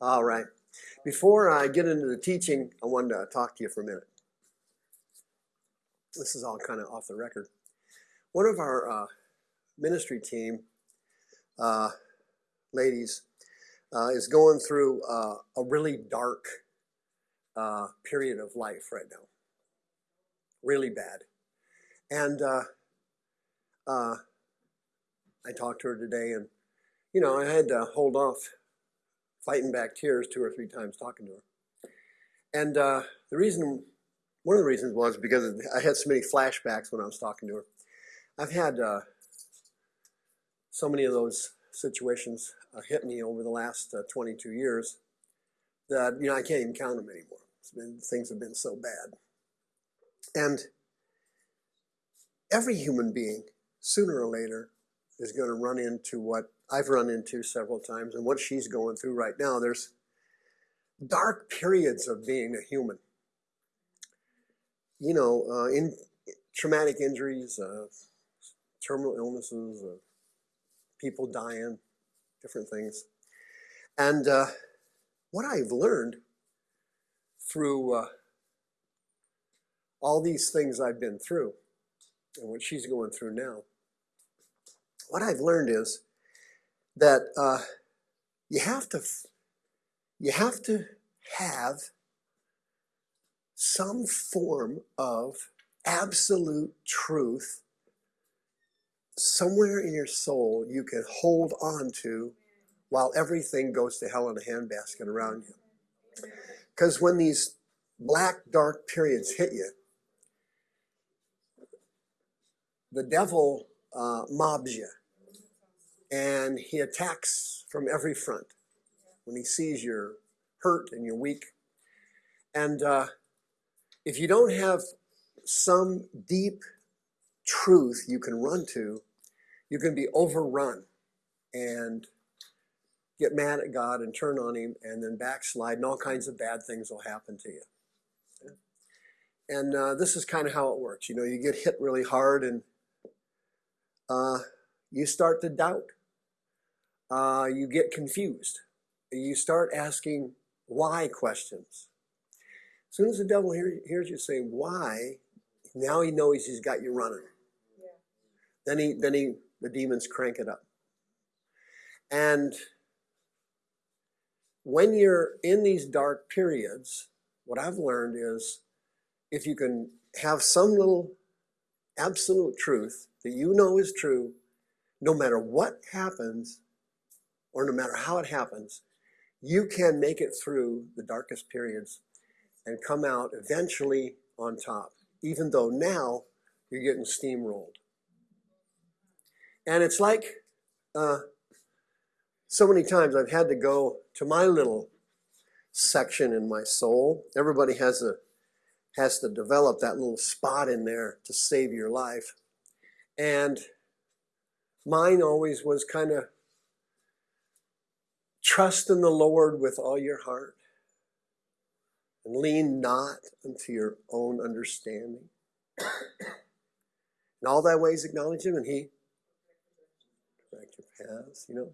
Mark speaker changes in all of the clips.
Speaker 1: All right. Before I get into the teaching, I wanted to talk to you for a minute. This is all kind of off the record. One of our uh, ministry team uh, ladies uh, is going through uh, a really dark uh, period of life right now. Really bad. And uh, I talked to her today, and you know, I had to hold off fighting back tears two or three times talking to her. And uh, the reason, one of the reasons was because I had so many flashbacks when I was talking to her. I've had uh, so many of those situations uh, hit me over the last uh, 22 years that you know I can't even count them anymore. Been things have been so bad, and every human being sooner or later is going to run into what I've run into several times and what she's going through right now. There's dark periods of being a human. You know, uh, in traumatic injuries, uh, terminal illnesses, uh, people dying, different things. And uh, what I've learned through uh, all these things I've been through and what she's going through now, what I've learned is that uh, you have to you have to have some form of absolute truth somewhere in your soul you can hold on to while everything goes to hell in a handbasket around you. Because when these black, dark periods hit you, the devil uh, mobs you and he attacks from every front when he sees you're hurt and you're weak. And uh, if you don't have some deep truth you can run to, you can be overrun and get mad at God and turn on Him and then backslide, and all kinds of bad things will happen to you. And uh, this is kind of how it works. You know, you get hit really hard and uh, you start to doubt. Uh, you get confused. You start asking why questions. As soon as the devil hear, hears you say why, now he knows he's got you running. Yeah. Then he then he the demons crank it up. And when you're in these dark periods, what I've learned is if you can have some little absolute truth that you know is true, no matter what happens or no matter how it happens, you can make it through the darkest periods and come out eventually on top, even though now you're getting steamrolled. And it's like uh, so many times I've had to go to my little section in my soul. Everybody has a has to develop that little spot in there to save your life. And mine always was kind of trust in the Lord with all your heart and lean not unto your own understanding. In all thy ways acknowledge him and he direct your paths, you know.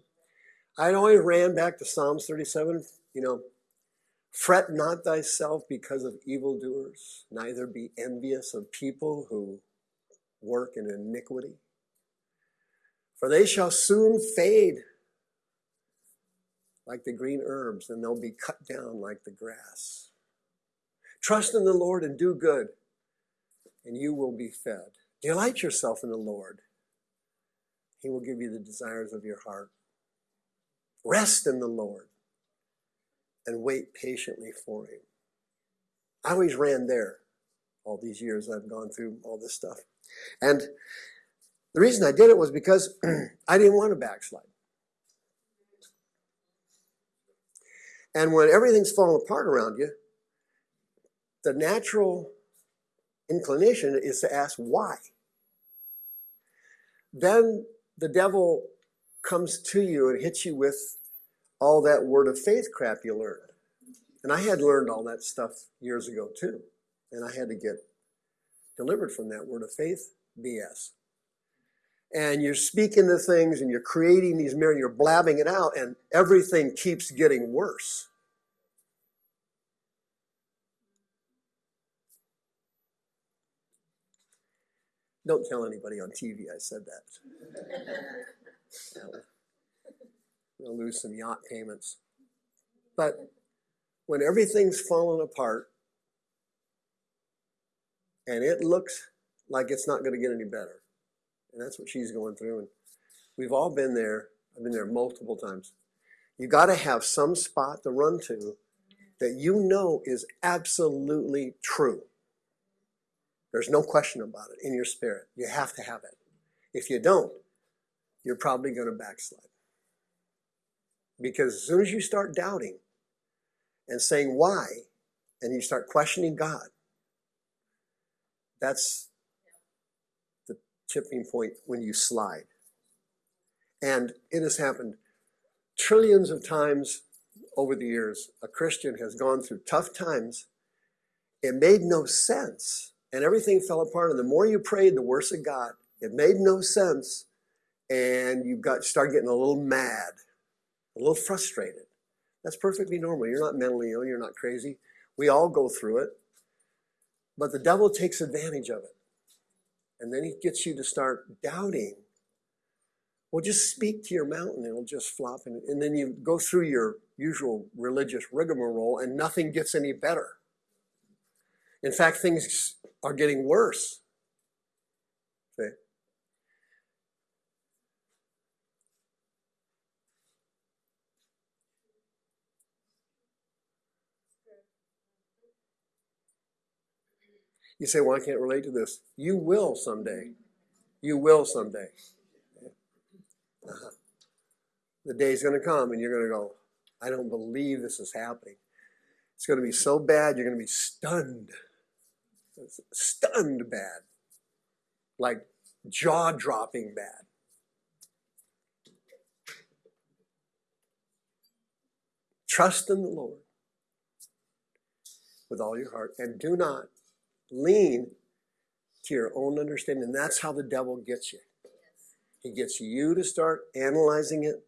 Speaker 1: I always ran back to Psalms 37, you know, fret not thyself because of evildoers, neither be envious of people who work in iniquity. For they shall soon fade like the green herbs, and they'll be cut down like the grass. Trust in the Lord and do good, and you will be fed. Delight yourself in the Lord, he will give you the desires of your heart. Rest in the Lord and wait patiently for Him. I always ran there all these years I've gone through all this stuff. And the reason I did it was because I didn't want to backslide. And when everything's falling apart around you, the natural inclination is to ask why. Then the devil comes to you and hits you with all that word of faith crap you learned. And I had learned all that stuff years ago too. And I had to get delivered from that word of faith BS. And you're speaking the things and you're creating these mirrors, you're blabbing it out, and everything keeps getting worse. Don't tell anybody on TV I said that. They'll lose some yacht payments. But when everything's fallen apart and it looks like it's not going to get any better, and that's what she's going through, and we've all been there. I've been there multiple times. You got to have some spot to run to that you know is absolutely true. There's no question about it in your spirit. You have to have it. If you don't, you're probably going to backslide. Because as soon as you start doubting and saying why, and you start questioning God, that's tipping point when you slide. And it has happened trillions of times over the years. A Christian has gone through tough times. It made no sense and everything fell apart. And the more you prayed, the worse it got. It made no sense, and you got started getting a little mad, a little frustrated. That's perfectly normal. You're not mentally ill. You're not crazy. We all go through it, but the devil takes advantage of it, and then he gets you to start doubting. Well, just speak to your mountain; it'll just flop, and, and then you go through your usual religious rigmarole, and nothing gets any better. In fact, things are getting worse. See? You say, well, I can't relate to this. You will someday. You will someday. Uh-huh. The day's going to come and you're going to go, I don't believe this is happening. It's going to be so bad, you're going to be stunned stunned bad, like jaw dropping bad. Trust in the Lord with all your heart and do not lean to your own understanding. and That's how the devil gets you. He gets you to start analyzing it,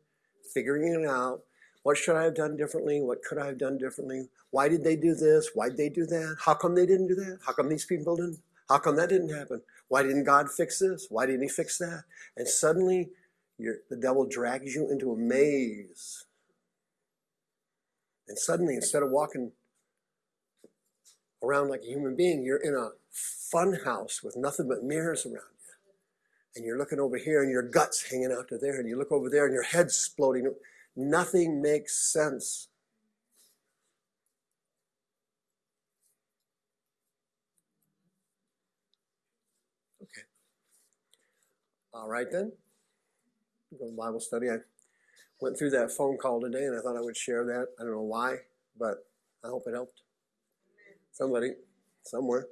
Speaker 1: figuring it out, what should I have done differently? What could I have done differently? Why did they do this? Why did they do that? How come they didn't do that? How come these people didn't? How come that didn't happen? Why didn't God fix this? Why didn't He fix that? And suddenly, the devil drags you into a maze. And suddenly, instead of walking around like a human being, you're in a fun house with nothing but mirrors around you. And you're looking over here, and your gut's hanging out to there, and you look over there, and your head's exploding. Nothing makes sense. Okay. All right then. Go to Bible study. I went through that phone call today and I thought I would share that. I don't know why, but I hope it helped. Somebody, somewhere.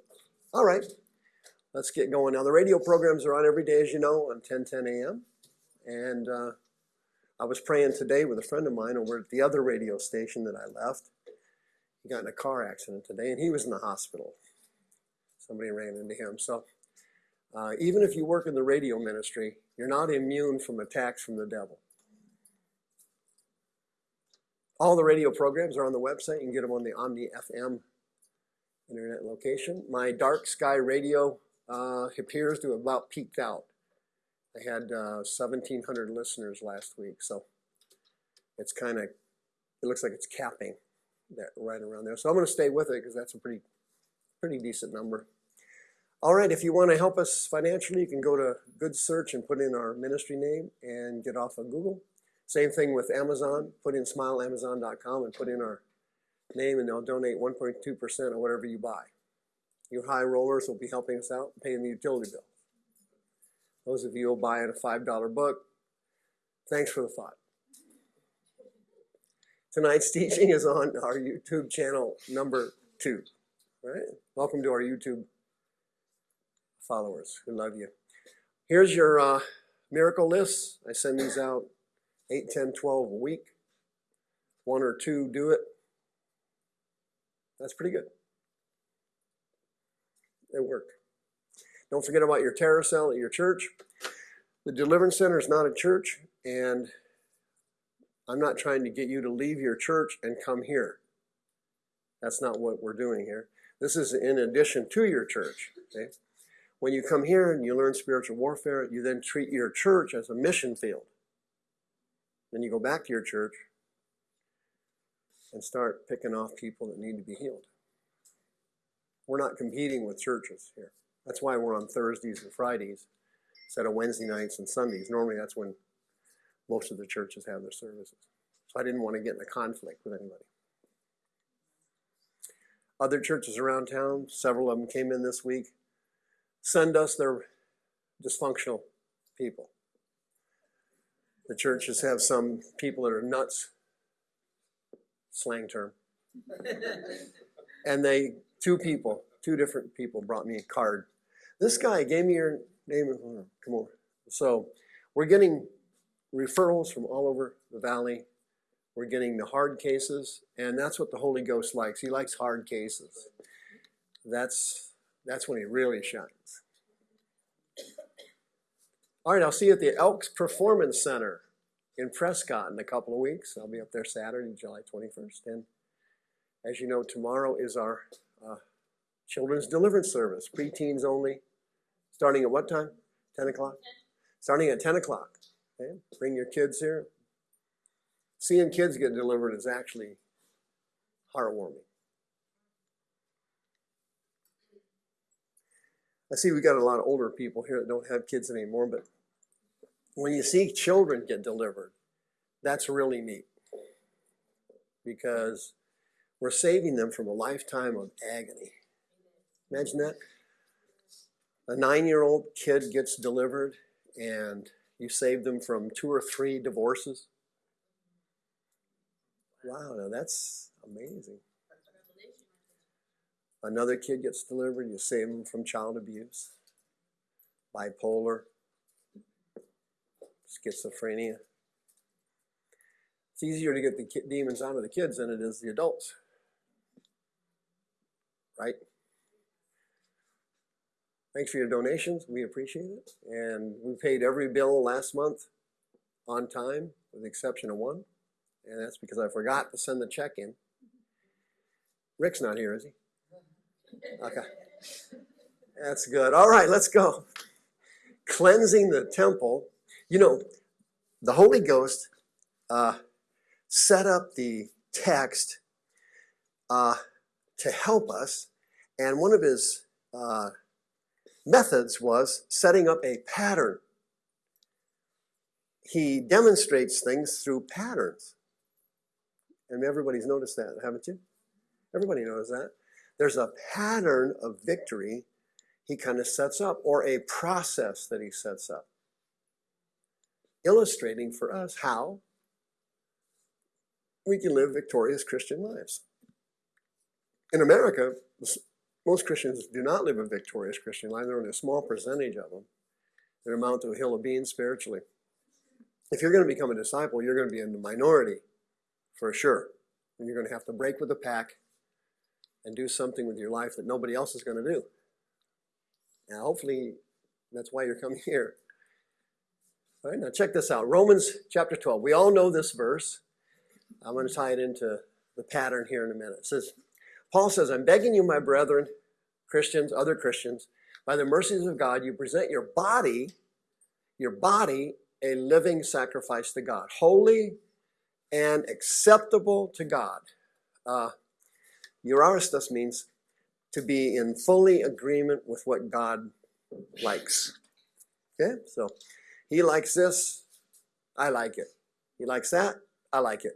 Speaker 1: All right. Let's get going. Now, the radio programs are on every day, as you know, on 10 10 a.m. And uh, I was praying today with a friend of mine over at the other radio station that I left. He got in a car accident today and he was in the hospital. Somebody ran into him. So, uh, even if you work in the radio ministry, you're not immune from attacks from the devil. All the radio programs are on the website. You can get them on the Omni FM internet location. My dark sky radio uh, appears to have about peaked out. I had uh, 1,700 listeners last week, so it's kind of, it looks like it's capping that right around there. So I'm going to stay with it because that's a pretty, pretty decent number. All right, if you want to help us financially, you can go to Good Search and put in our ministry name and get off of Google. Same thing with Amazon. Put in smileamazon.com and put in our name, and they'll donate 1.2% of whatever you buy. You high rollers will be helping us out, paying the utility bill. Those of you who buy in a $5 book, thanks for the thought. Tonight's teaching is on our YouTube channel number two. Right? Welcome to our YouTube followers who love you. Here's your uh, miracle list. I send these out 8, 10, 12 a week. One or two do it. That's pretty good. They work. Don't forget about your terror cell at your church. The Deliverance Center is not a church, and I'm not trying to get you to leave your church and come here. That's not what we're doing here. This is in addition to your church. Okay? When you come here and you learn spiritual warfare, you then treat your church as a mission field. Then you go back to your church and start picking off people that need to be healed. We're not competing with churches here. That's why we're on Thursdays and Fridays instead of Wednesday nights and Sundays. Normally that's when most of the churches have their services. So I didn't want to get in a conflict with anybody. Other churches around town, several of them came in this week, send us their dysfunctional people. The churches have some people that are nuts, slang term. And they, two people, two different people brought me a card. This guy gave me your name. Come on. So we're getting referrals from all over the valley. We're getting the hard cases, and that's what the Holy Ghost likes. He likes hard cases. That's that's when he really shines. All right, I'll see you at the Elks Performance Center in Prescott in a couple of weeks. I'll be up there Saturday, July 21st. And as you know, tomorrow is our uh, children's deliverance service, preteens only, starting at what time? 10 o'clock? Starting at 10 o'clock. Okay? Bring your kids here. Seeing kids get delivered is actually heartwarming. I see we got a lot of older people here that don't have kids anymore, but when you see children get delivered, that's really neat because we're saving them from a lifetime of agony. Imagine that. A nine year old kid gets delivered and you save them from two or three divorces. Wow, now that's amazing. Another kid gets delivered, you save them from child abuse, bipolar, schizophrenia. It's easier to get the demons out of the kids than it is the adults. Right? Thanks for your donations. We appreciate it. And we paid every bill last month on time, with the exception of one. And that's because I forgot to send the check in. Rick's not here, is he? Okay. That's good. All right, let's go. Cleansing the temple. You know, the Holy Ghost uh, set up the text uh, to help us, and one of his uh, methods was setting up a pattern. He demonstrates things through patterns. And everybody's noticed that, haven't you? Everybody knows that. There's a pattern of victory he kind of sets up, or a process that he sets up, illustrating for us how we can live victorious Christian lives. In America, most Christians do not live a victorious Christian life. There are only a small percentage of them that amount to a hill of beans spiritually. If you're going to become a disciple, you're going to be in the minority for sure. And you're going to have to break with the pack and do something with your life that nobody else is going to do. Now, hopefully, that's why you're coming here. All right, now check this out Romans chapter 12. We all know this verse. I'm going to tie it into the pattern here in a minute. It says, Paul says, I'm begging you, my brethren, Christians, other Christians, by the mercies of God, you present your body, your body, a living sacrifice to God, holy and acceptable to God. Uh, Euaristos means to be in fully agreement with what God likes. Okay, so he likes this, I like it. He likes that, I like it.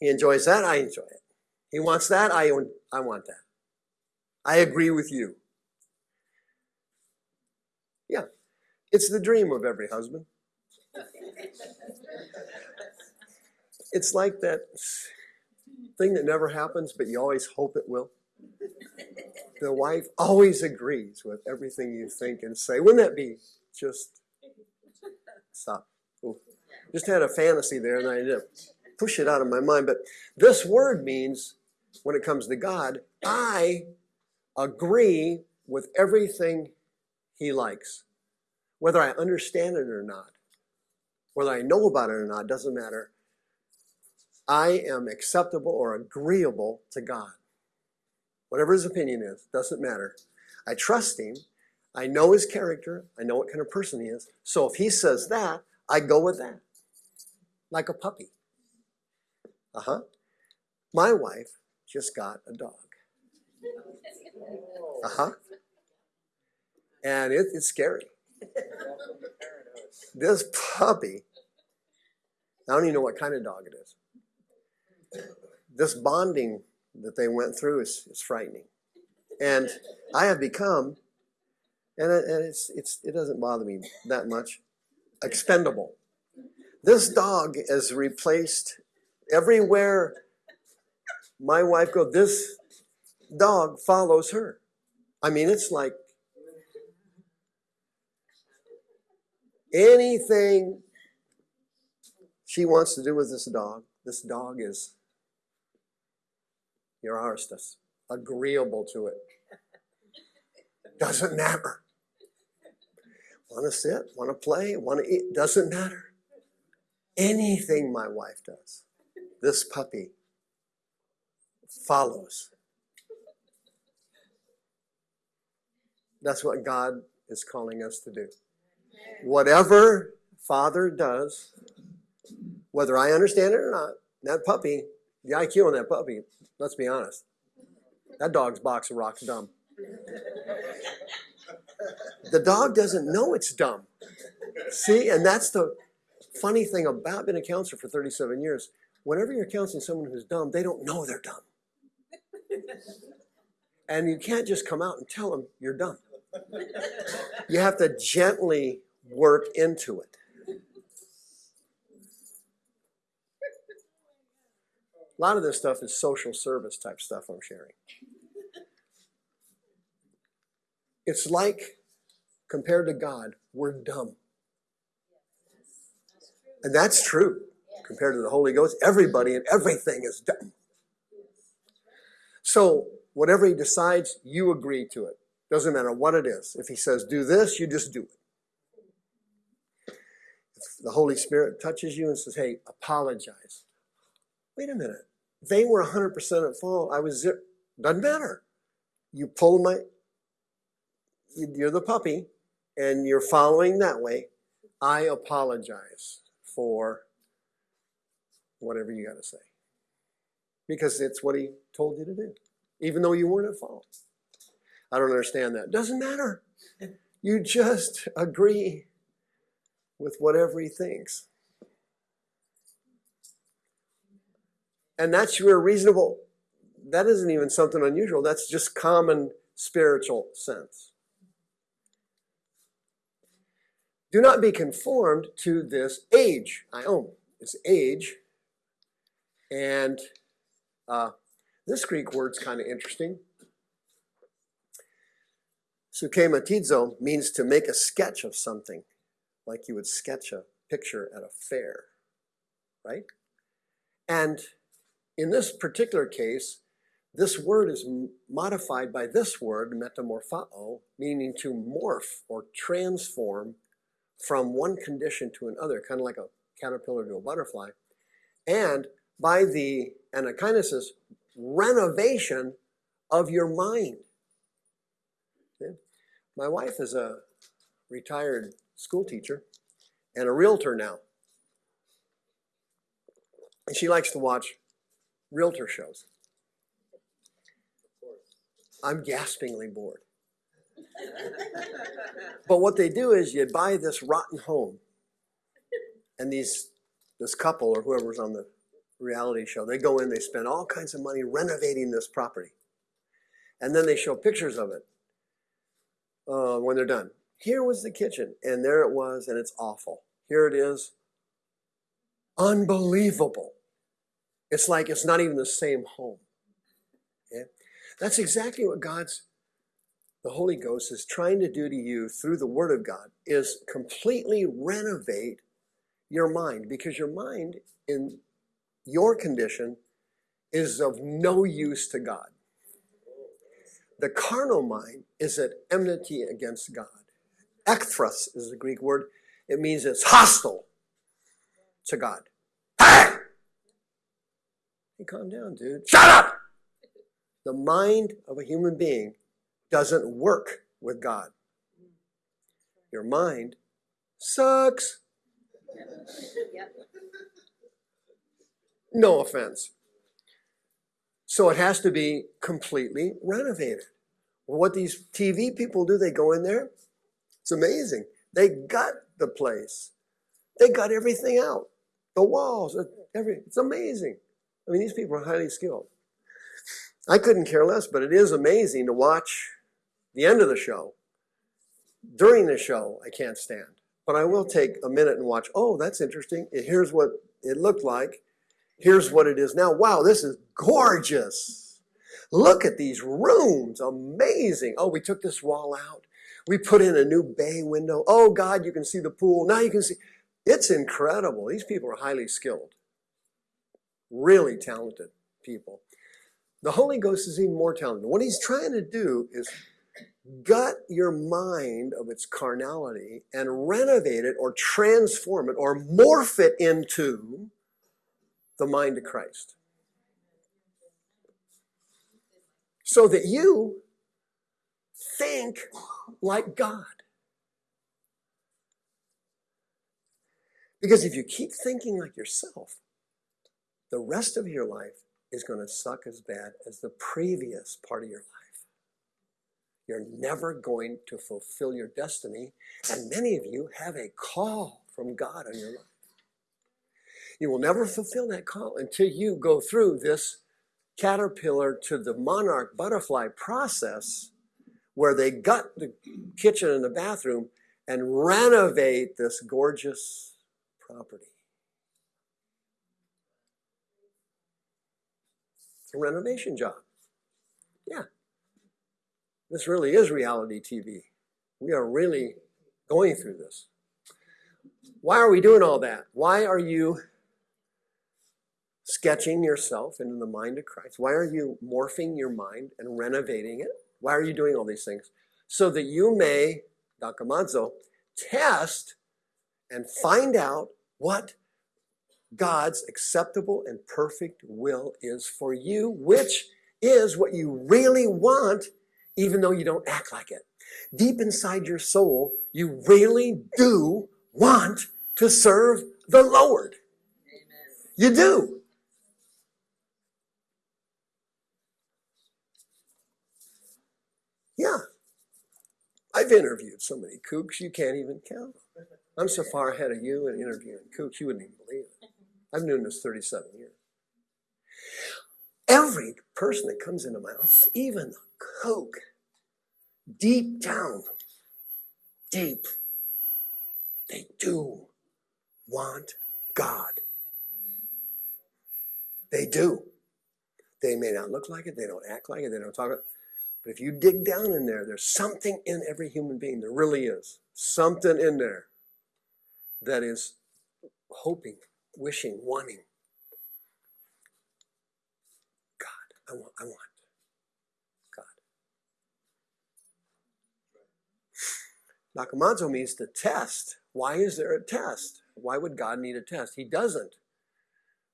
Speaker 1: He enjoys that, I enjoy it. He wants that, I, I want that. I agree with you. Yeah, it's the dream of every husband. It's like that thing that never happens, but you always hope it will. The wife always agrees with everything you think and say. Wouldn't that be just stop? Ooh. Just had a fantasy there and I did push it out of my mind. But this word means when it comes to God, I agree with everything he likes. whether I understand it or not, whether I know about it or not, doesn't matter. I am acceptable or agreeable to God. Whatever his opinion is, doesn't matter. I trust him. I know his character. I know what kind of person he is. So if he says that, I go with that. Like a puppy. Uh-huh. My wife just got a dog. Uh-huh. And it, it's scary. This puppy, I don't even know what kind of dog it is. This bonding that they went through is, is frightening. And I have become, and, it, and it's, it's, it doesn't bother me that much, expendable. This dog is replaced everywhere my wife goes, this dog follows her. I mean, it's like anything she wants to do with this dog, this dog is your arstus, agreeable to it. Doesn't matter. Want to sit, want to play, want to eat, doesn't matter. Anything my wife does, this puppy follows. That's what God is calling us to do. Whatever Father does, whether I understand it or not, that puppy, the IQ on that puppy, let's be honest, that dog's box of rocks dumb. The dog doesn't know it's dumb. See, and that's the funny thing about being a counselor for 37 years. Whenever you're counseling someone who's dumb, they don't know they're dumb. And you can't just come out and tell them you're dumb. You have to gently work into it. A lot of this stuff is social service type stuff I'm sharing. It's like, compared to God, we're dumb. And that's true. Compared to the Holy Ghost, everybody and everything is dumb. So, whatever he decides, you agree to it. Doesn't matter what it is. If he says do this, you just do it. If the Holy Spirit touches you and says, hey, apologize. Wait a minute. They were 100% at fault. I was zero. Doesn't matter. You pull my, you're the puppy and you're following that way. I apologize for whatever you got to say. Because it's what he told you to do, even though you weren't at fault. I don't understand that. Doesn't matter. You just agree with whatever he thinks. And that's your reasonable, that isn't even something unusual. That's just common spiritual sense. Do not be conformed to this age. aion this age. And uh, this Greek word's kind of interesting. Sukematizo means to make a sketch of something, like you would sketch a picture at a fair, right? And in this particular case, this word is modified by this word, metamorphoo, meaning to morph or transform from one condition to another, kind of like a caterpillar to a butterfly. And by the anakainosis, renovation of your mind. Okay? My wife is a retired school teacher and a realtor now. And she likes to watch realtor shows. I'm gaspingly bored. but what they do is you buy this rotten home and these this couple or whoever's on the reality show they go in they spend all kinds of money renovating this property. And then they show pictures of it uh, when they're done. Here was the kitchen and there it was and it's awful. Here it is. Unbelievable. It's like it's not even the same home. That's exactly what God's the Holy Ghost is trying to do to you through the Word of God is completely renovate your mind because your mind in your condition is of no use to God. The carnal mind is at enmity against God. Ekthros is the Greek word. It means it's hostile to God. Hey! Hey, calm down, dude. Shut up! The mind of a human being doesn't work with God. Your mind sucks. No offense. So it has to be completely renovated. What these TV people do, they go in there. It's amazing. They gut the place. They got everything out. The walls, uh, every it's amazing. I mean, these people are highly skilled. I couldn't care less, but it is amazing to watch the end of the show. During the show, I can't stand. But I will take a minute and watch. Oh, that's interesting. Here's what it looked like. Here's what it is now. Wow, this is gorgeous. Look at these rooms. Amazing. Oh, we took this wall out. We put in a new bay window. Oh, God, you can see the pool. Now you can see. It's incredible. These people are highly skilled, really talented people. The Holy Ghost is even more talented. What he's trying to do is gut your mind of its carnality and renovate it or transform it or morph it into the mind of Christ. So that you think like God. Because if you keep thinking like yourself, the rest of your life is going to suck as bad as the previous part of your life. You're never going to fulfill your destiny, and many of you have a call from God on your life. You will never fulfill that call until you go through this caterpillar to the monarch butterfly process where they gut the kitchen and the bathroom and renovate this gorgeous property. It's a renovation job. This really is reality TV. We are really going through this. Why are we doing all that? Why are you sketching yourself into the mind of Christ? Why are you morphing your mind and renovating it? Why are you doing all these things? So that you may, Dokimazo, test and find out what God's acceptable and perfect will is for you, which is what you really want, even though you don't act like it. Deep inside your soul, you really do want to serve the Lord. You do. Yeah. I've interviewed so many kooks you can't even count. I'm so far ahead of you in interviewing kooks, you wouldn't even believe it. I've known this 37 years. Every person that comes into my office, even kook, deep down, deep, they do want God. They do. They may not look like it, they don't act like it, they don't talk it. But if you dig down in there, there's something in every human being. There really is. Something in there that is hoping, wishing, wanting. God, I want, I want God. Nakamatsu means to test. Why is there a test? Why would God need a test? He doesn't.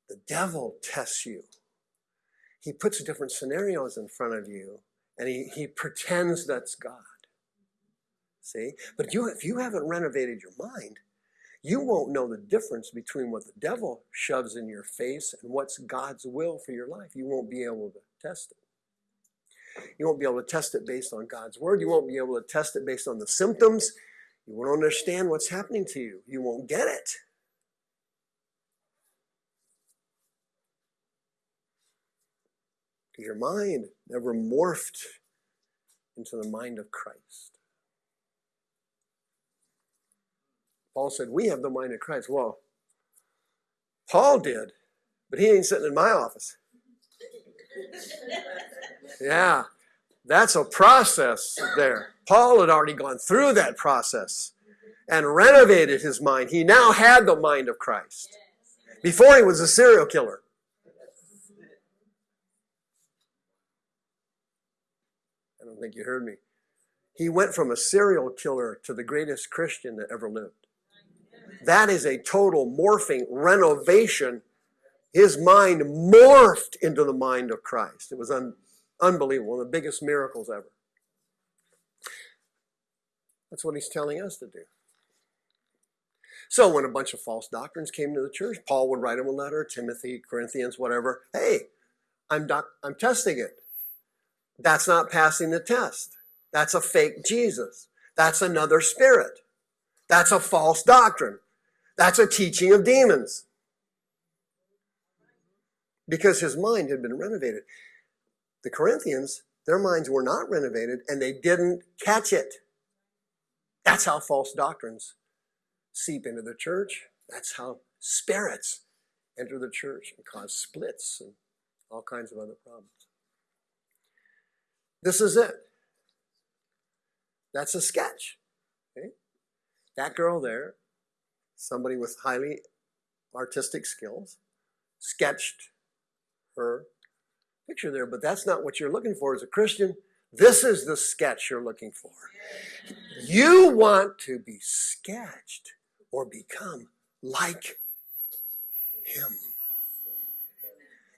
Speaker 1: The devil tests you. He puts different scenarios in front of you and he, he pretends that's God. See? But you, if you haven't renovated your mind, you won't know the difference between what the devil shoves in your face and what's God's will for your life. You won't be able to test it. You won't be able to test it based on God's word. You won't be able to test it based on the symptoms. You won't understand what's happening to you. You won't get it. Your mind never morphed into the mind of Christ. Paul said, We have the mind of Christ. Well, Paul did, but he ain't sitting in my office. Yeah, that's a process there. Paul had already gone through that process and renovated his mind. He now had the mind of Christ. Before he was a serial killer. I don't think you heard me. He went from a serial killer to the greatest Christian that ever lived. That is a total morphing renovation. His mind morphed into the mind of Christ. It was un- unbelievable, one of the biggest miracles ever. That's what he's telling us to do. So when a bunch of false doctrines came to the church, Paul would write him a letter, Timothy, Corinthians, whatever. Hey, I'm doc- I'm testing it. That's not passing the test. That's a fake Jesus. That's another spirit. That's a false doctrine. That's a teaching of demons. Because his mind had been renovated. The Corinthians, their minds were not renovated and they didn't catch it. That's how false doctrines seep into the church. That's how spirits enter the church and cause splits and all kinds of other problems. This is it. That's a sketch. Okay? That girl there, somebody with highly artistic skills, sketched her picture there, but that's not what you're looking for as a Christian. This is the sketch you're looking for. You want to be sketched or become like him.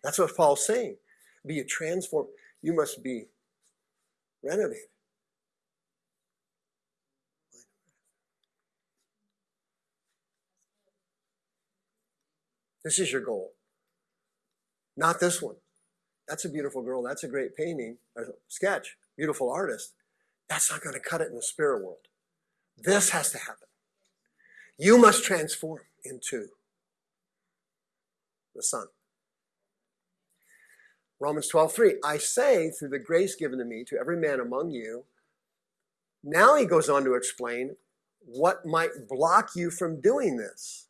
Speaker 1: That's what Paul's saying. Be a transformed. You must be renovated. This is your goal. Not this one. That's a beautiful girl. That's a great painting, a sketch, beautiful artist. That's not going to cut it in the spirit world. This has to happen. You must transform into the Son. Romans 12, 3. I say, through the grace given to me, to every man among you. Now he goes on to explain what might block you from doing this.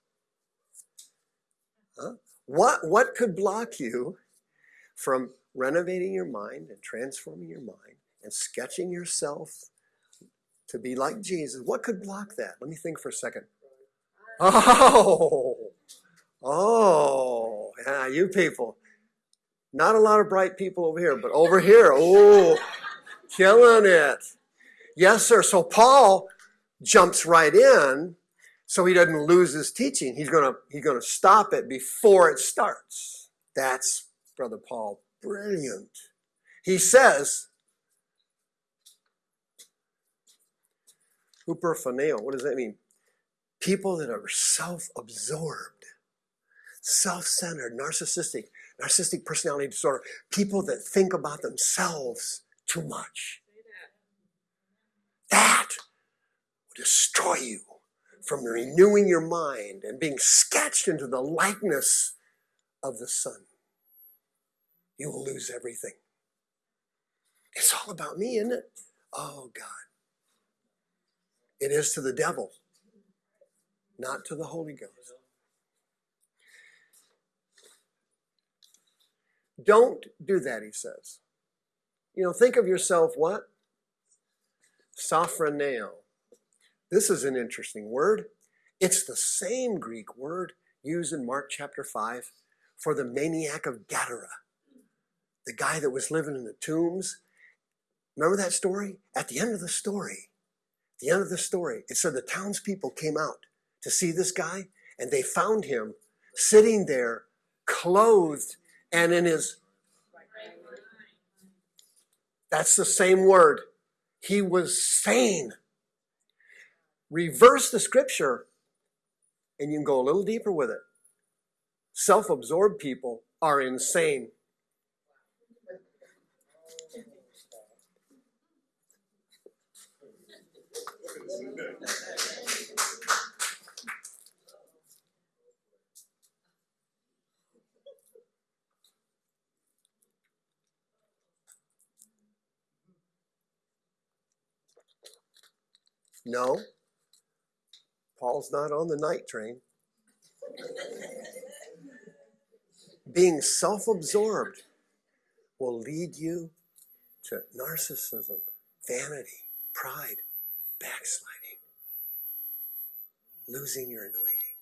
Speaker 1: Huh? What, what could block you from renovating your mind and transforming your mind and sketching yourself to be like Jesus? What could block that? Let me think for a second. Oh, oh, yeah, you people. Not a lot of bright people over here, but over here, oh, killing it. Yes, sir. So Paul jumps right in so he doesn't lose his teaching. He's gonna he's gonna stop it before it starts. That's Brother Paul. Brilliant. He says, Huperphroneo, what does that mean? People that are self-absorbed, self-centered, narcissistic, narcissistic personality disorder, people that think about themselves too much. That will destroy you from renewing your mind and being sketched into the likeness of the Son. You will lose everything. It's all about me, isn't it? Oh, God. It is to the devil, not to the Holy Ghost. Don't do that, he says. You know, think of yourself what? Sophroneo. This is an interesting word. It's the same Greek word used in Mark chapter 5 for the maniac of Gadara, the guy that was living in the tombs. Remember that story? At the end of the story, the end of the story, it said the townspeople came out to see this guy and they found him sitting there clothed and in his that's the same word he was sane reverse the scripture and you can go a little deeper with it. Self-absorbed people are insane. No, Paul's not on the night train. Being self absorbed will lead you to narcissism, vanity, pride, backsliding, losing your anointing,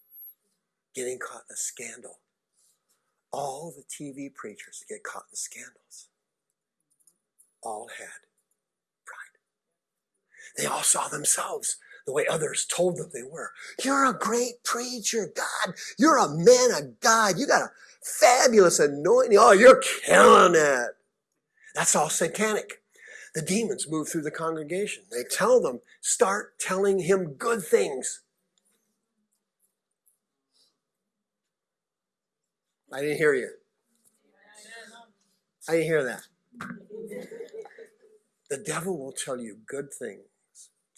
Speaker 1: getting caught in a scandal. All the TV preachers that get caught in scandals all had pride. They all saw themselves the way others told them they were. You're a great preacher, God. You're a man of God. You got a fabulous anointing. Oh, you're killing it. That's all satanic. The demons move through the congregation. They tell them, start telling him good things. I didn't hear you. I didn't hear that. The devil will tell you good things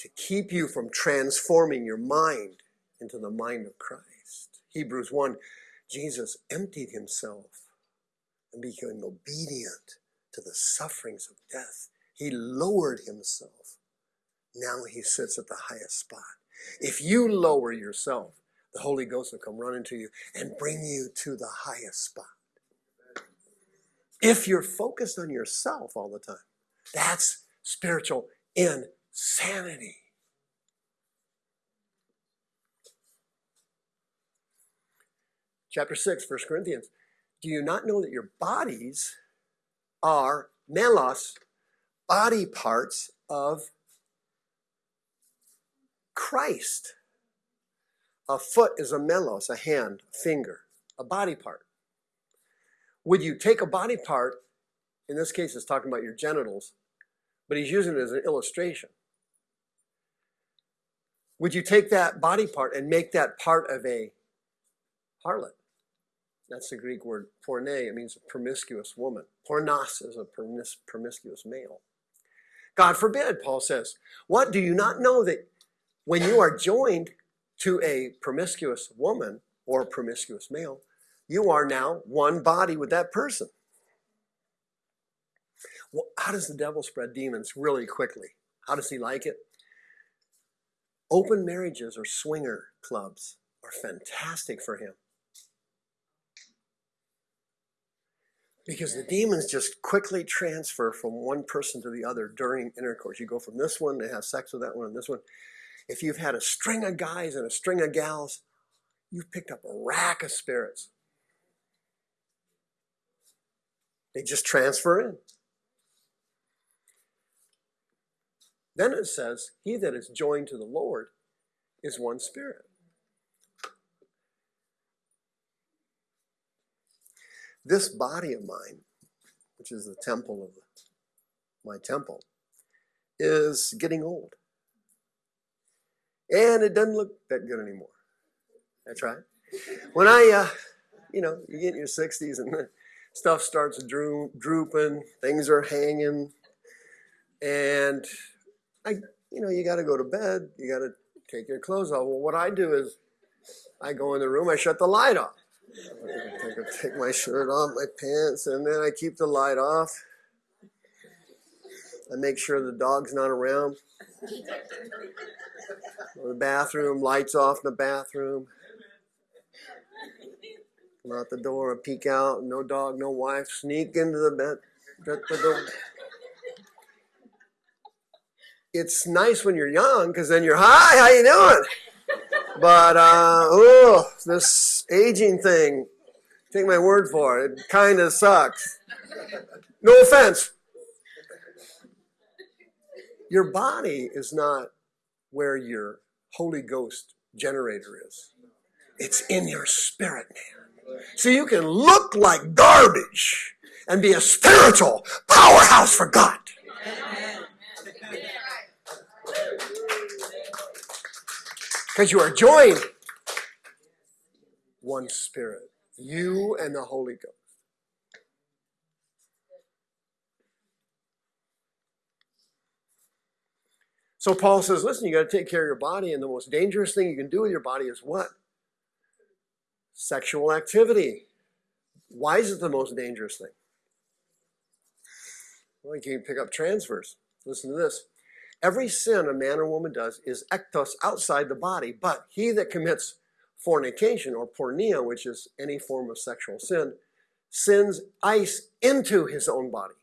Speaker 1: to keep you from transforming your mind into the mind of Christ. Hebrews 1 Jesus emptied himself and became obedient to the sufferings of death. He lowered himself. Now he sits at the highest spot. If you lower yourself, the Holy Ghost will come running to you and bring you to the highest spot. If you're focused on yourself all the time, that's spiritual insanity. Chapter 6, 1 Corinthians. Do you not know that your bodies are melos, body parts of Christ? A foot is a melos, a hand, a finger, a body part. Would you take a body part, in this case it's talking about your genitals, but he's using it as an illustration. Would you take that body part and make that part of a harlot? That's the Greek word porne. It means a promiscuous woman. Pornos is a promis- promiscuous male. God forbid, Paul says. What do you not know that when you are joined to a promiscuous woman or promiscuous male, you are now one body with that person? Well, how does the devil spread demons really quickly? How does he like it? Open marriages or swinger clubs are fantastic for him. Because the demons just quickly transfer from one person to the other during intercourse. You go from this one to have sex with that one and this one. If you've had a string of guys and a string of gals, you've picked up a rack of spirits. They just transfer in. Then it says, He that is joined to the Lord is one spirit. This body of mine, which is the temple of my temple, is getting old. And it doesn't look that good anymore. That's right. When I, uh, you know, you get in your 60s and stuff starts droop, drooping, things are hanging, and I, you know, you got to go to bed, you got to take your clothes off. Well, what I do is I go in the room, I shut the light off. Take, take my shirt off, my pants, and then I keep the light off. I make sure the dog's not around. the bathroom, lights off in the bathroom. Come out the door, I peek out, no dog, no wife, sneak into the bed, shut the door. It's nice when you're young because then you're, hi, how you doing? But, uh, oh, this aging thing, take my word for it, it kind of sucks. No offense. Your body is not where your Holy Ghost generator is. It's in your spirit, man. So you can look like garbage and be a spiritual powerhouse for God. Because you are joined one spirit, you and the Holy Ghost. So Paul says, listen, you got to take care of your body, and the most dangerous thing you can do with your body is what? Sexual activity. Why is it the most dangerous thing? Well, you can pick up transfers. Listen to this. Every sin a man or woman does is ektos outside the body, but he that commits fornication or porneia, which is any form of sexual sin, sends ice into his own body.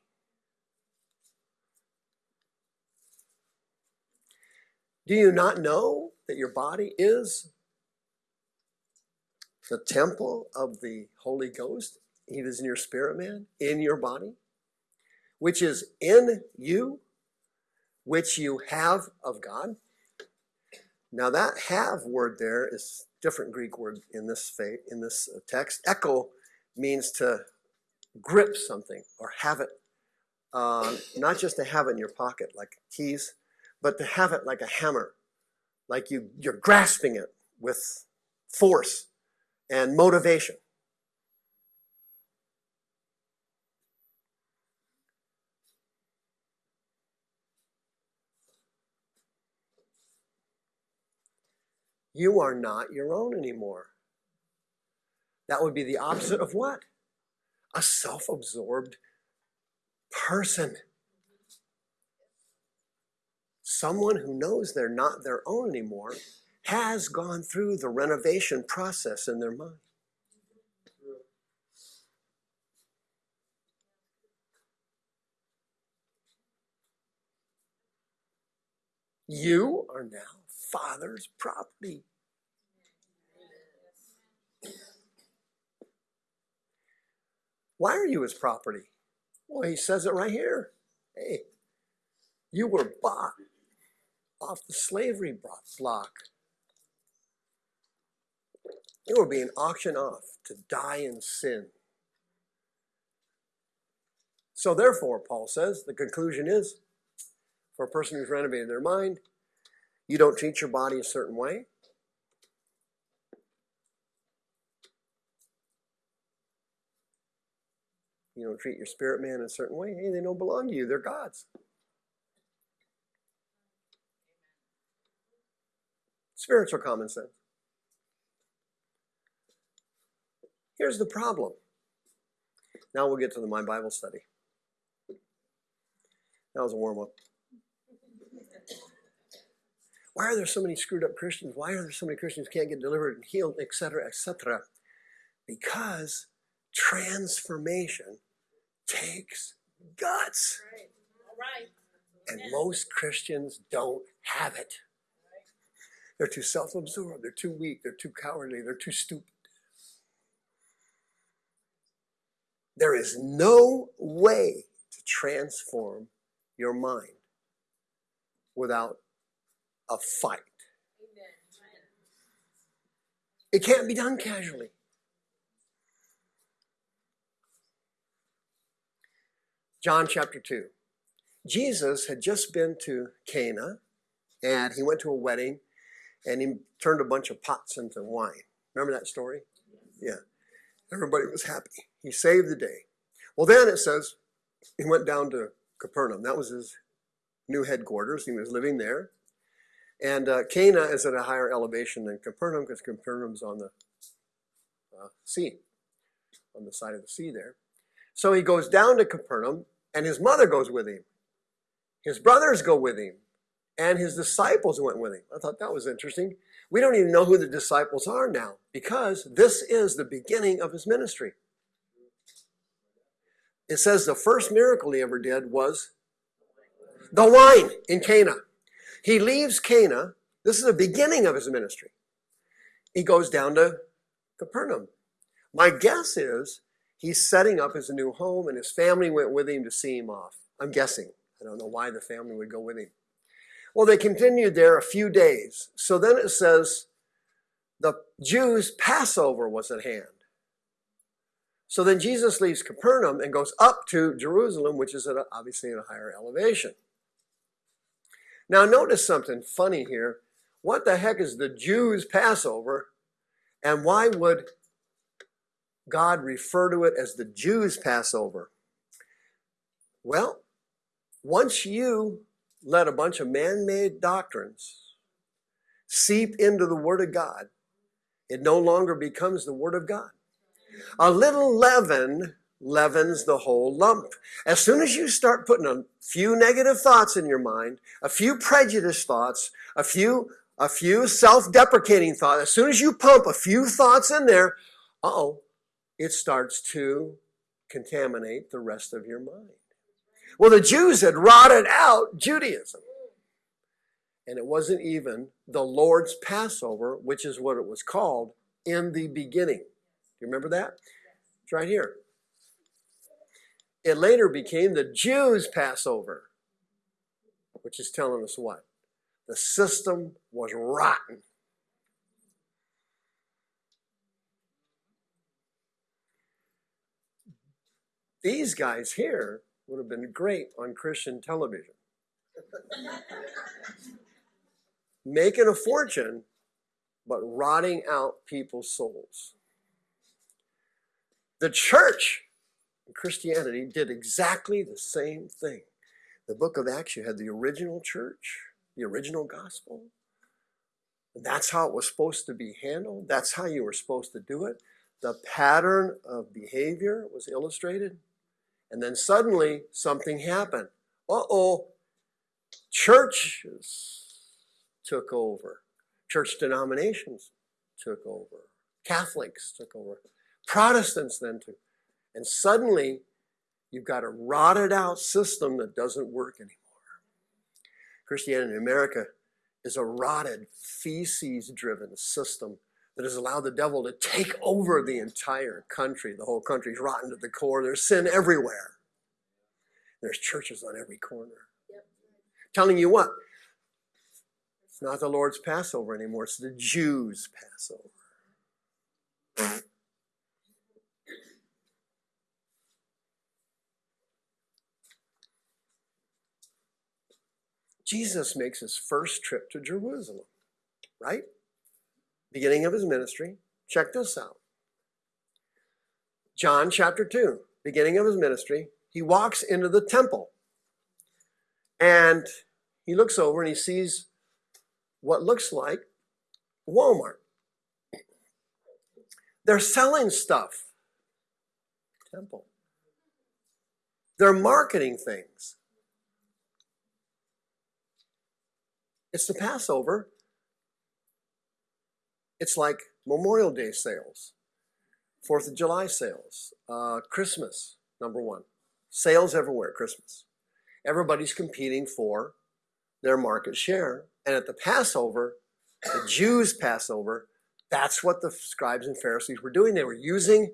Speaker 1: Do you not know that your body is the temple of the Holy Ghost? He is in your spirit, man, in your body, which is in you, which you have of God. Now that have word there is different Greek word in this fa- in this uh, text. Echo means to grip something or have it, uh, not just to have it in your pocket like keys, but to have it like a hammer, like you you're grasping it with force and motivation. You are not your own anymore. That would be the opposite of what? A self absorbed person. Someone who knows they're not their own anymore has gone through the renovation process in their mind. You are now Father's property. Why are you his property? Well, he says it right here. Hey, you were bought off the slavery block. You were being auctioned off to die in sin. So, therefore, Paul says, the conclusion is for a person who's renovated their mind, you don't treat your body a certain way. You don't treat your spirit man a certain way. Hey, they don't belong to you. They're God's. Spiritual common sense. Here's the problem. Now we'll get to the My Bible study. That was a warm up. Why are there so many screwed up Christians? Why are there so many Christians can't get delivered and healed, etc., etc.? Because transformation takes guts. And most Christians don't have it. They're too self absorbed, they're too weak, they're too cowardly, they're too stupid. There is no way to transform your mind without a fight. It can't be done casually. John chapter 2. Jesus had just been to Cana and he went to a wedding and he turned a bunch of pots into wine. Remember that story? Yeah. Everybody was happy. He saved the day. Well, then it says he went down to Capernaum. That was his new headquarters. He was living there. And uh, Cana is at a higher elevation than Capernaum because Capernaum's on the uh, sea, on the side of the sea there. So he goes down to Capernaum, and his mother goes with him. His brothers go with him, and his disciples went with him. I thought that was interesting. We don't even know who the disciples are now because this is the beginning of his ministry. It says the first miracle he ever did was the wine in Cana. He leaves Cana. This is the beginning of his ministry. He goes down to Capernaum. My guess is he's setting up his new home and his family went with him to see him off. I'm guessing. I don't know why the family would go with him. Well, they continued there a few days. So then it says the Jews' Passover was at hand. So then Jesus leaves Capernaum and goes up to Jerusalem, which is at a, obviously at a higher elevation. Now, notice something funny here. What the heck is the Jews' Passover? And why would God refer to it as the Jews' Passover? Well, once you let a bunch of man made doctrines seep into the Word of God, it no longer becomes the Word of God. A little leaven leavens the whole lump. As soon as you start putting a few negative thoughts in your mind, a few prejudice thoughts, a few a few self-deprecating thoughts, as soon as you pump a few thoughts in there, uh-oh, it starts to contaminate the rest of your mind. Well, the Jews had rotted out Judaism. And it wasn't even the Lord's Passover, which is what it was called in the beginning. You remember that? It's right here. It later became the Jews' Passover, which is telling us what? The system was rotten. These guys here would have been great on Christian television. Making a fortune, but rotting out people's souls. The church Christianity did exactly the same thing. The book of Acts, you had the original church, the original gospel. That's how it was supposed to be handled. That's how you were supposed to do it. The pattern of behavior was illustrated. And then suddenly something happened. Uh-oh, churches took over. Church denominations took over. Catholics took over. Protestants then took and suddenly, you've got a rotted out system that doesn't work anymore. Christianity in America is a rotted, feces driven system that has allowed the devil to take over the entire country. The whole country's rotten to the core. There's sin everywhere. There's churches on every corner. Yep. Telling you what? It's not the Lord's Passover anymore, it's the Jews' Passover. Jesus makes his first trip to Jerusalem, right? Beginning of his ministry. Check this out. John chapter 2, beginning of his ministry, he walks into the temple and he looks over and he sees what looks like Walmart. They're selling stuff. Temple. They're marketing things. It's the Passover. It's like Memorial Day sales, Fourth of July sales, uh, Christmas, number one. Sales everywhere, Christmas. Everybody's competing for their market share. And at the Passover, the Jews' Passover, that's what the scribes and Pharisees were doing. They were using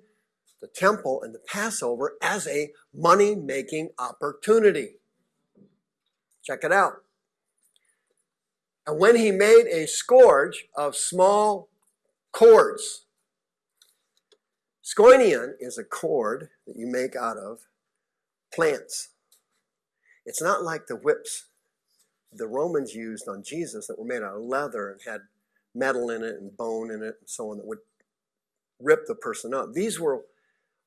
Speaker 1: the temple and the Passover as a money making opportunity. Check it out. And when he made a scourge of small cords, schoinion is a cord that you make out of plants. It's not like the whips the Romans used on Jesus that were made out of leather and had metal in it and bone in it and so on that would rip the person up. These were,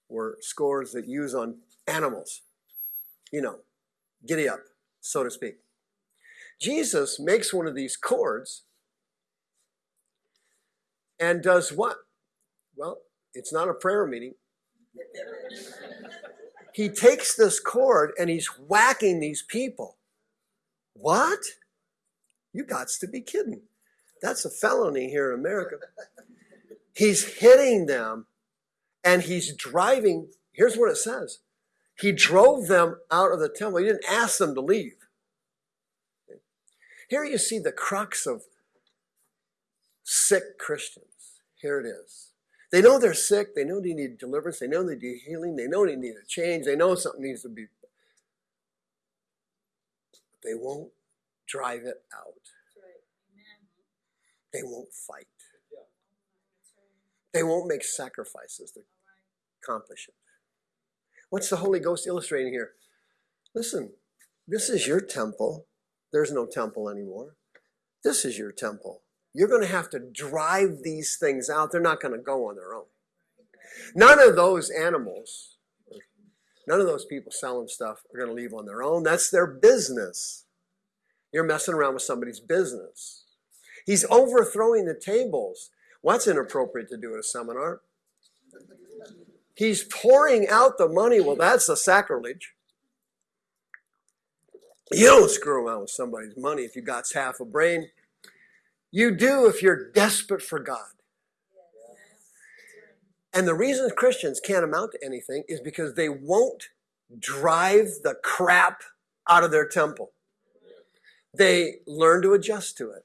Speaker 1: were scores that use on animals. You know, giddy up, so to speak. Jesus makes one of these cords and does what? Well, it's not a prayer meeting. he takes this cord and he's whacking these people. What? You got to be kidding. That's a felony here in America. He's hitting them and he's driving. Here's what it says. He drove them out of the temple. He didn't ask them to leave. Here you see the crux of sick Christians. Here it is. They know they're sick. They know they need deliverance. They know they need healing. They know they need a change. They know something needs to be. They won't drive it out. They won't fight. They won't make sacrifices to accomplish it. What's the Holy Ghost illustrating here? Listen, this is your temple. There's no temple anymore. This is your temple. You're going to have to drive these things out. They're not going to go on their own. None of those animals, none of those people selling stuff are going to leave on their own. That's their business. You're messing around with somebody's business. He's overthrowing the tables. What's inappropriate to do at a seminar? He's pouring out the money. Well, that's a sacrilege. You don't screw around with somebody's money if you got half a brain. You do if you're desperate for God. And the reason Christians can't amount to anything is because they won't drive the crap out of their temple. They learn to adjust to it.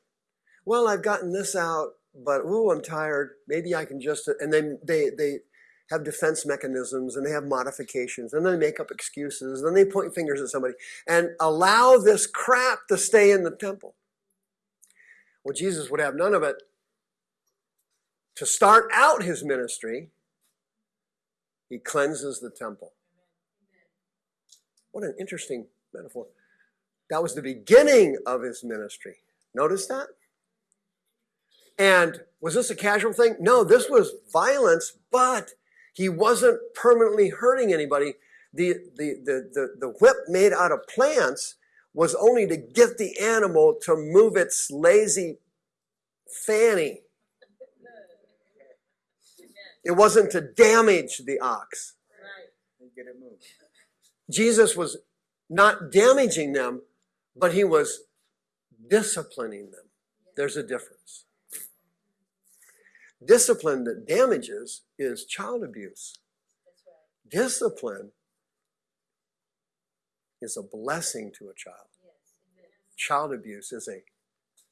Speaker 1: Well, I've gotten this out, but ooh, I'm tired. Maybe I can just and then they they have defense mechanisms and they have modifications and they make up excuses and they point fingers at somebody and allow this crap to stay in the temple. Well Jesus would have none of it to start out his ministry. He cleanses the temple. What an interesting metaphor. That was the beginning of his ministry. Notice that? And was this a casual thing? No this was violence but he wasn't permanently hurting anybody. The the the the, the whip made out of plants was only to get the animal to move its lazy fanny. It wasn't to damage the ox. Jesus was not damaging them but he was disciplining them. There's a difference discipline that damages is child abuse. Discipline is a blessing to a child. Child abuse is a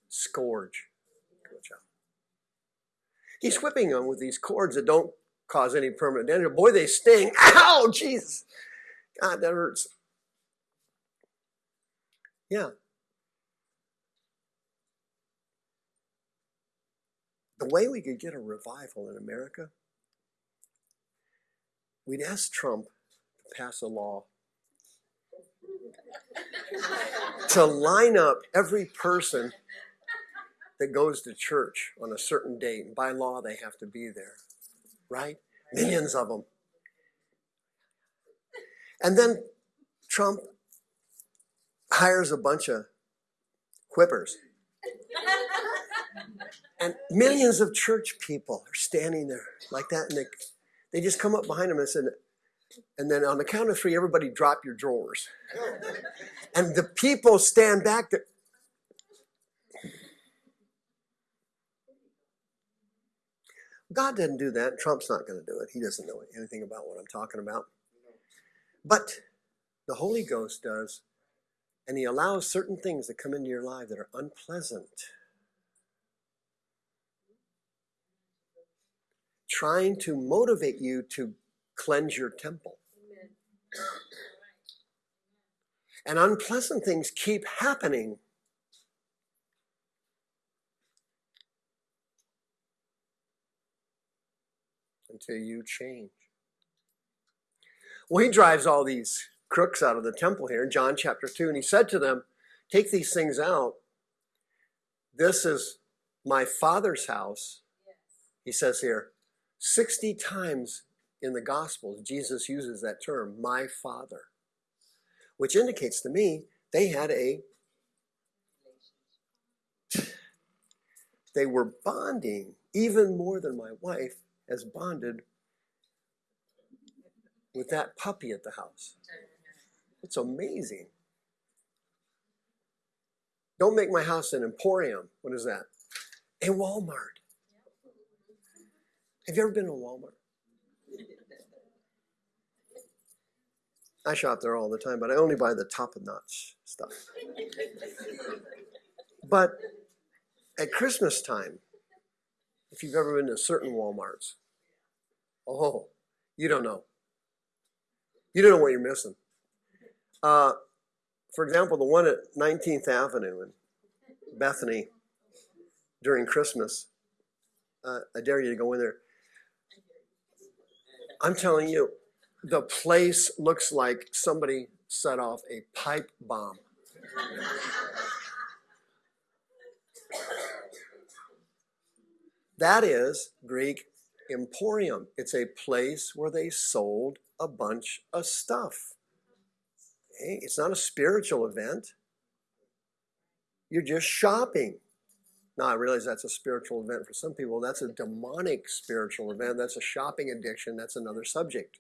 Speaker 1: scourge to a child. He's whipping them with these cords that don't cause any permanent damage. Boy they sting. Ow jesus. God that hurts. Yeah the way we could get a revival in america we'd ask trump to pass a law to line up every person that goes to church on a certain date. And by law, they have to be there, right? Millions of them. And then Trump hires a bunch of whippers. And millions of church people are standing there like that. And they, they just come up behind him and said, and then on the count of three, everybody drop your drawers. And the people stand back there. God didn't do that. Trump's not going to do it. He doesn't know anything about what I'm talking about. But the Holy Ghost does, and He allows certain things to come into your life that are unpleasant. Trying to motivate you to cleanse your temple. And unpleasant things keep happening. Until you change. Well, he drives all these crooks out of the temple here in John chapter 2, and he said to them, Take these things out. This is my father's house. He says here, 60 times in the Gospels, Jesus uses that term, my Father, which indicates to me they had a, they were bonding even more than my wife has bonded with that puppy at the house. It's amazing. Don't make my house an emporium. What is that? A Walmart. Have you ever been to Walmart? I shop there all the time, but I only buy the top of notch stuff. But at Christmas time, if you've ever been to certain Walmarts, oh, you don't know. You don't know what you're missing. Uh, for example, the one at 19th Avenue in Bethany during Christmas, uh, I dare you to go in there. I'm telling you, the place looks like somebody set off a pipe bomb. That is Greek emporium. It's a place where they sold a bunch of stuff. Okay? It's not a spiritual event. You're just shopping. Now, I realize that's a spiritual event for some people. That's a demonic spiritual event. That's a shopping addiction. That's another subject.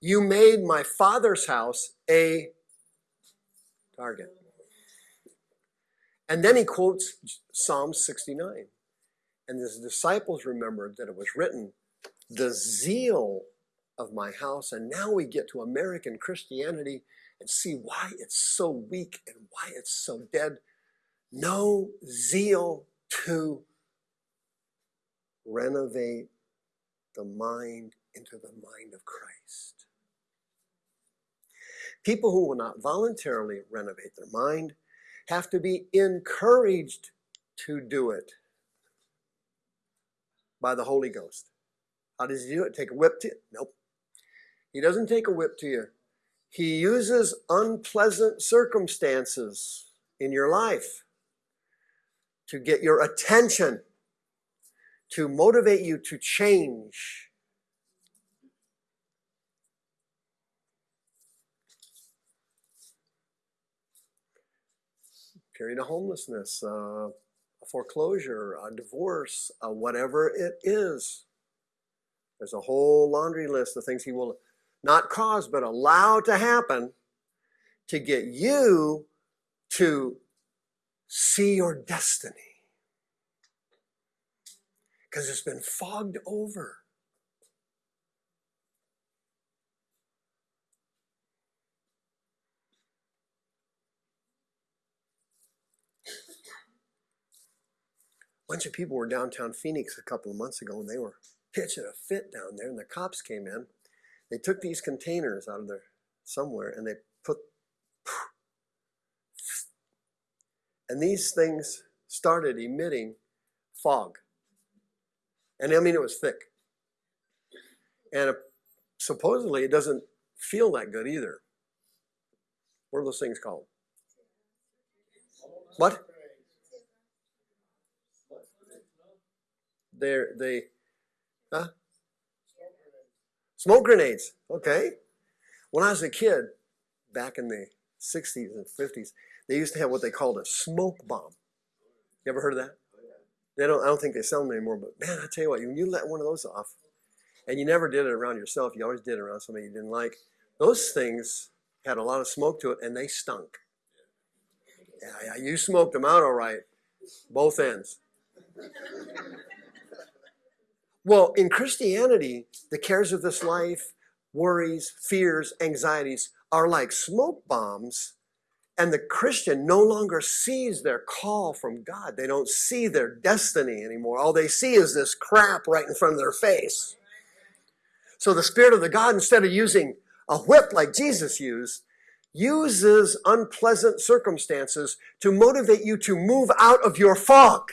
Speaker 1: You made my father's house a target. And then he quotes Psalm 69. And his disciples remembered that it was written, the zeal of my house. And now we get to American Christianity and see why it's so weak and why it's so dead. No zeal to renovate the mind into the mind of Christ. People who will not voluntarily renovate their mind have to be encouraged to do it by the Holy Ghost. How does he do it? Take a whip to you? Nope. He doesn't take a whip to you. He uses unpleasant circumstances in your life to get your attention, to motivate you to change. Period of homelessness, uh, a foreclosure, a divorce, uh, whatever it is. There's a whole laundry list of things he will not cause but allow to happen to get you to see your destiny. Because it's been fogged over. A bunch of people were downtown Phoenix a couple of months ago and they were pitching a fit down there and the cops came in. They took these containers out of there somewhere and they put and these things started emitting fog. And I mean it was thick. And uh, supposedly it doesn't feel that good either. What are those things called? What? They're they huh? Smoke grenades. Okay. When I was a kid back in the 60s and 50s they used to have what they called a smoke bomb. You ever heard of that? They don't I don't think they sell them anymore but man I tell you what when you let one of those off and you never did it around yourself you always did it around somebody you didn't like those things had a lot of smoke to it and they stunk. Yeah, yeah you smoked them out all right both ends. Well, in Christianity, the cares of this life, worries, fears, anxieties are like smoke bombs and the Christian no longer sees their call from God. They don't see their destiny anymore. All they see is this crap right in front of their face. So the Spirit of the God, instead of using a whip like Jesus used, uses unpleasant circumstances to motivate you to move out of your fog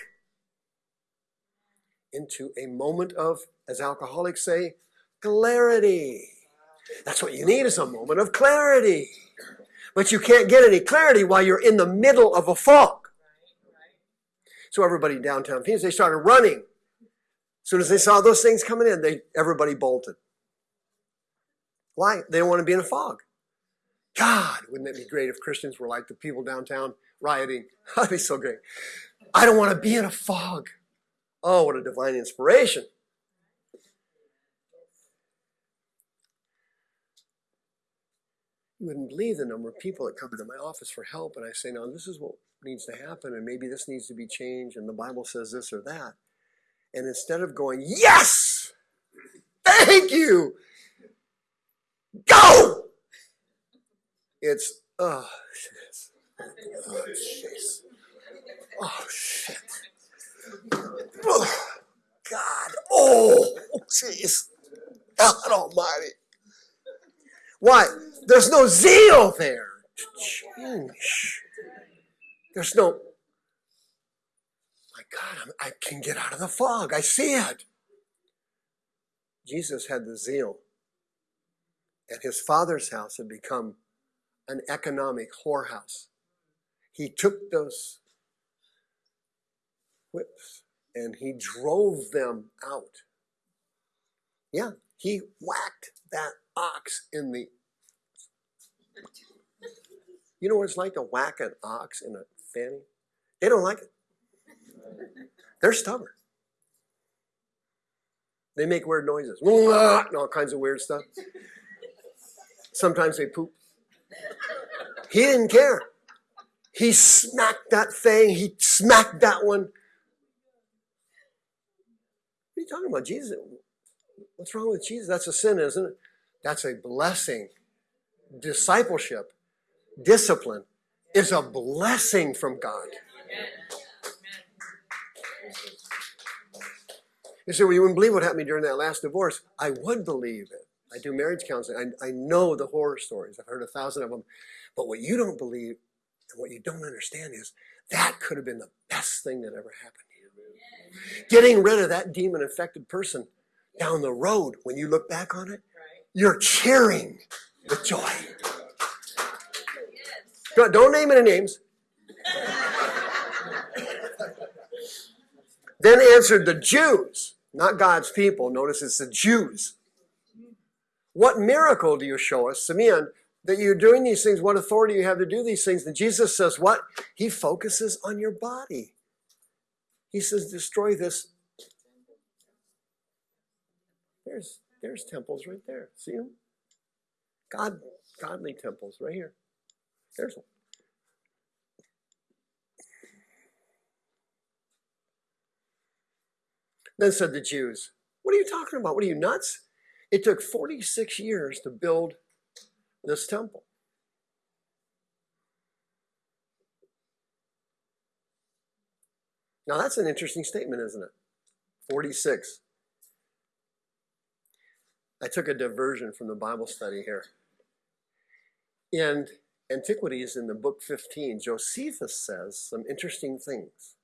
Speaker 1: into a moment of, as alcoholics say, clarity. That's what you need is a moment of clarity. But you can't get any clarity while you're in the middle of a fog. So everybody in downtown Phoenix, they started running. As soon as they saw those things coming in, they everybody bolted. Why? They don't want to be in a fog. God, wouldn't it be great if Christians were like the people downtown rioting? That'd be so great. I don't want to be in a fog. Oh, what a divine inspiration. You wouldn't believe the number of people that come to my office for help, and I say, now this is what needs to happen, and maybe this needs to be changed, and the Bible says this or that. And instead of going, yes, thank you, go, it's, oh, shit. Oh. Oh, shit. Oh, God. Oh, jeez. God almighty. Why? There's no zeal there. There's no, my God, I'm, I can get out of the fog. I see it. Jesus had the zeal. And his father's house had become an economic whorehouse. He took those whips and he drove them out. Yeah, he whacked that ox in the. You know what it's like to whack an ox in a fanny? They don't like it. They're stubborn. They make weird noises, and all kinds of weird stuff. Sometimes they poop. He didn't care. He smacked that thing. He smacked that one. What are you talking about? Jesus, what's wrong with Jesus? That's a sin, isn't it? That's a blessing. Discipleship, discipline is a blessing from God. You say, well, you wouldn't believe what happened during that last divorce. I would believe it. I do marriage counseling. I, I know the horror stories. I've heard a thousand of them. But what you don't believe and what you don't understand is that could have been the best thing that ever happened to you. Getting rid of that demon infected person down the road, when you look back on it, you're cheering with joy. Don't don't name any names. Then answered the Jews, not God's people. Notice it's the Jews. What miracle do you show us, seeing, that you're doing these things? What authority you have to do these things? And Jesus says, What? He focuses on your body. He says, Destroy this. There's there's temples right there. See them? God, godly temples right here. There's one. Then said the Jews, What are you talking about? What are you nuts? It took 46 years to build this temple. Now that's an interesting statement, isn't it? 46. I took a diversion from the Bible study here. In Antiquities, in the book 15, Josephus says some interesting things.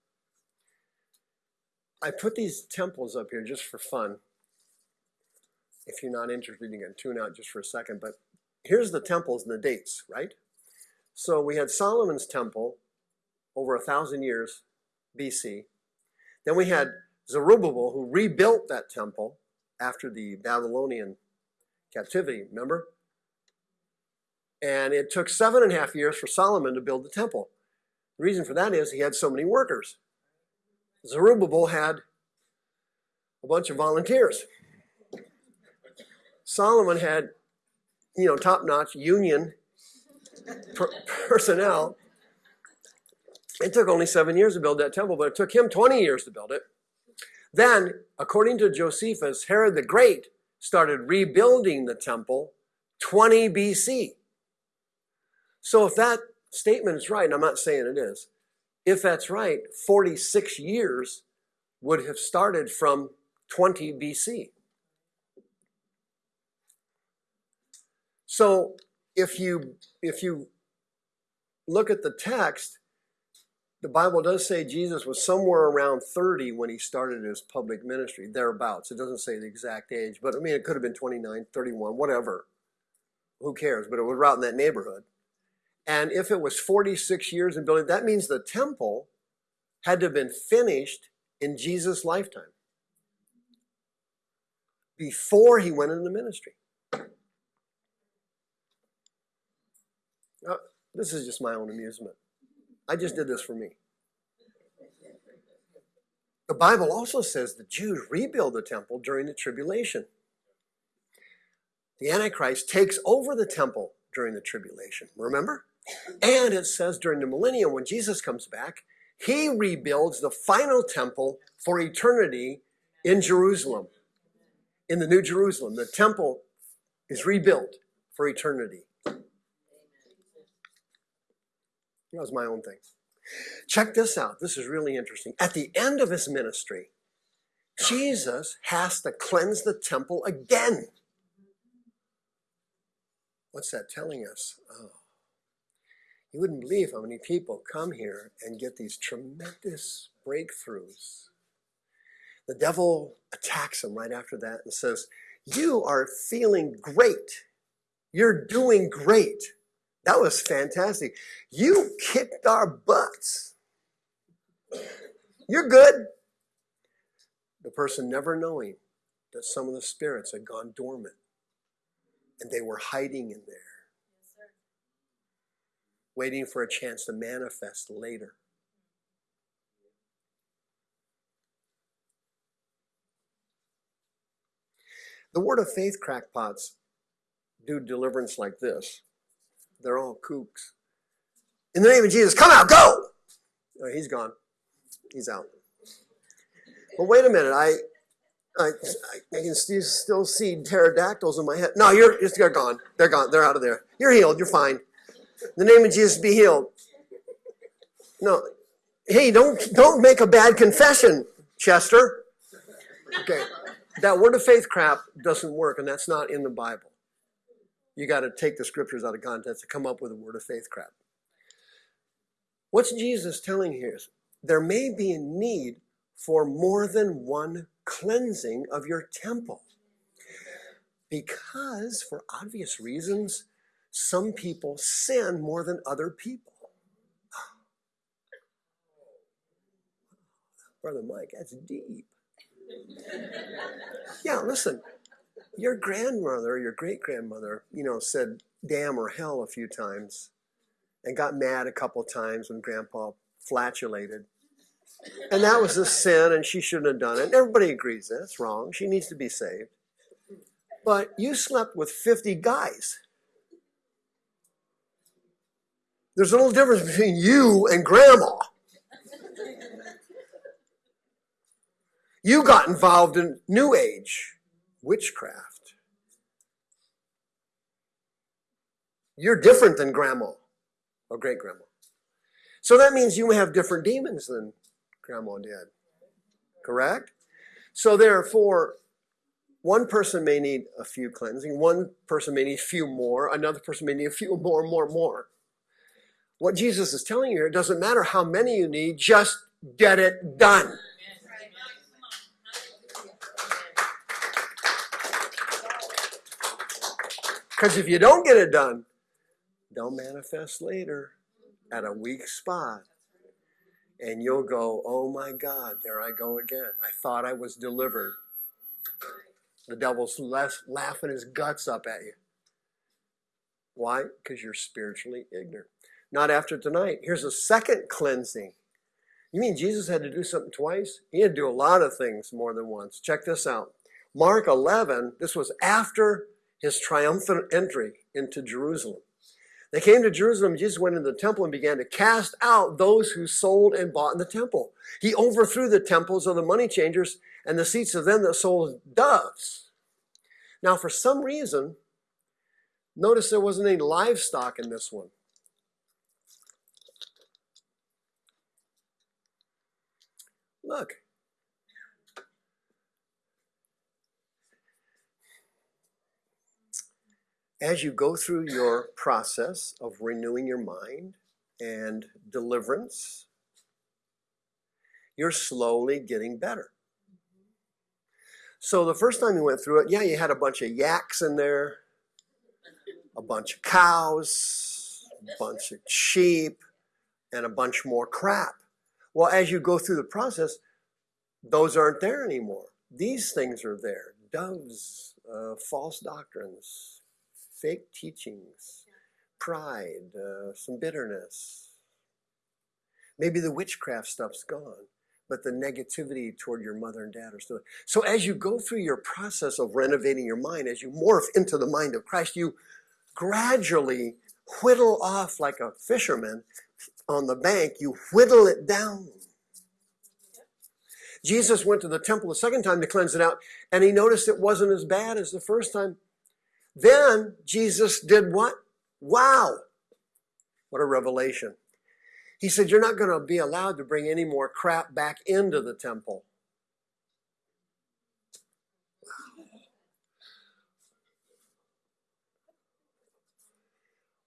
Speaker 1: I put these temples up here just for fun. If you're not interested, you can tune out just for a second. But here's the temples and the dates, right? So we had Solomon's temple over a thousand years BC. Then we had Zerubbabel who rebuilt that temple after the Babylonian captivity, remember? And it took seven and a half years for Solomon to build the temple. The reason for that is he had so many workers. Zerubbabel had a bunch of volunteers. Solomon had, you know, top-notch union per personnel. It took only seven years to build that temple, but it took him 20 years to build it. Then, according to Josephus, Herod the Great started rebuilding the temple 20 BC. So if that statement is right, and I'm not saying it is, if that's right, 46 years would have started from 20 BC. So if you if you look at the text, the Bible does say Jesus was somewhere around 30 when he started his public ministry, thereabouts. It doesn't say the exact age, but I mean, it could have been 29, 31, whatever. Who cares? But it was right in that neighborhood. And if it was 46 years in building, that means the temple had to have been finished in Jesus' lifetime before he went into ministry. Now, this is just my own amusement. I just did this for me. The Bible also says the Jews rebuild the temple during the tribulation. The Antichrist takes over the temple during the tribulation. Remember? And it says during the millennium, when Jesus comes back, he rebuilds the final temple for eternity in Jerusalem, in the New Jerusalem. The temple is rebuilt for eternity. That was my own thing. Check this out. This is really interesting. At the end of his ministry, Jesus has to cleanse the temple again. What's that telling us? Oh, you wouldn't believe how many people come here and get these tremendous breakthroughs. The devil attacks them right after that and says, You are feeling great. You're doing great. That was fantastic. You kicked our butts. You're good. The person never knowing that some of the spirits had gone dormant and they were hiding in there waiting for a chance to manifest later. The word of faith crackpots do deliverance like this. They're all kooks. In the name of Jesus, come out, go! Oh, he's gone. He's out. But wait a minute, I I, I can still, still see pterodactyls in my head. No, you're, just they're gone. They're gone. They're out of there. You're healed. You're fine. In the name of Jesus, be healed. No, hey, don't don't make a bad confession, Chester. Okay, that word of faith crap doesn't work, and that's not in the Bible. You got to take the scriptures out of context to come up with a word of faith crap. What's Jesus telling here? There may be a need for more than one cleansing of your temple. Because, for obvious reasons, some people sin more than other people. Brother Mike, that's deep. Yeah, listen, your grandmother, your great grandmother, you know, said damn or hell a few times and got mad a couple times when grandpa flatulated. And that was a sin and she shouldn't have done it. Everybody agrees that's wrong. She needs to be saved. But you slept with 50 guys. There's a little difference between you and grandma. You got involved in New Age witchcraft. You're different than grandma or great grandma. So that means you have different demons than grandma did. Correct? So therefore, one person may need a few cleansing, one person may need a few more, another person may need a few more, more, more. What Jesus is telling you here, it doesn't matter how many you need, just get it done. Because if you don't get it done, they'll manifest later at a weak spot. And you'll go, oh my God, there I go again. I thought I was delivered. The devil's less laughing his guts up at you. Why? Because you're spiritually ignorant. Not after tonight. Here's a second cleansing. You mean Jesus had to do something twice? He had to do a lot of things more than once. Check this out. Mark 11, this was after his triumphant entry into Jerusalem. They came to Jerusalem. Jesus went into the temple and began to cast out those who sold and bought in the temple. He overthrew the temples of the money changers and the seats of them that sold doves. Now, for some reason, notice there wasn't any livestock in this one. Look, as you go through your process of renewing your mind and deliverance, you're slowly getting better. So the first time you went through it, yeah, you had a bunch of yaks in there, a bunch of cows, a bunch of sheep, and a bunch more crap. Well, as you go through the process, those aren't there anymore. These things are there doves, uh, false doctrines, fake teachings, pride, uh, some bitterness. Maybe the witchcraft stuff's gone, but the negativity toward your mother and dad are still. So as you go through your process of renovating your mind, as you morph into the mind of Christ, you gradually whittle off like a fisherman on the bank, you whittle it down. Jesus went to the temple the second time to cleanse it out, and he noticed it wasn't as bad as the first time. Then Jesus did what? Wow. What a revelation. He said, You're not going to be allowed to bring any more crap back into the temple.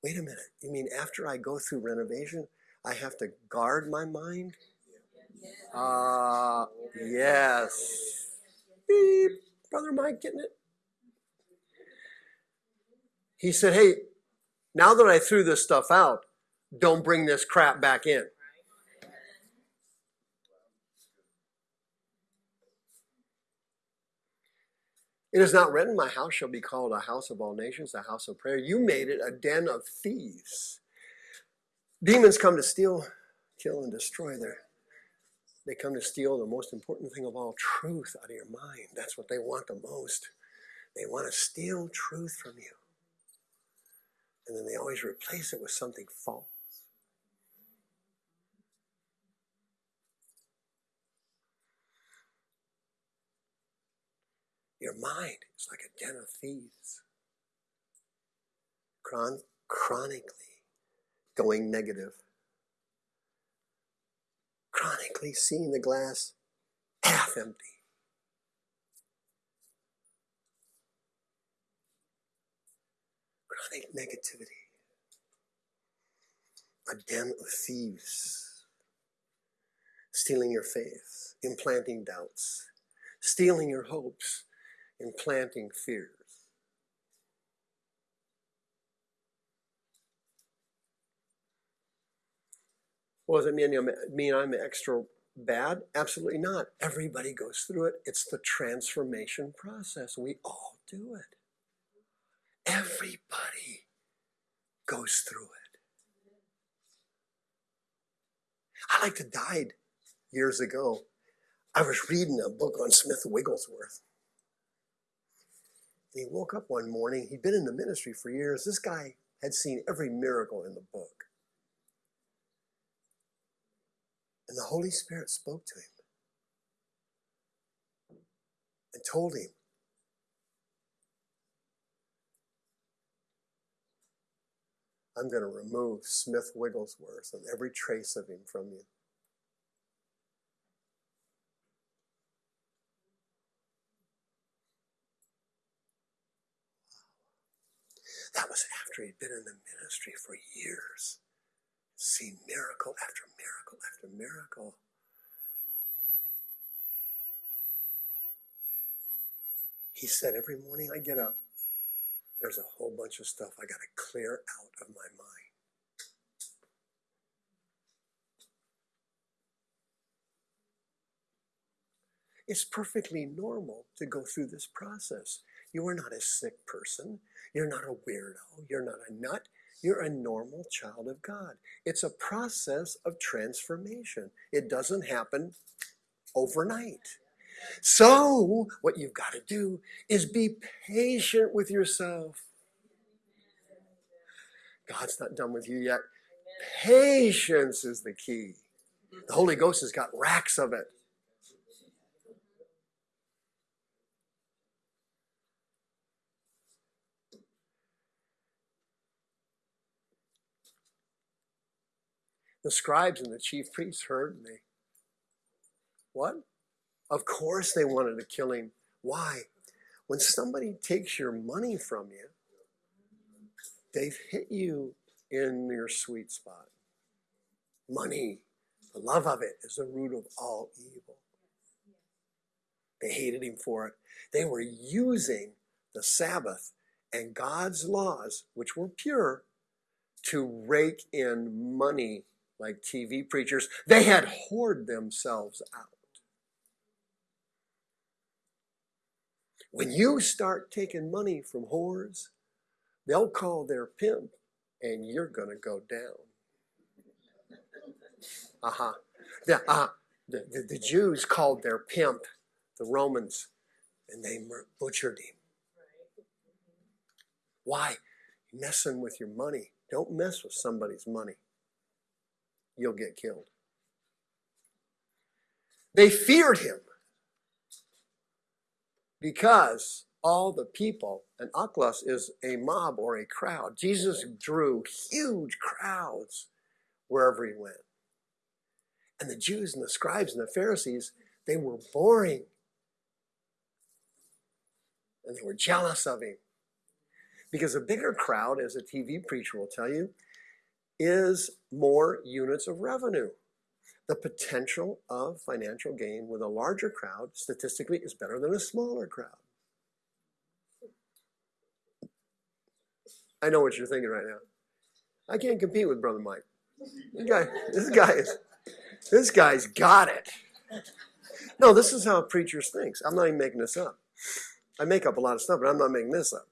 Speaker 1: Wait a minute. You mean after I go through renovation, I have to guard my mind? Uh, yes. Beep. Brother Mike getting it? He said, Hey, now that I threw this stuff out, don't bring this crap back in. It is not written, My house shall be called a house of all nations, a house of prayer. You made it a den of thieves. Demons come to steal, kill, and destroy their. They come to steal the most important thing of all truth out of your mind. That's what they want the most. They want to steal truth from you and then they always replace it with something false. Your mind is like a den of thieves, Chron- chronically going negative, chronically seeing the glass half empty. Chronic negativity, a den of thieves, stealing your faith, implanting doubts, stealing your hopes, implanting fears. Well, does it mean, I'm- mean I'm extra bad? Absolutely not. Everybody goes through it. It's the transformation process. We all do it. Everybody goes through it. I like to died years ago. I was reading a book on Smith Wigglesworth. And he woke up one morning. He'd been in the ministry for years. This guy had seen every miracle in the book. And the Holy Spirit spoke to him and told him, I'm going to remove Smith Wigglesworth and every trace of him from you. That was after he'd been in the ministry for years, seen miracle after miracle after miracle. He said, Every morning I get up, there's a whole bunch of stuff I got to clear out of my mind. It's perfectly normal to go through this process. You are not a sick person. You're not a weirdo. You're not a nut. You're a normal child of God. It's a process of transformation. It doesn't happen overnight. So, what you've got to do is be patient with yourself. God's not done with you yet. Patience is the key. The Holy Ghost has got racks of it. The scribes and the chief priests heard me. what? Of course they wanted to kill him. Why? When somebody takes your money from you, they've hit you in your sweet spot. Money, the love of it is the root of all evil. They hated him for it. They were using the Sabbath and God's laws, which were pure, to rake in money like TV preachers. They had hoard themselves out. When you start taking money from whores, they'll call their pimp and you're going to go down. Uh-huh. The, uh, the, the, the Jews called their pimp the Romans and they butchered him. Why? Messing with your money. Don't mess with somebody's money. You'll get killed. They feared him because all the people, and ochlos is a mob or a crowd. Jesus drew huge crowds wherever he went. And the Jews and the scribes and the Pharisees, they were boring. And they were jealous of him. Because a bigger crowd, as a TV preacher will tell you, is more units of revenue. The potential of financial gain with a larger crowd statistically is better than a smaller crowd. I know what you're thinking right now. I can't compete with Brother Mike. This guy, this guy is, this guy's got it. No, this is how preachers preacher thinks. I'm not even making this up. I make up a lot of stuff, but I'm not making this up.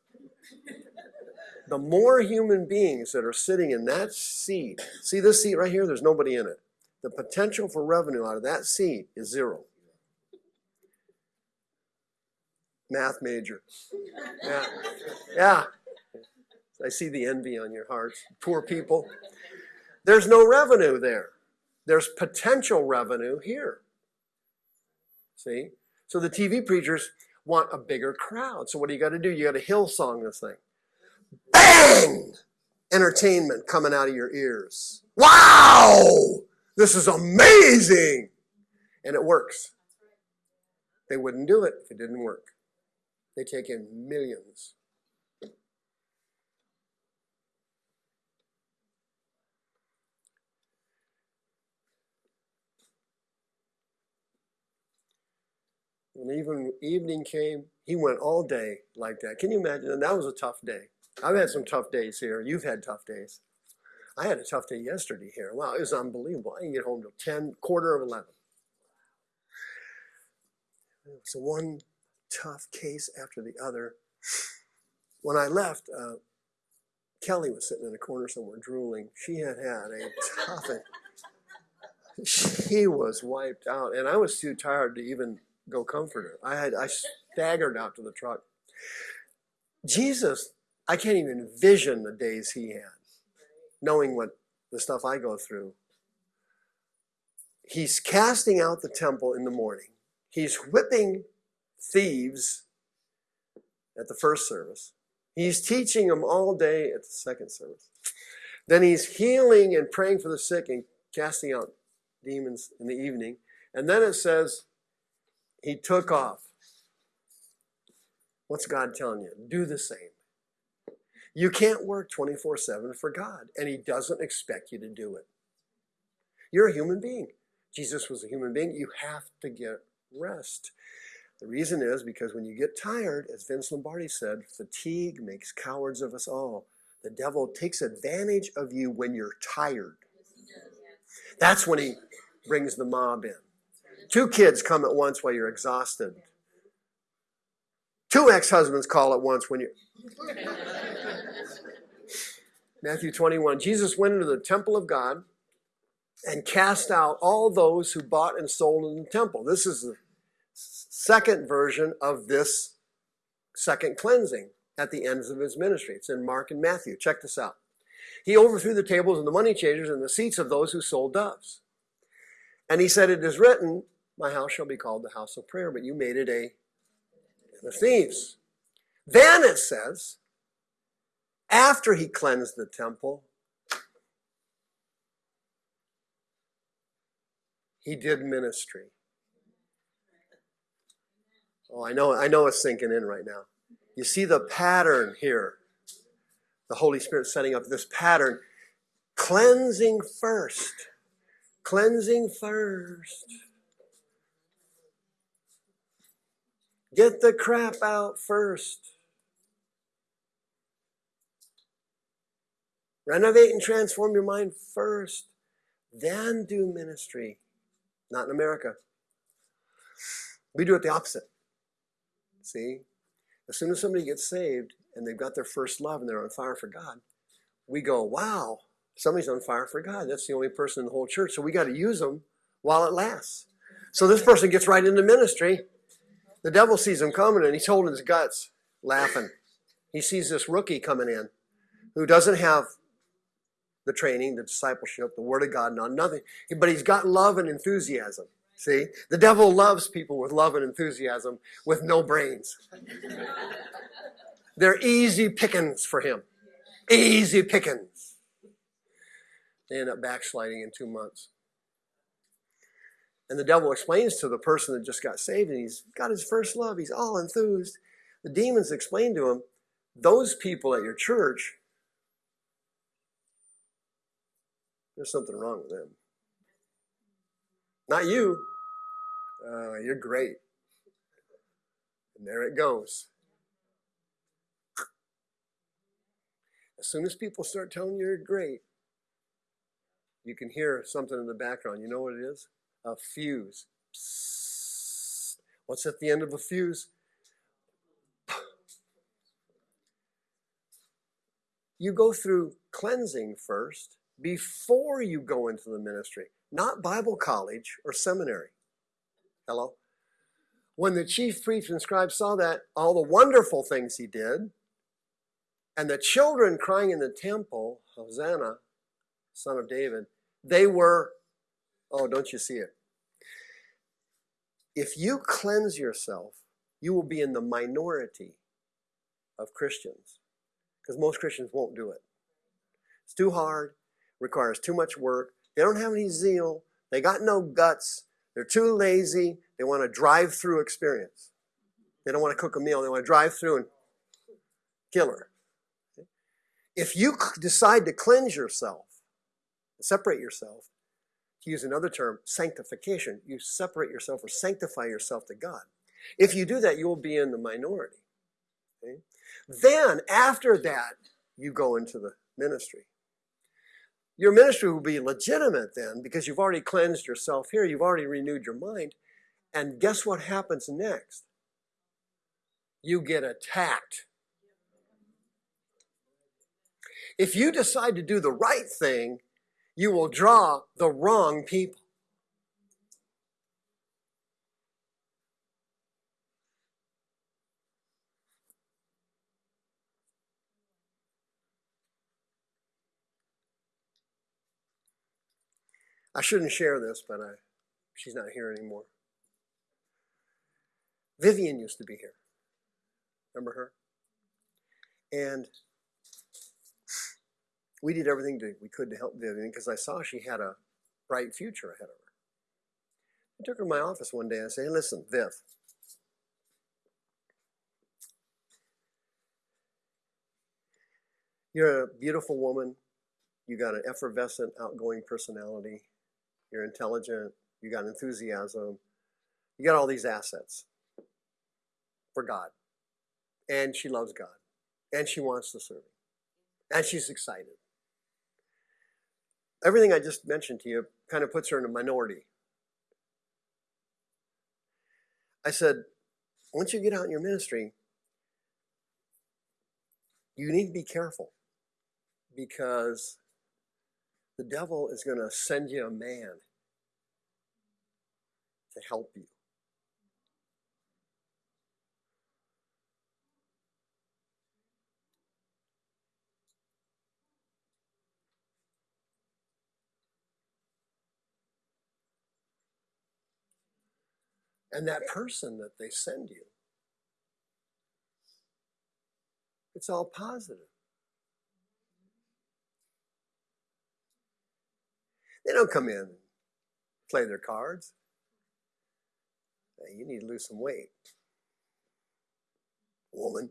Speaker 1: The more human beings that are sitting in that seat, see this seat right here? There's nobody in it. The potential for revenue out of that seat is zero. Math major. Yeah. Yeah. I see the envy on your hearts. Poor people. There's no revenue there. There's potential revenue here. See? So the TV preachers want a bigger crowd. So what do you got to do? You got to Hillsong this thing. Bang! Entertainment coming out of your ears. Wow! This is amazing. And it works. They wouldn't do it if it didn't work. They take in millions. When even evening came, he went all day like that. Can you imagine? And that was a tough day. I've had some tough days here. You've had tough days. I had a tough day yesterday here. Wow, it was unbelievable. I didn't get home till 10, quarter of 11. So one tough case after the other. When I left, uh, Kelly was sitting in a corner somewhere drooling. She had had a tough, she was wiped out, and I was too tired to even go comfort her. I had I staggered out to the truck. Jesus, I can't even envision the days he had, knowing what the stuff I go through. He's casting out the temple in the morning. He's whipping thieves at the first service. He's teaching them all day at the second service. Then he's healing and praying for the sick and casting out demons in the evening. And then it says he took off. What's God telling you? Do the same. You can't work 24 7 for God, and He doesn't expect you to do it. You're a human being. Jesus was a human being. You have to get rest. The reason is because when you get tired, as Vince Lombardi said, fatigue makes cowards of us all. The devil takes advantage of you when you're tired. That's when he brings the mob in. Two kids come at once while you're exhausted. Two ex-husbands call at once when you Matthew 21. Jesus went into the temple of God and cast out all those who bought and sold in the temple. This is the second version of this second cleansing at the ends of his ministry. It's in Mark and Matthew. Check this out. He overthrew the tables and the money changers and the seats of those who sold doves. And he said, It is written, My house shall be called the house of prayer, but you made it a the thieves. Then it says, after he cleansed the temple, he did ministry. Oh, I know, I know it's sinking in right now. You see the pattern here. The Holy Spirit setting up this pattern. Cleansing first. Cleansing first. Get the crap out first. Renovate and transform your mind first, then do ministry. Not in America. We do it the opposite. See? As soon as somebody gets saved and they've got their first love and they're on fire for God, we go, wow, somebody's on fire for God. That's the only person in the whole church. So we got to use them while it lasts. So this person gets right into ministry. The devil sees him coming and he's holding his guts, laughing. He sees this rookie coming in who doesn't have the training, the discipleship, the word of God, not nothing. But he's got love and enthusiasm. See, the devil loves people with love and enthusiasm with no brains. They're easy pickings for him. Easy pickings. They end up backsliding in two months. And the devil explains to the person that just got saved and he's got his first love, he's all enthused. The demons explain to him, those people at your church There's something wrong with them. Not you. Uh, you're great. And there it goes. As soon as people start telling you you're great, you can hear something in the background. You know what it is? A fuse. Psst. What's at the end of a fuse? You go through cleansing first before you go into the ministry, not Bible college or seminary. Hello? When the chief priest and scribe saw that, all the wonderful things he did, and the children crying in the temple, Hosanna, son of David, they were, oh, don't you see it? If you cleanse yourself, you will be in the minority of Christians because most Christians won't do it. It's too hard requires too much work. They don't have any zeal. They got no guts. They're too lazy. They want a drive-through experience. They don't want to cook a meal. They want to drive through and kill her. If you decide to cleanse yourself, separate yourself, to use another term, sanctification, you separate yourself or sanctify yourself to God. If you do that, you will be in the minority. Okay? Then, after that, you go into the ministry. Your ministry will be legitimate then because you've already cleansed yourself here, you've already renewed your mind. And guess what happens next? You get attacked. If you decide to do the right thing, you will draw the wrong people. I shouldn't share this, but I, she's not here anymore. Vivian used to be here. Remember her? And we did everything we could to help Vivian because I saw she had a bright future ahead of her. I took her to my office one day and I said, hey, listen, Viv. You're a beautiful woman. You got an effervescent, outgoing personality. You're intelligent. You got enthusiasm. You got all these assets for God. And she loves God. And she wants to serve. And she's excited. Everything I just mentioned to you kind of puts her in a minority. I said, once you get out in your ministry, you need to be careful because the devil is going to send you a man to help you. And that person that they send you, it's all positive. They don't come in and play their cards. Hey, you need to lose some weight. Woman.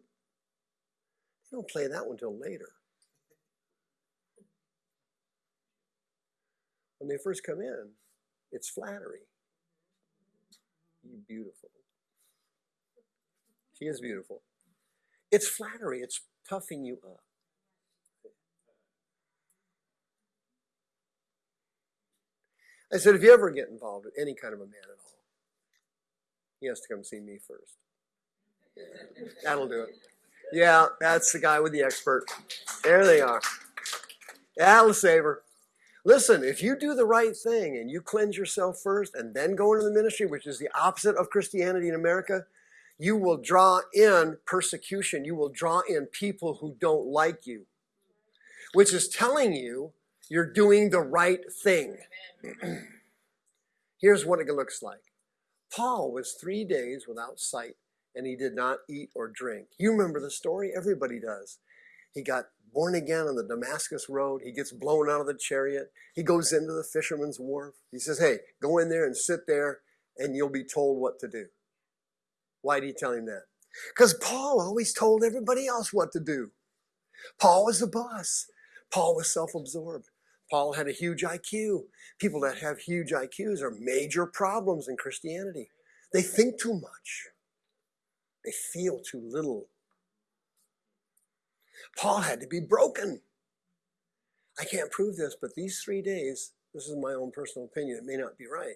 Speaker 1: They don't play that one till later. When they first come in, it's flattery. You beautiful. She is beautiful. It's flattery, it's puffing you up. I said, if you ever get involved with any kind of a man at all, he has to come see me first. That'll do it. Yeah, that's the guy with the expert. There they are. That'll save her. Listen, if you do the right thing and you cleanse yourself first and then go into the ministry, which is the opposite of Christianity in America, you will draw in persecution. You will draw in people who don't like you, which is telling you you're doing the right thing. Here's what it looks like Paul was three days without sight and he did not eat or drink. You remember the story? Everybody does. He got born again on the Damascus road. He gets blown out of the chariot. He goes into the fisherman's wharf. He says, Hey, go in there and sit there and you'll be told what to do. Why did he tell him that? Because Paul always told everybody else what to do. Paul was the boss. Paul was self absorbed. Paul had a huge IQ. People that have huge IQs are major problems in Christianity. They think too much, they feel too little. Paul had to be broken. I can't prove this, but these three days, this is my own personal opinion, it may not be right.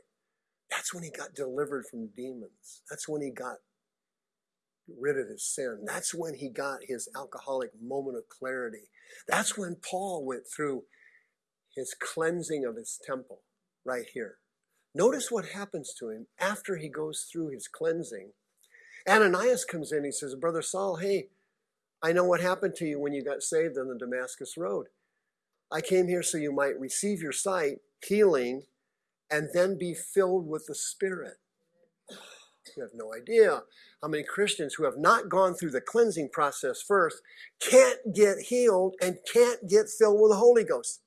Speaker 1: That's when he got delivered from demons. That's when he got rid of his sin. That's when he got his alcoholic moment of clarity. That's when Paul went through his cleansing of his temple right here. Notice what happens to him after he goes through his cleansing. Ananias comes in, he says, Brother Saul, hey, I know what happened to you when you got saved on the Damascus Road. I came here so you might receive your sight, healing, and then be filled with the Spirit. You have no idea how many Christians who have not gone through the cleansing process first can't get healed and can't get filled with the Holy Ghost.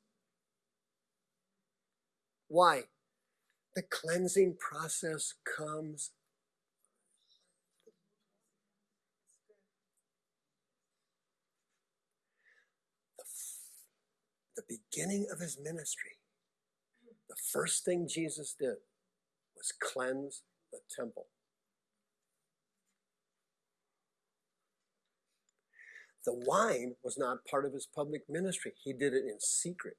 Speaker 1: Why? The cleansing process comes the, the beginning of his ministry. The first thing Jesus did was cleanse the temple. The wine was not part of his public ministry. He did it in secret.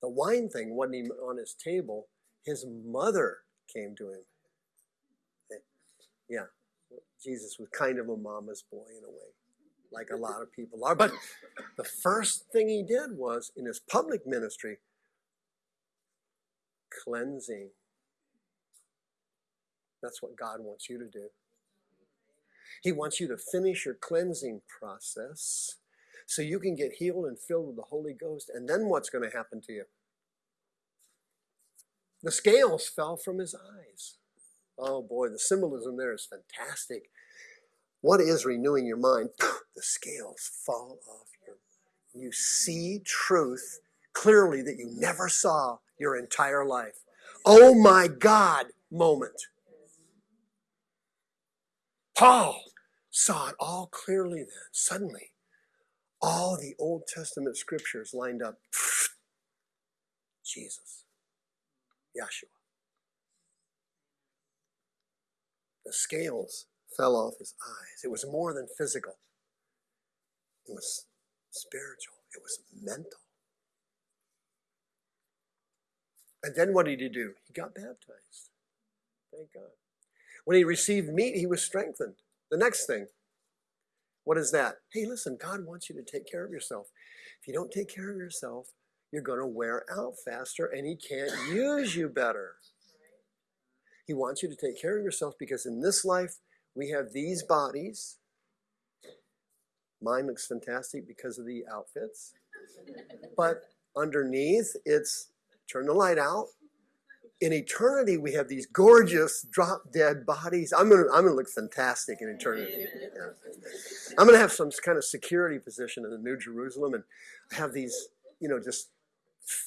Speaker 1: The wine thing wasn't even on his table. His mother came to him. Yeah, Jesus was kind of a mama's boy in a way, like a lot of people are. But the first thing he did was in his public ministry cleansing. That's what God wants you to do. He wants you to finish your cleansing process so you can get healed and filled with the Holy Ghost. And then what's going to happen to you? The scales fell from his eyes. Oh boy, the symbolism there is fantastic. What is renewing your mind? The scales fall off your. You see truth clearly that you never saw your entire life. Oh my God, moment. Paul saw it all clearly then. Suddenly, all the Old Testament scriptures lined up. Jesus, Yeshua. The scales fell off his eyes. It was more than physical, it was spiritual, it was mental. And then what did he do? He got baptized. Thank God. When he received meat, he was strengthened. The next thing, what is that? Hey, listen, God wants you to take care of yourself. If you don't take care of yourself, you're going to wear out faster and he can't use you better. He wants you to take care of yourself because in this life, we have these bodies. Mine looks fantastic because of the outfits. But underneath, it's turn the light out. In eternity, we have these gorgeous drop dead bodies. I'm gonna, I'm gonna look fantastic in eternity. Yeah. I'm gonna have some kind of security position in the New Jerusalem and have these, you know, just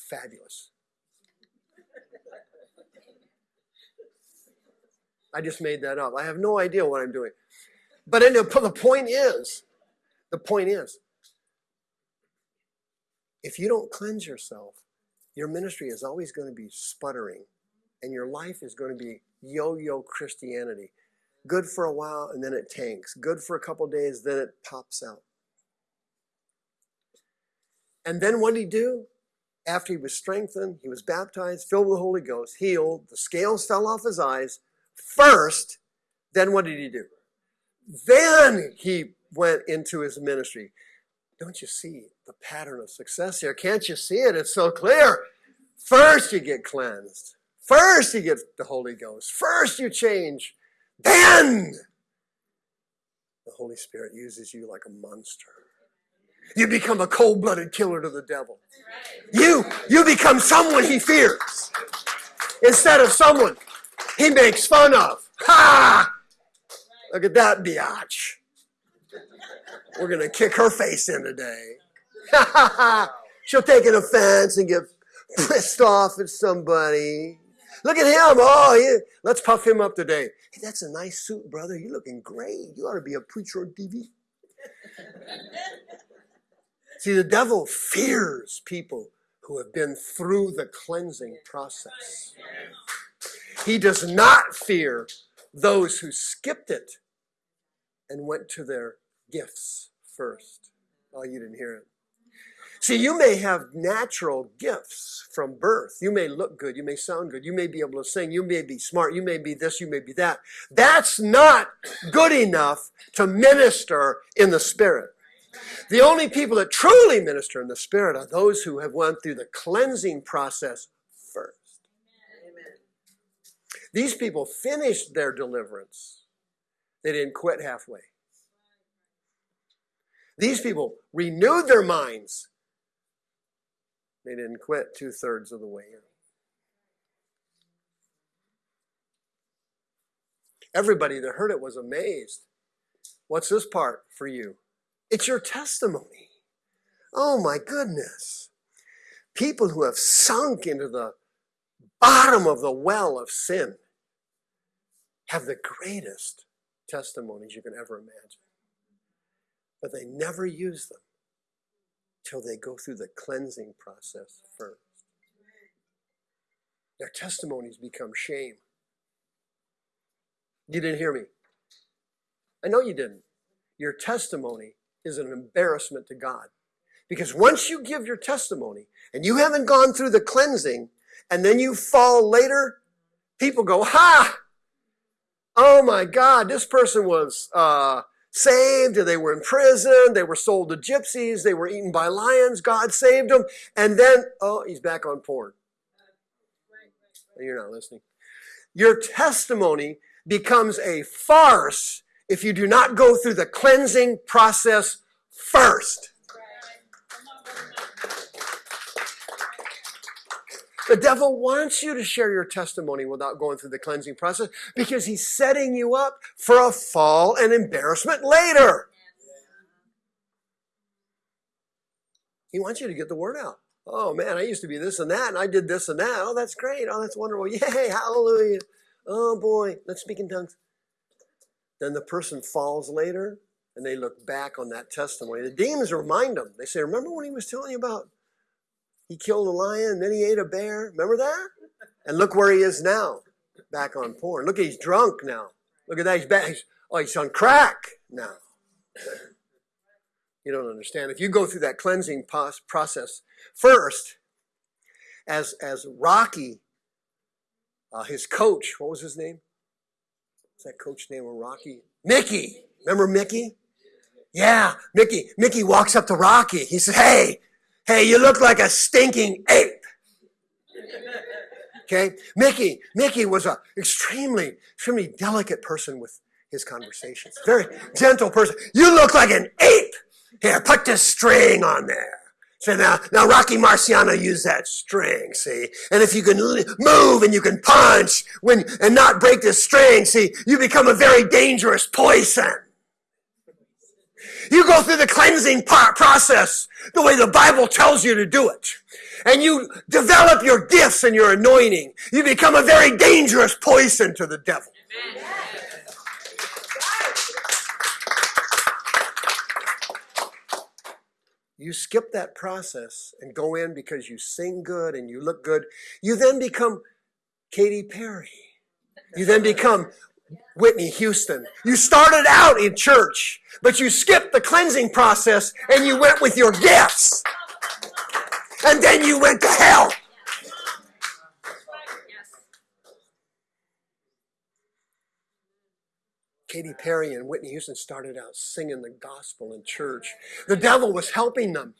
Speaker 1: fabulous. I just made that up. I have no idea what I'm doing. But anyway, the point is, the point is, if you don't cleanse yourself, your ministry is always going to be sputtering and your life is going to be yo-yo Christianity. Good for a while and then it tanks. Good for a couple days, then it pops out. And then what did he do? After he was strengthened, he was baptized, filled with the Holy Ghost, healed, the scales fell off his eyes. First, then what did he do? Then he went into his ministry. Don't you see the pattern of success here? Can't you see it? It's so clear. First, you get cleansed. First, you get the Holy Ghost. First, you change. Then, the Holy Spirit uses you like a monster. You become a cold-blooded killer to the devil. You, you become someone he fears instead of someone he makes fun of. Ha! Look at that biatch. We're to kick her face in today. She'll take an offense and get pissed off at somebody. Look at him. Oh, yeah. let's puff him up today. Hey, that's a nice suit, brother. You're looking great. You ought to be a preacher on TV. See, the devil fears people who have been through the cleansing process. He does not fear those who skipped it and went to their gifts first. Oh, you didn't hear it. See, you may have natural gifts from birth. You may look good. You may sound good. You may be able to sing. You may be smart. You may be this. You may be that. That's not good enough to minister in the Spirit. The only people that truly minister in the Spirit are those who have went through the cleansing process first. These people finished their deliverance. They didn't quit halfway. These people renewed their minds they didn't quit two thirds of the way in. Everybody that heard it was amazed. What's this part for you? It's your testimony. Oh my goodness. People who have sunk into the bottom of the well of sin have the greatest testimonies you can ever imagine. But they never use them till they go through the cleansing process first. Their testimonies become shame. You didn't hear me. I know you didn't. Your testimony is an embarrassment to God. Because once you give your testimony and you haven't gone through the cleansing and then you fall later, people go, ha! Oh my God, this person was uh, saved, or they were in prison, they were sold to gypsies, they were eaten by lions, God saved them, and then, oh, he's back on porn. You're not listening. Your testimony becomes a farce if you do not go through the cleansing process first. The devil wants you to share your testimony without going through the cleansing process because he's setting you up for a fall and embarrassment later. He wants you to get the word out. Oh man, I used to be this and that, and I did this and that. Oh, that's great. Oh, that's wonderful. Yay, hallelujah. Oh boy, let's speak in tongues. Then the person falls later and they look back on that testimony. The demons remind them. They say, Remember when he was telling you about he killed a lion, then he ate a bear? Remember that? And look where he is now, back on porn. Look, he's drunk now. Look at that. He's back. Oh, he's on crack now. You don't understand. If you go through that cleansing process first, as as Rocky, uh, his coach, what was his name? What's that coach name of Rocky? Mickey. Remember Mickey? Yeah, Mickey. Mickey walks up to Rocky. He says, "Hey, hey, you look like a stinking ape." Okay, Mickey. Mickey was a extremely, extremely delicate person with his conversations. Very gentle person. You look like an ape. Here, put this string on there. So now, now Rocky Marciano used that string, see? And if you can move and you can punch when, and not break the string, see, you become a very dangerous poison. You go through the cleansing process the way the Bible tells you to do it. And you develop your gifts and your anointing. You become a very dangerous poison to the devil. Amen. you skip that process and go in because you sing good and you look good, you then become Katy Perry. You then become Whitney Houston. You started out in church, but you skipped the cleansing process and you went with your gifts. And then you went to hell. Katy Perry and Whitney Houston started out singing the gospel in church. The devil was helping them.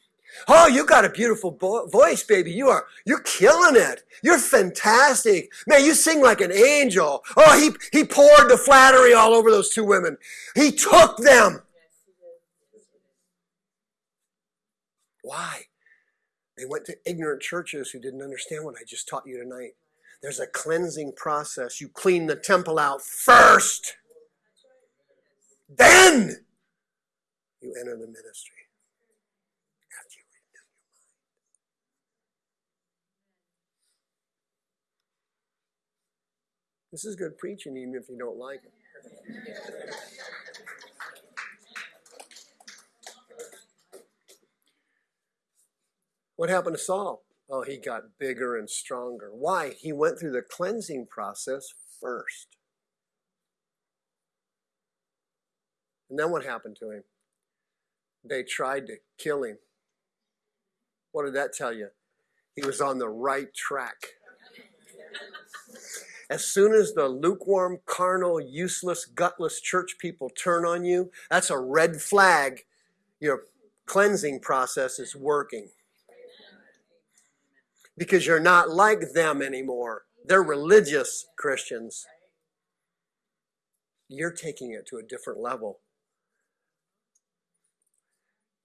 Speaker 1: Oh, you got a beautiful voice, baby. You are, you're killing it. You're fantastic. Man, you sing like an angel. Oh, he, he poured the flattery all over those two women. He took them. Why? They went to ignorant churches who didn't understand what I just taught you tonight. There's a cleansing process. You clean the temple out first. Then you enter the ministry. After you renew your mind. This is good preaching, even if you don't like it. What happened to Saul? Oh, he got bigger and stronger. Why? He went through the cleansing process first. And then what happened to him? They tried to kill him. What did that tell you? He was on the right track. As soon as the lukewarm, carnal, useless, gutless church people turn on you, that's a red flag. Your cleansing process is working. Because you're not like them anymore. They're religious Christians. You're taking it to a different level.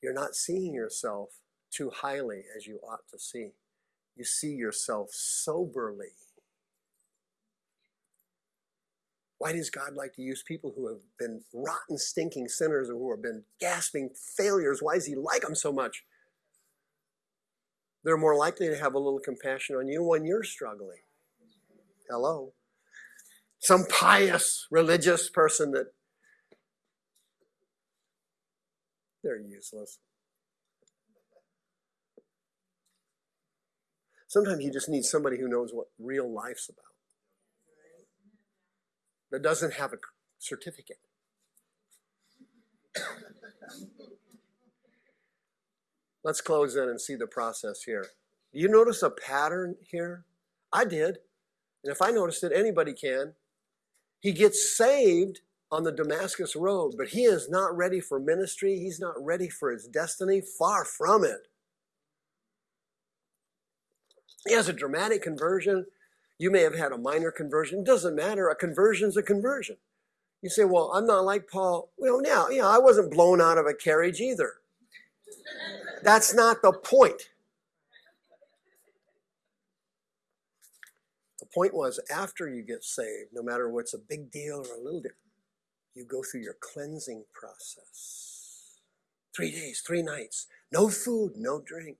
Speaker 1: You're not seeing yourself too highly as you ought to see. You see yourself soberly. Why does God like to use people who have been rotten, stinking sinners or who have been gasping failures? Why does He like them so much? They're more likely to have a little compassion on you when you're struggling. Hello. Some pious religious person that They're useless. Sometimes you just need somebody who knows what real life's about, that doesn't have a certificate. Let's close in and see the process here. Do you notice a pattern here? I did. And if I noticed it, anybody can. He gets saved on the Damascus Road, but he is not ready for ministry. He's not ready for his destiny. Far from it. He has a dramatic conversion, you may have had a minor conversion. Doesn't matter. A conversion is a conversion. You say, well, I'm not like Paul. Well, now, yeah, I wasn't blown out of a carriage either. That's not the point. The point was after you get saved, no matter what's a big deal or a little deal, you go through your cleansing process. Three days, three nights, no food, no drink.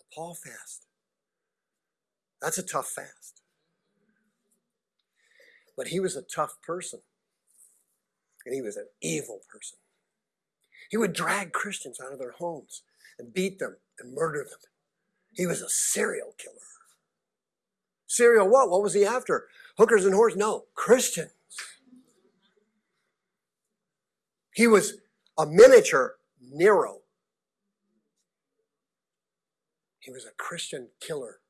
Speaker 1: A Paul fast. That's a tough fast. But he was a tough person. And he was an evil person. He would drag Christians out of their homes and beat them and murder them. He was a serial killer. Serial what? What was he after? Hookers and whores? No, Christians. He was a miniature Nero. He was a Christian killer.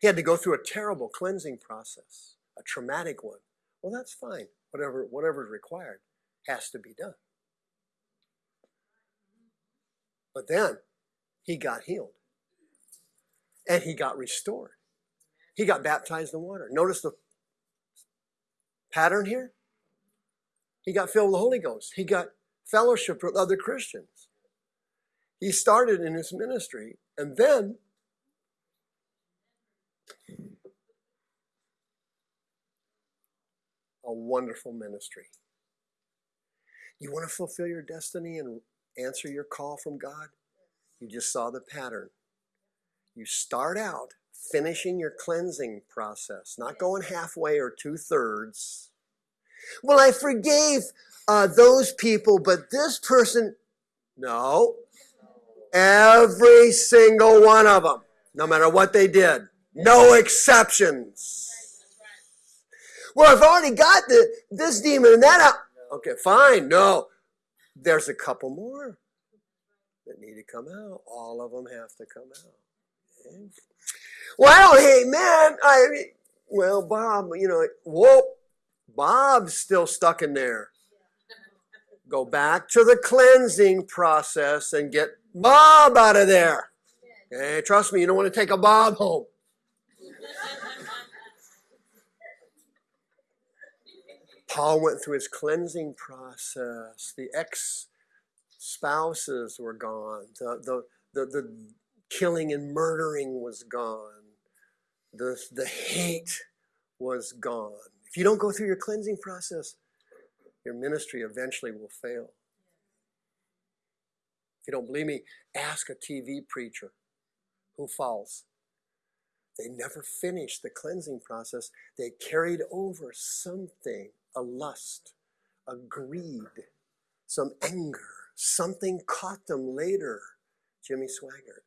Speaker 1: He had to go through a terrible cleansing process, a traumatic one. Well, that's fine. Whatever, whatever is required has to be done. But then he got healed and he got restored. He got baptized in water. Notice the pattern here. He got filled with the Holy Ghost. He got fellowship with other Christians. He started in his ministry and then a wonderful ministry. You want to fulfill your destiny and answer your call from God? You just saw the pattern. You start out finishing your cleansing process, not going halfway or two thirds. Well, I forgave uh, those people, but this person, no. Every single one of them, no matter what they did, no exceptions. Well, I've already got the, this demon and that out. Okay, fine. No, there's a couple more that need to come out. All of them have to come out. Okay? Well, hey, man, I, well, Bob, you know, whoa, Bob's still stuck in there. Go back to the cleansing process and get Bob out of there. Okay, trust me, you don't want to take a Bob home. Paul went through his cleansing process. The ex spouses were gone. The, the, the, the killing and murdering was gone. The, the hate was gone. If you don't go through your cleansing process, your ministry eventually will fail. If you don't believe me, ask a TV preacher who falls. They never finished the cleansing process. They carried over something a lust, a greed, some anger. Something caught them later. Jimmy Swaggart,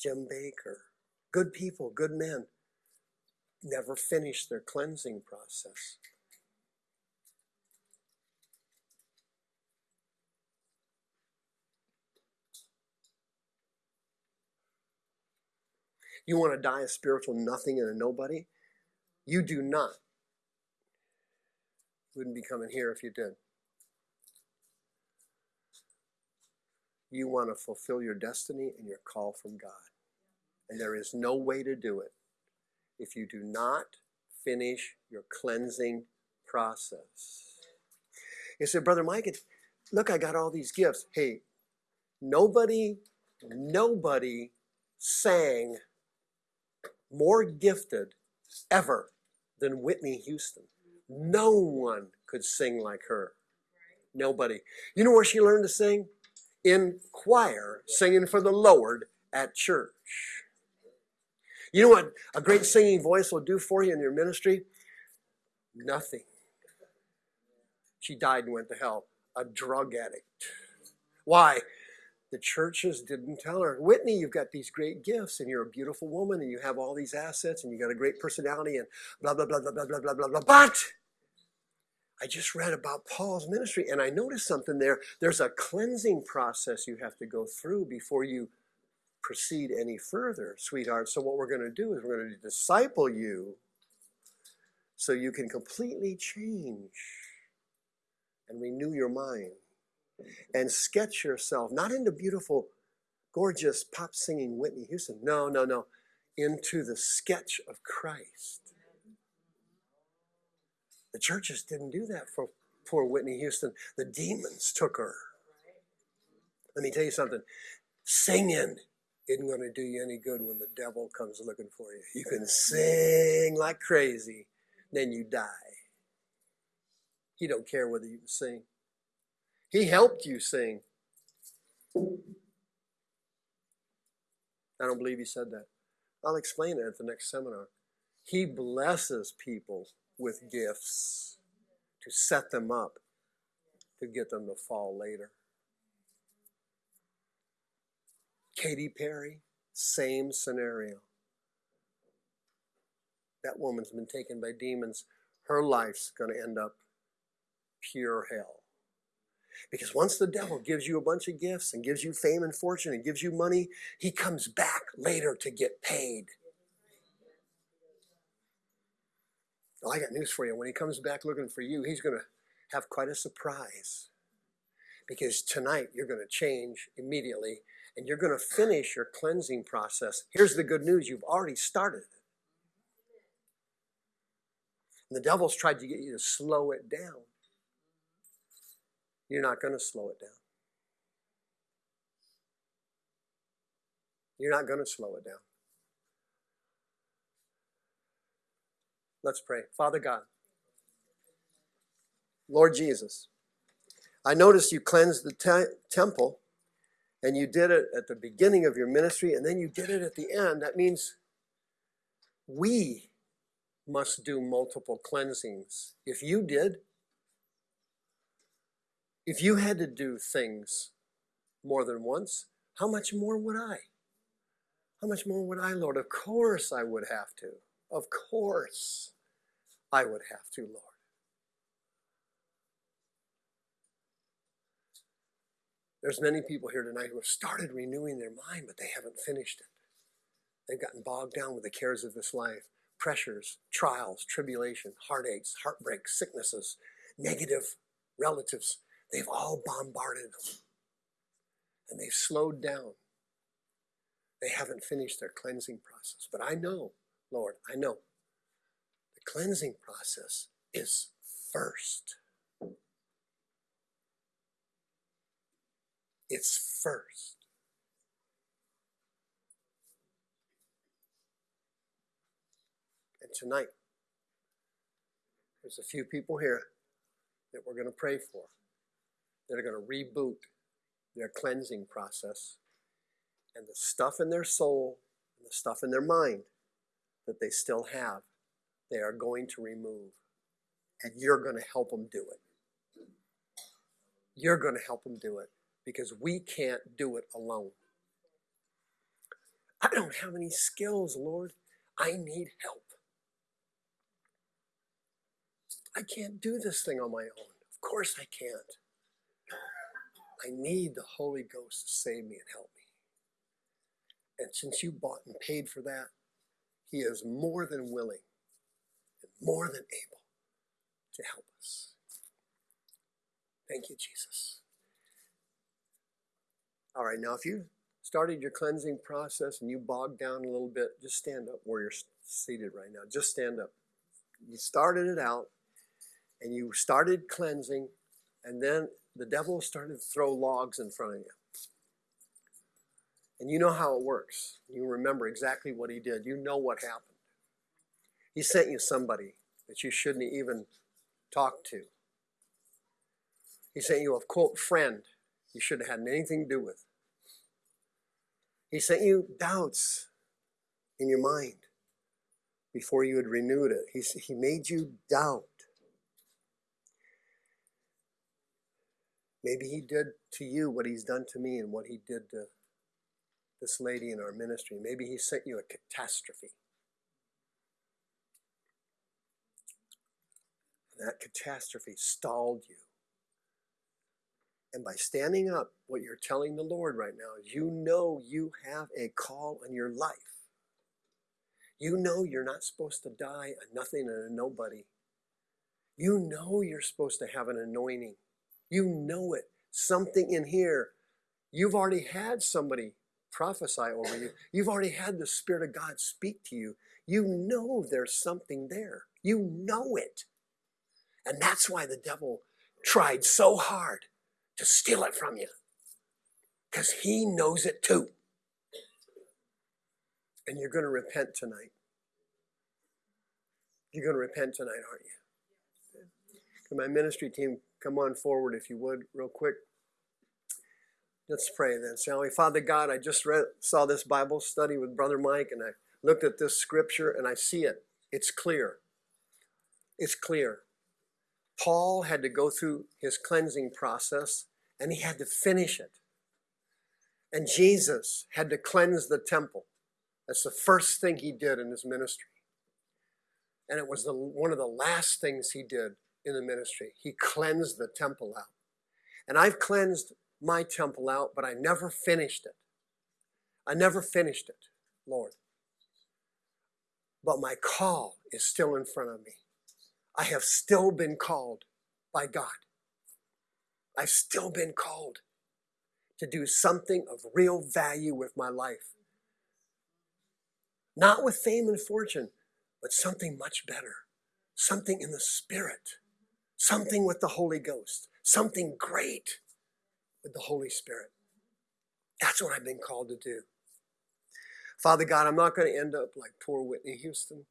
Speaker 1: Jim Bakker, good people, good men, never finished their cleansing process. You want to die a spiritual nothing and a nobody? You do not wouldn't be coming here if you did. You want to fulfill your destiny and your call from God. And there is no way to do it if you do not finish your cleansing process. You said, Brother Mike, look, I got all these gifts. Hey, nobody, nobody sang more gifted ever than Whitney Houston. No one could sing like her. Nobody. You know where she learned to sing? In choir, singing for the Lord at church. You know what a great singing voice will do for you in your ministry? Nothing. She died and went to hell. A drug addict. Why? The churches didn't tell her, Whitney, you've got these great gifts and you're a beautiful woman and you have all these assets and you got a great personality and blah, blah, blah, blah, blah, blah, blah, blah, blah. But I just read about Paul's ministry and I noticed something there. There's a cleansing process you have to go through before you proceed any further, sweetheart. So, what we're going to do is we're going to disciple you so you can completely change and renew your mind and sketch yourself not into beautiful, gorgeous pop singing Whitney Houston. No, no, no. Into the sketch of Christ. The churches didn't do that for poor Whitney Houston. The demons took her. Let me tell you something singing isn't going to do you any good when the devil comes looking for you. You can sing like crazy, then you die. He don't care whether you sing. He helped you sing. I don't believe he said that. I'll explain it at the next seminar. He blesses people with gifts to set them up to get them to fall later. Katy Perry, same scenario. That woman's been taken by demons. Her life's going to end up pure hell. Because once the devil gives you a bunch of gifts and gives you fame and fortune and gives you money, he comes back later to get paid. Well, I got news for you. When he comes back looking for you, he's going to have quite a surprise. Because tonight you're going to change immediately and you're going to finish your cleansing process. Here's the good news you've already started. And the devil's tried to get you to slow it down. You're not going to slow it down. You're not going to slow it down. Let's pray. Father God, Lord Jesus, I noticed you cleansed the te- temple and you did it at the beginning of your ministry and then you did it at the end. That means we must do multiple cleansings. If you did, if you had to do things more than once, how much more would I? How much more would I, Lord? Of course I would have to. Of course I would have to, Lord. There's many people here tonight who have started renewing their mind, but they haven't finished it. They've gotten bogged down with the cares of this life, pressures, trials, tribulation, heartaches, heartbreaks, sicknesses, negative relatives. They've all bombarded them. And they've slowed down. They haven't finished their cleansing process. But I know, Lord, I know cleansing process is first. It's first. And tonight, there's a few people here that we're going to pray for that are going to reboot their cleansing process and the stuff in their soul and the stuff in their mind that they still have, they are going to remove. And you're going to help them do it. You're going to help them do it because we can't do it alone. I don't have any skills, Lord. I need help. I can't do this thing on my own. Of course I can't. I need the Holy Ghost to save me and help me. And since you bought and paid for that, He is more than willing more than able to help us. Thank you, Jesus. All right, now if you started your cleansing process and you bogged down a little bit, just stand up where you're seated right now. Just stand up. You started it out and you started cleansing, and then the devil started to throw logs in front of you. And you know how it works. You remember exactly what he did. You know what happened. He sent you somebody that you shouldn't even talk to. He sent you a quote friend you shouldn't have had anything to do with. He sent you doubts in your mind before you had renewed it. He, he made you doubt. Maybe he did to you what he's done to me and what he did to this lady in our ministry. Maybe he sent you a catastrophe. That catastrophe stalled you. And by standing up, what you're telling the Lord right now you know you have a call on your life. You know you're not supposed to die a nothing and a nobody. You know you're supposed to have an anointing. You know it. Something in here. You've already had somebody prophesy over you. You've already had the Spirit of God speak to you. You know there's something there. You know it. And that's why the devil tried so hard to steal it from you. Because he knows it too. And you're going to repent tonight. You're going to repent tonight, aren't you? Can my ministry team come on forward if you would, real quick? Let's pray then, shall we? Father God, I just read, saw this Bible study with Brother Mike, and I looked at this scripture and I see it. It's clear. It's clear. Paul had to go through his cleansing process and he had to finish it. And Jesus had to cleanse the temple. That's the first thing he did in his ministry. And it was the, one of the last things he did in the ministry. He cleansed the temple out. And I've cleansed my temple out, but I never finished it. I never finished it, Lord. But my call is still in front of me. I have still been called by God. I've still been called to do something of real value with my life. Not with fame and fortune, but something much better. Something in the Spirit. Something with the Holy Ghost. Something great with the Holy Spirit. That's what I've been called to do. Father God, I'm not going to end up like poor Whitney Houston.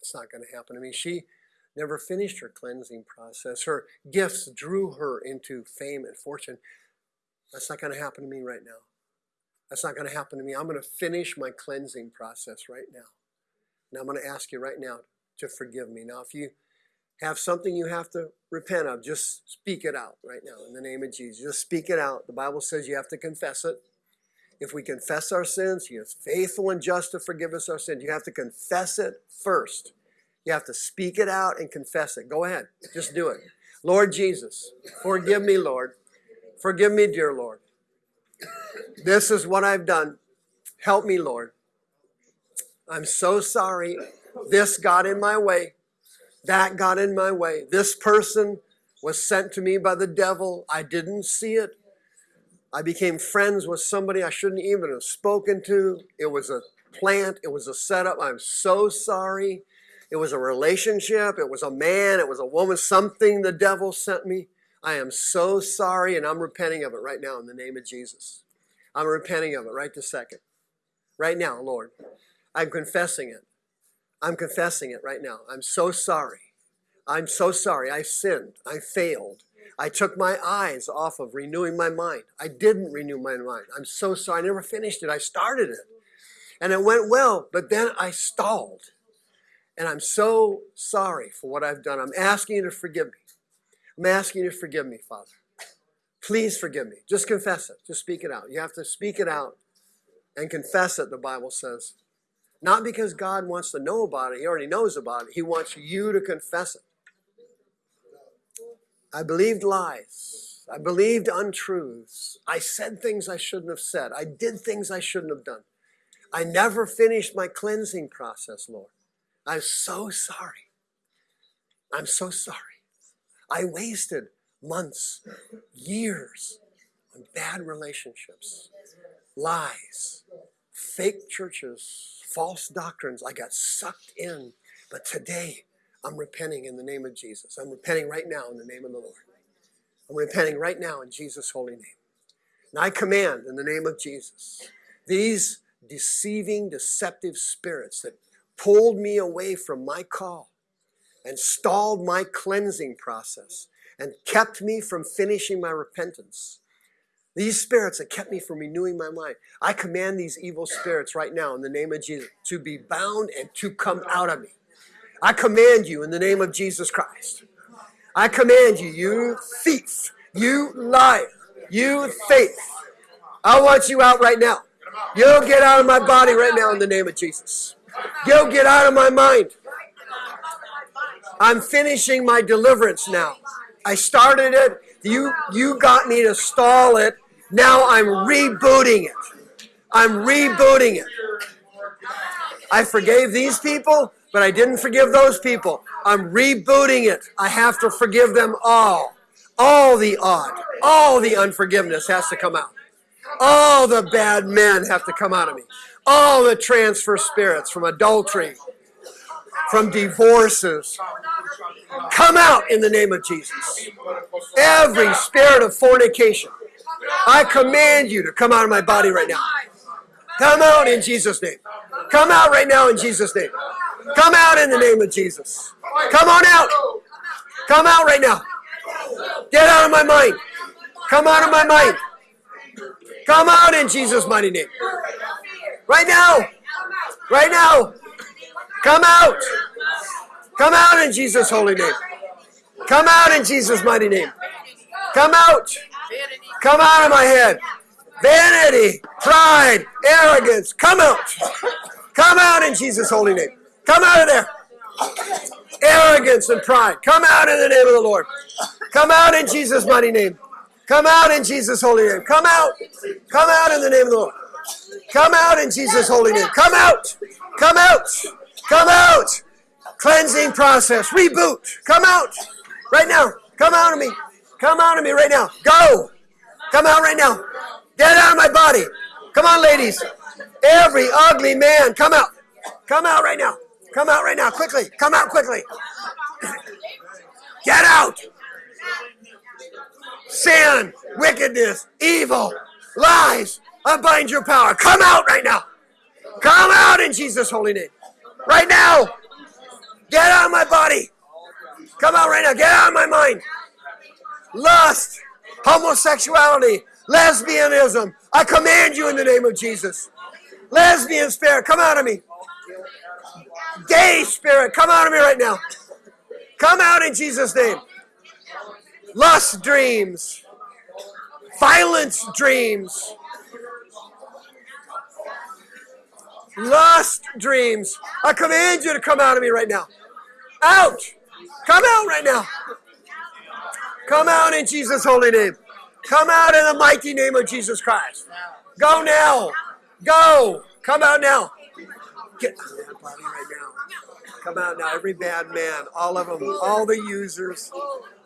Speaker 1: It's not going to happen to me. She never finished her cleansing process. Her gifts drew her into fame and fortune. That's not going to happen to me right now. That's not going to happen to me. I'm going to finish my cleansing process right now. And I'm going to ask you right now to forgive me. Now, if you have something you have to repent of, just speak it out right now in the name of Jesus. Just speak it out. The Bible says you have to confess it. If we confess our sins, He is faithful and just to forgive us our sins. You have to confess it first. You have to speak it out and confess it. Go ahead. Just do it. Lord Jesus, forgive me, Lord. Forgive me, dear Lord. This is what I've done. Help me, Lord. I'm so sorry. This got in my way. That got in my way. This person was sent to me by the devil. I didn't see it. I became friends with somebody I shouldn't even have spoken to. It was a plant. It was a setup. I'm so sorry. It was a relationship. It was a man. It was a woman. Something the devil sent me. I am so sorry and I'm repenting of it right now in the name of Jesus. I'm repenting of it right this second. Right now, Lord. I'm confessing it. I'm confessing it right now. I'm so sorry. I'm so sorry. I sinned. I failed. I took my eyes off of renewing my mind. I didn't renew my mind. I'm so sorry. I never finished it. I started it. And it went well, but then I stalled. And I'm so sorry for what I've done. I'm asking you to forgive me. I'm asking you to forgive me, Father. Please forgive me. Just confess it. Just speak it out. You have to speak it out and confess it, the Bible says. Not because God wants to know about it. He already knows about it. He wants you to confess it. I believed lies. I believed untruths. I said things I shouldn't have said. I did things I shouldn't have done. I never finished my cleansing process, Lord. I'm so sorry. I'm so sorry. I wasted months, years on bad relationships, lies, fake churches, false doctrines. I got sucked in. But today, I'm repenting in the name of Jesus. I'm repenting right now in the name of the Lord. I'm repenting right now in Jesus' holy name. And I command in the name of Jesus these deceiving, deceptive spirits that pulled me away from my call and stalled my cleansing process and kept me from finishing my repentance. These spirits that kept me from renewing my mind, I command these evil spirits right now in the name of Jesus to be bound and to come out of me. I command you in the name of Jesus Christ. I command you, you thief, you liar, you faith. I want you out right now. You'll get out of my body right now in the name of Jesus. You'll get out of my mind. I'm finishing my deliverance now. I started it. You you got me to stall it. Now I'm rebooting it. I'm rebooting it. I forgave these people, but I didn't forgive those people. I'm rebooting it. I have to forgive them all. All the odd, all the unforgiveness has to come out. All the bad men have to come out of me. All the transfer spirits from adultery, from divorces, come out in the name of Jesus. Every spirit of fornication, I command you to come out of my body right now. Come out in Jesus' name. Come out right now in Jesus' name. Come out in the name of Jesus. Come on out. Come out right now. Get out of my mind. Come out of my mind. Come out in Jesus' mighty name. Right now. Right now. Come out. Come out in Jesus' holy name. Come out in Jesus' mighty name. Come out. Come out of my head. Vanity, pride, arrogance. Come out. Come out in Jesus' holy name. Come out of there. Arrogance and pride. Come out in the name of the Lord. Come out in Jesus' mighty name. Come out in Jesus' holy name. Come out. Come out in the name of the Lord. Come out in Jesus' holy name. Come out. Come out. Come out. Cleansing process. Reboot. Come out. Right now. Come out of me. Come out of me right now. Go. Come out right now. Get out of my body. Come on, ladies. Every ugly man, come out. Come out right now. Come out right now. Quickly. Come out quickly. Get out. Sin, wickedness, evil, lies. I bind your power. Come out right now. Come out in Jesus' holy name. Right now. Get out of my body. Come out right now. Get out of my mind. Lust, homosexuality, lesbianism. I command you in the name of Jesus. Lesbian spirit, come out of me. Gay spirit, come out of me right now. Come out in Jesus' name. Lust dreams, violence dreams, lust dreams. I command you to come out of me right now. Out! Come out right now. Come out in Jesus' holy name. Come out in the mighty name of Jesus Christ. Go now. Go. Come out now. Get out of body right now. Come out now. Every bad man, all of them, all the users.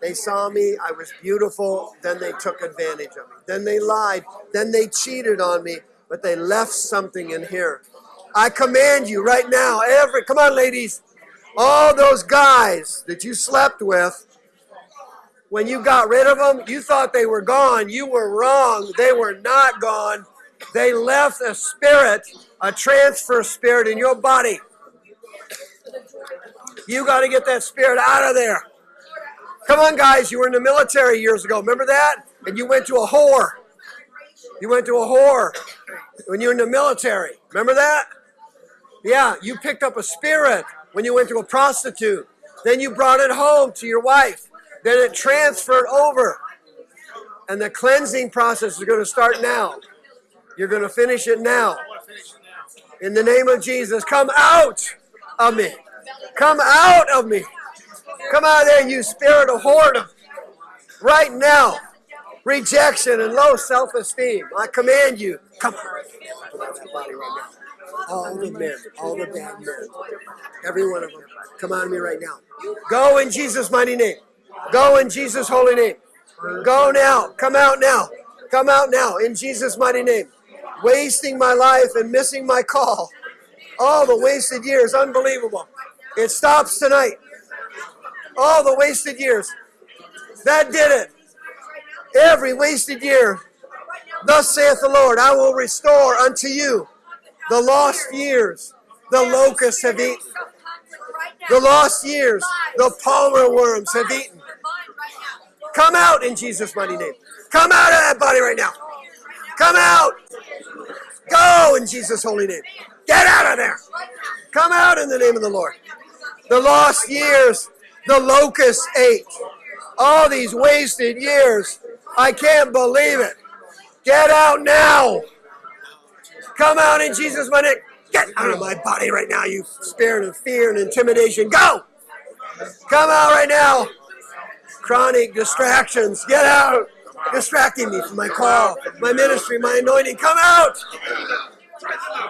Speaker 1: They saw me. I was beautiful. Then they took advantage of me. Then they lied. Then they cheated on me. But they left something in here. I command you right now. Every come on, ladies. All those guys that you slept with when you got rid of them, you thought they were gone. You were wrong. They were not gone. They left a spirit, a transfer spirit in your body. You got to get that spirit out of there. Come on, guys. You were in the military years ago. Remember that? And you went to a whore. You went to a whore when you were in the military. Remember that? Yeah, you picked up a spirit when you went to a prostitute. Then you brought it home to your wife. Then it transferred over. And the cleansing process is going to start now. You're going to finish it now. In the name of Jesus, come out of me. Come out of me. Come out of there, you spirit of whoredom. Right now. Rejection and low self esteem. I command you. Come out of all the men, all the bad men, every one of them. Come on me right now. Go in Jesus' mighty name. Go in Jesus' holy name. Go now. Come out now. Come out now in Jesus' mighty name. Wasting my life and missing my call. All the wasted years, unbelievable. It stops tonight. All the wasted years. That did it. Every wasted year. Thus saith the Lord, I will restore unto you the lost years, the locusts have eaten. The lost years, the palmer worms have eaten. Come out in Jesus' mighty name. Come out of that body right now. Come out. Go in Jesus' holy name. Get out of there. Come out in the name of the Lord. The lost years, the locusts ate. All these wasted years. I can't believe it. Get out now. Come out in Jesus' mighty name. Get out of my body right now, you spirit of fear and intimidation. Go! Come out right now. Chronic distractions. Get out. Distracting me from my call, my ministry, my anointing. Come out.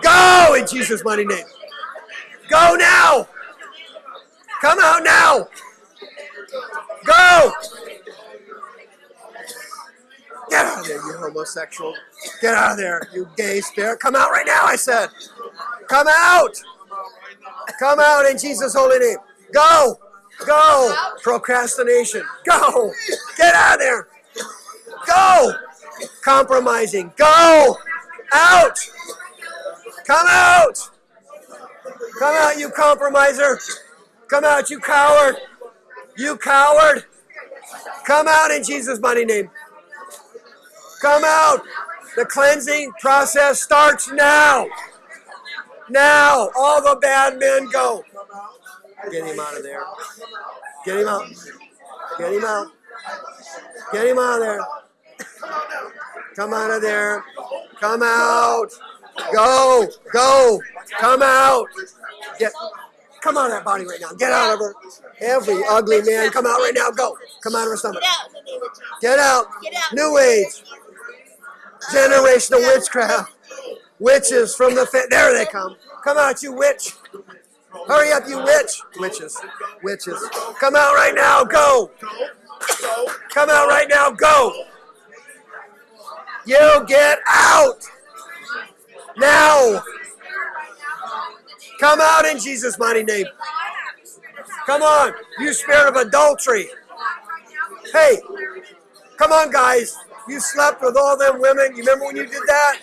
Speaker 1: Go in Jesus' mighty name. Go now. Come out now. Go. Get out of there, you homosexual. Get out of there, you gay spirit. Come out right now, I said. Come out. Come out in Jesus' holy name. Go. Go. Procrastination. Go. Get out of there. Go. Compromising. Go. Out. Come out. Come out, you compromiser. Come out, you coward. You coward. Come out in Jesus' mighty name. Come out. The cleansing process starts now. Now. All the bad men go. Get him out of there. Get him out. Get him out. Get him out of there. Come out of there. Come out. Go. Go. Come out. Get. Come out of that body right now. Get out of her. Every ugly man, come out right now. Go. Come out of her stomach.
Speaker 2: Get out in the name of Jesus.
Speaker 1: Get out.
Speaker 2: Get out.
Speaker 1: New age. Generational witchcraft. Witches from the fa- there they come. Come out, you witch. Hurry up, you witch. Witches. Witches. Come out right now. Go. Come out right now. Go. You get out. Now. Come out in Jesus' mighty name. Come on, you spirit of adultery. Hey, come on, guys. You slept with all them women. You remember when you did that?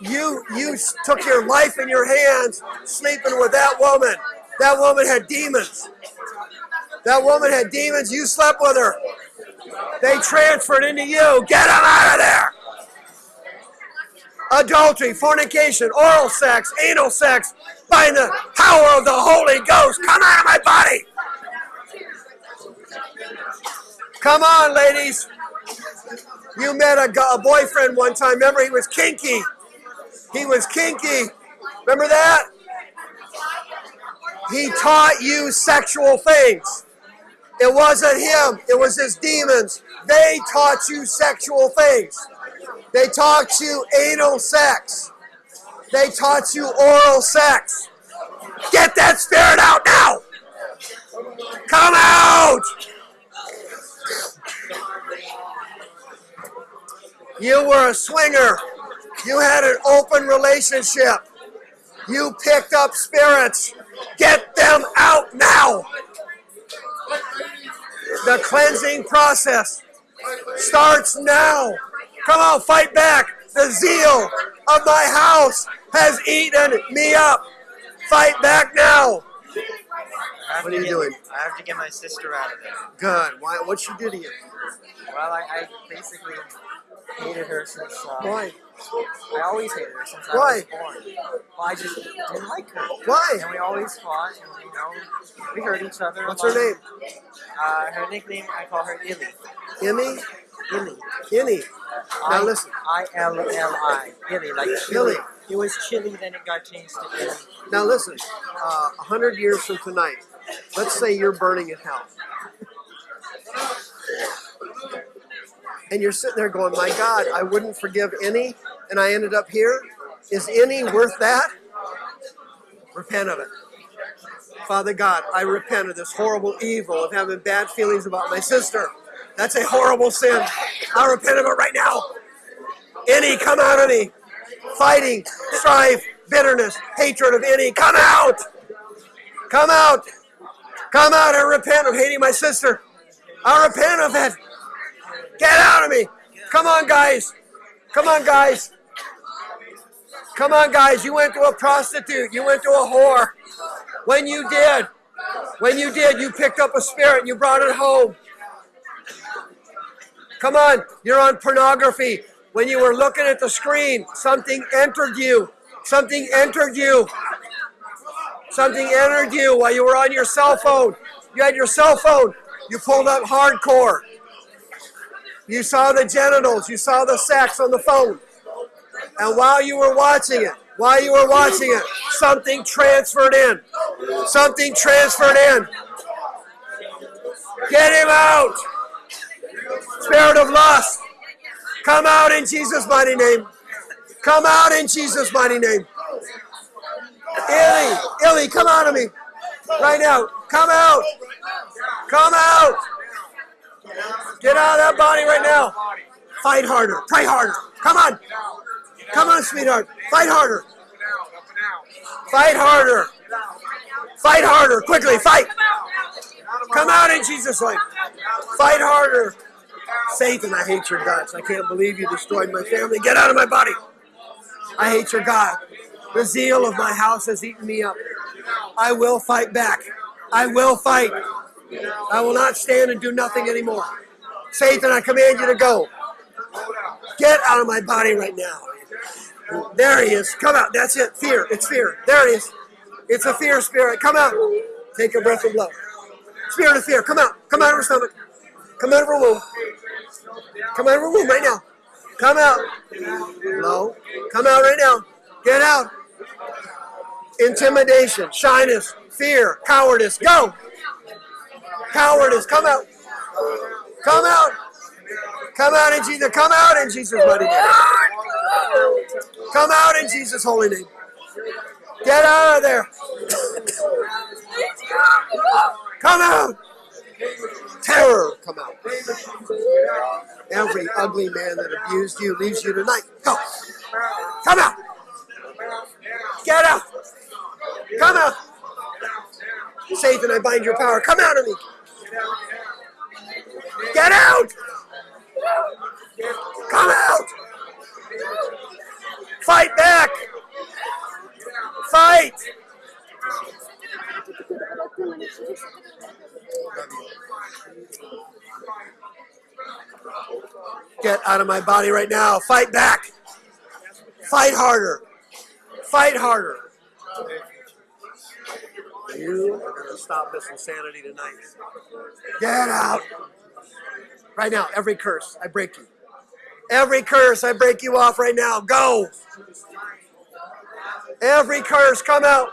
Speaker 1: You you took your life in your hands, sleeping with that woman. That woman had demons. That woman had demons. You slept with her. They transferred into you. Get them out of there. Adultery, fornication, oral sex, anal sex, by the power of the Holy Ghost. Come out of my body. Come on, ladies. You met a, a boyfriend one time. Remember, he was kinky. He was kinky. Remember that? He taught you sexual things. It wasn't him, it was his demons. They taught you sexual things. They taught you anal sex. They taught you oral sex. Get that spirit out now! Come out! You were a swinger. You had an open relationship. You picked up spirits. Get them out now. The cleansing process starts now. Come on, fight back. The zeal of my house has eaten me up. Fight back now. What are you
Speaker 3: get-
Speaker 1: doing?
Speaker 3: I have to get my sister out of there.
Speaker 1: Good. Why? What she do to you?
Speaker 3: Well, I, I basically hated her since. Um,
Speaker 1: Why?
Speaker 3: I always hated her since
Speaker 1: Why?
Speaker 3: I was born. Well, I just didn't like her.
Speaker 1: Why?
Speaker 3: And we always fought, and you know, we hurt each other.
Speaker 1: What's her name?
Speaker 3: Uh, her nickname, I call her Illy.
Speaker 1: Immy?
Speaker 3: Illy.
Speaker 1: Inny. Now
Speaker 3: I-
Speaker 1: listen.
Speaker 3: I L L I. Illy, like
Speaker 1: Illy.
Speaker 3: chili. It was chili, then it got changed to Illy.
Speaker 1: Now listen. Uh, A hundred years from tonight, let's say you're burning in hell, and you're sitting there going, "My God, I wouldn't forgive any, and I ended up here. Is any worth that? Repent of it." Father God, I repent of this horrible evil of having bad feelings about my sister. That's a horrible sin. I repent of it right now. Any, come out of me. Fighting, strife, bitterness, hatred of any, come out. Come out. Come out and repent of hating my sister. I repent of it. Get out of me. Come on, guys. Come on, guys. Come on, guys. You went to a prostitute. You went to a whore. When you did, when you did, you picked up a spirit and you brought it home. Come on, you're on pornography. When you were looking at the screen, something entered you. Something entered you. Something entered you while you were on your cell phone. You had your cell phone. You pulled up hardcore. You saw the genitals. You saw the sex on the phone. And while you were watching it, while you were watching it, something transferred in. Something transferred in. Get him out. Spirit of lust. Come out in Jesus' mighty name. Come out in Jesus' mighty name. Illy, Illy, come out of me. Right now. Come out. Come out. Get out of that body right now. Fight harder. Pray harder. Come on. Come on, sweetheart. Fight harder. Fight harder. Fight harder. Quickly. Fight. Come out in Jesus' name. Fight harder. Satan, I hate your guts. I can't believe you destroyed my family. Get out of my body. I hate your God. The zeal of my house has eaten me up. I will fight back. I will fight. I will not stand and do nothing anymore. Satan, I command you to go. Get out of my body right now. There he is. Come out. That's it. Fear. It's fear. There it is. It's a fear spirit. Come out. Take a breath of blood. Spirit of fear. Come out. Come out of her stomach. Come out of her womb. Come out of her womb right now. Come out. No. Come out right now. Get out. Intimidation, shyness, fear, cowardice. Go. Cowardice. Come out. Come out. Come out in Jesus. Come out in Jesus' mighty name. Come out in Jesus' holy name. Get out of there. Come out. Terror, come out. Every ugly man that abused you leaves you tonight. Go. Come out. Get out. Come out. Satan, I bind your power. Come out of me. Get out. Come out. Fight back. Fight. Get out of my body right now. Fight back. Fight harder. Fight harder. You are going to stop this insanity tonight. Get out. Right now, every curse, I break you. Every curse, I break you off right now. Go. Every curse, come out.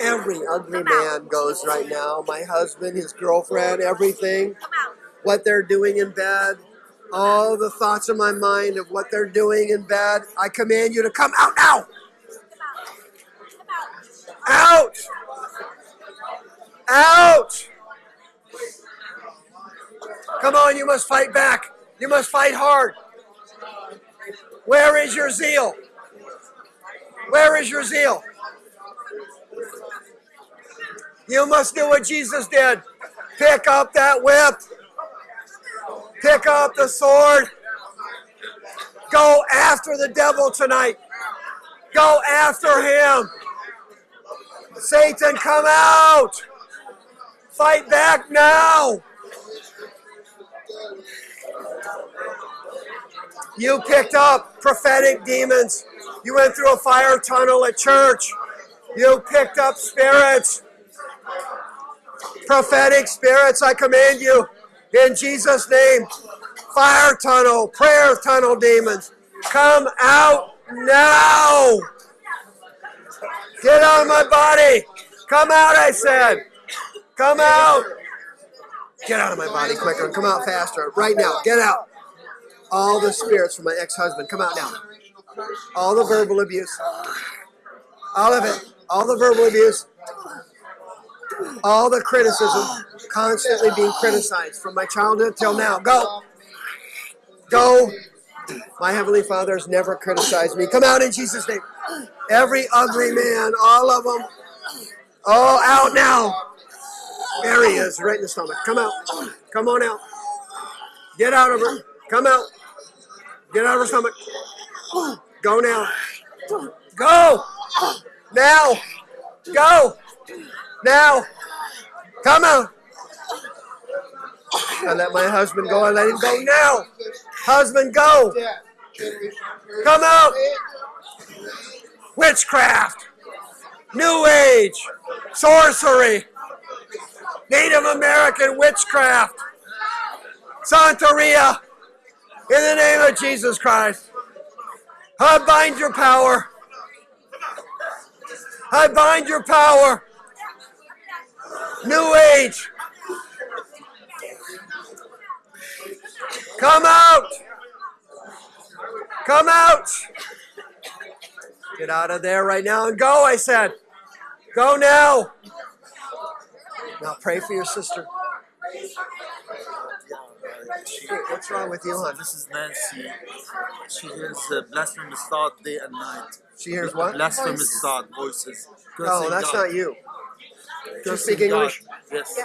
Speaker 1: Every ugly man goes right now. My husband, his girlfriend, everything. What they're doing in bed. All the thoughts in my mind of what they're doing in bed. I command you to come out now. Out. Out. Come on, you must fight back. You must fight hard. Where is your zeal? Where is your zeal? You must do what Jesus did. Pick up that whip. Pick up the sword. Go after the devil tonight. Go after him. Satan, come out. Fight back now. You picked up prophetic demons. You went through a fire tunnel at church. You picked up spirits. Prophetic spirits, I command you in Jesus' name. Fire tunnel, prayer tunnel demons, come out now. Get out of my body. Come out, I said. Come out. Get out of my body quicker. Come out faster. Right now. Get out. All the spirits from my ex-husband. Come out now. All the verbal abuse. All of it. All the verbal abuse. All the criticism. Constantly being criticized from my childhood till now. Go. Go. My Heavenly Father has never criticized me. Come out in Jesus' name. Every ugly man, all of them. all out now. There he is, right in the stomach. Come out. Come on out. Get out of her. Come out. Get out of her stomach. Go now. Go. Now. Go. Now. Come out. I let my husband go. I let him go now. Husband, go. Come out. Witchcraft. New Age. Sorcery. Native American witchcraft. Santeria. In the name of Jesus Christ. I bind your power. I bind your power. New Age. Come out. Come out. Get out of there right now and go, I said. Go now. Now pray for your sister. What's wrong with you, hon?
Speaker 2: this is Nancy. She hears uh, blasphemous thought day and night.
Speaker 1: She hears what?
Speaker 2: Blasphemous thought voices.
Speaker 1: No, that's
Speaker 2: God.
Speaker 1: not you.
Speaker 2: Cursing
Speaker 1: speak
Speaker 2: God.
Speaker 1: English?
Speaker 2: Yes.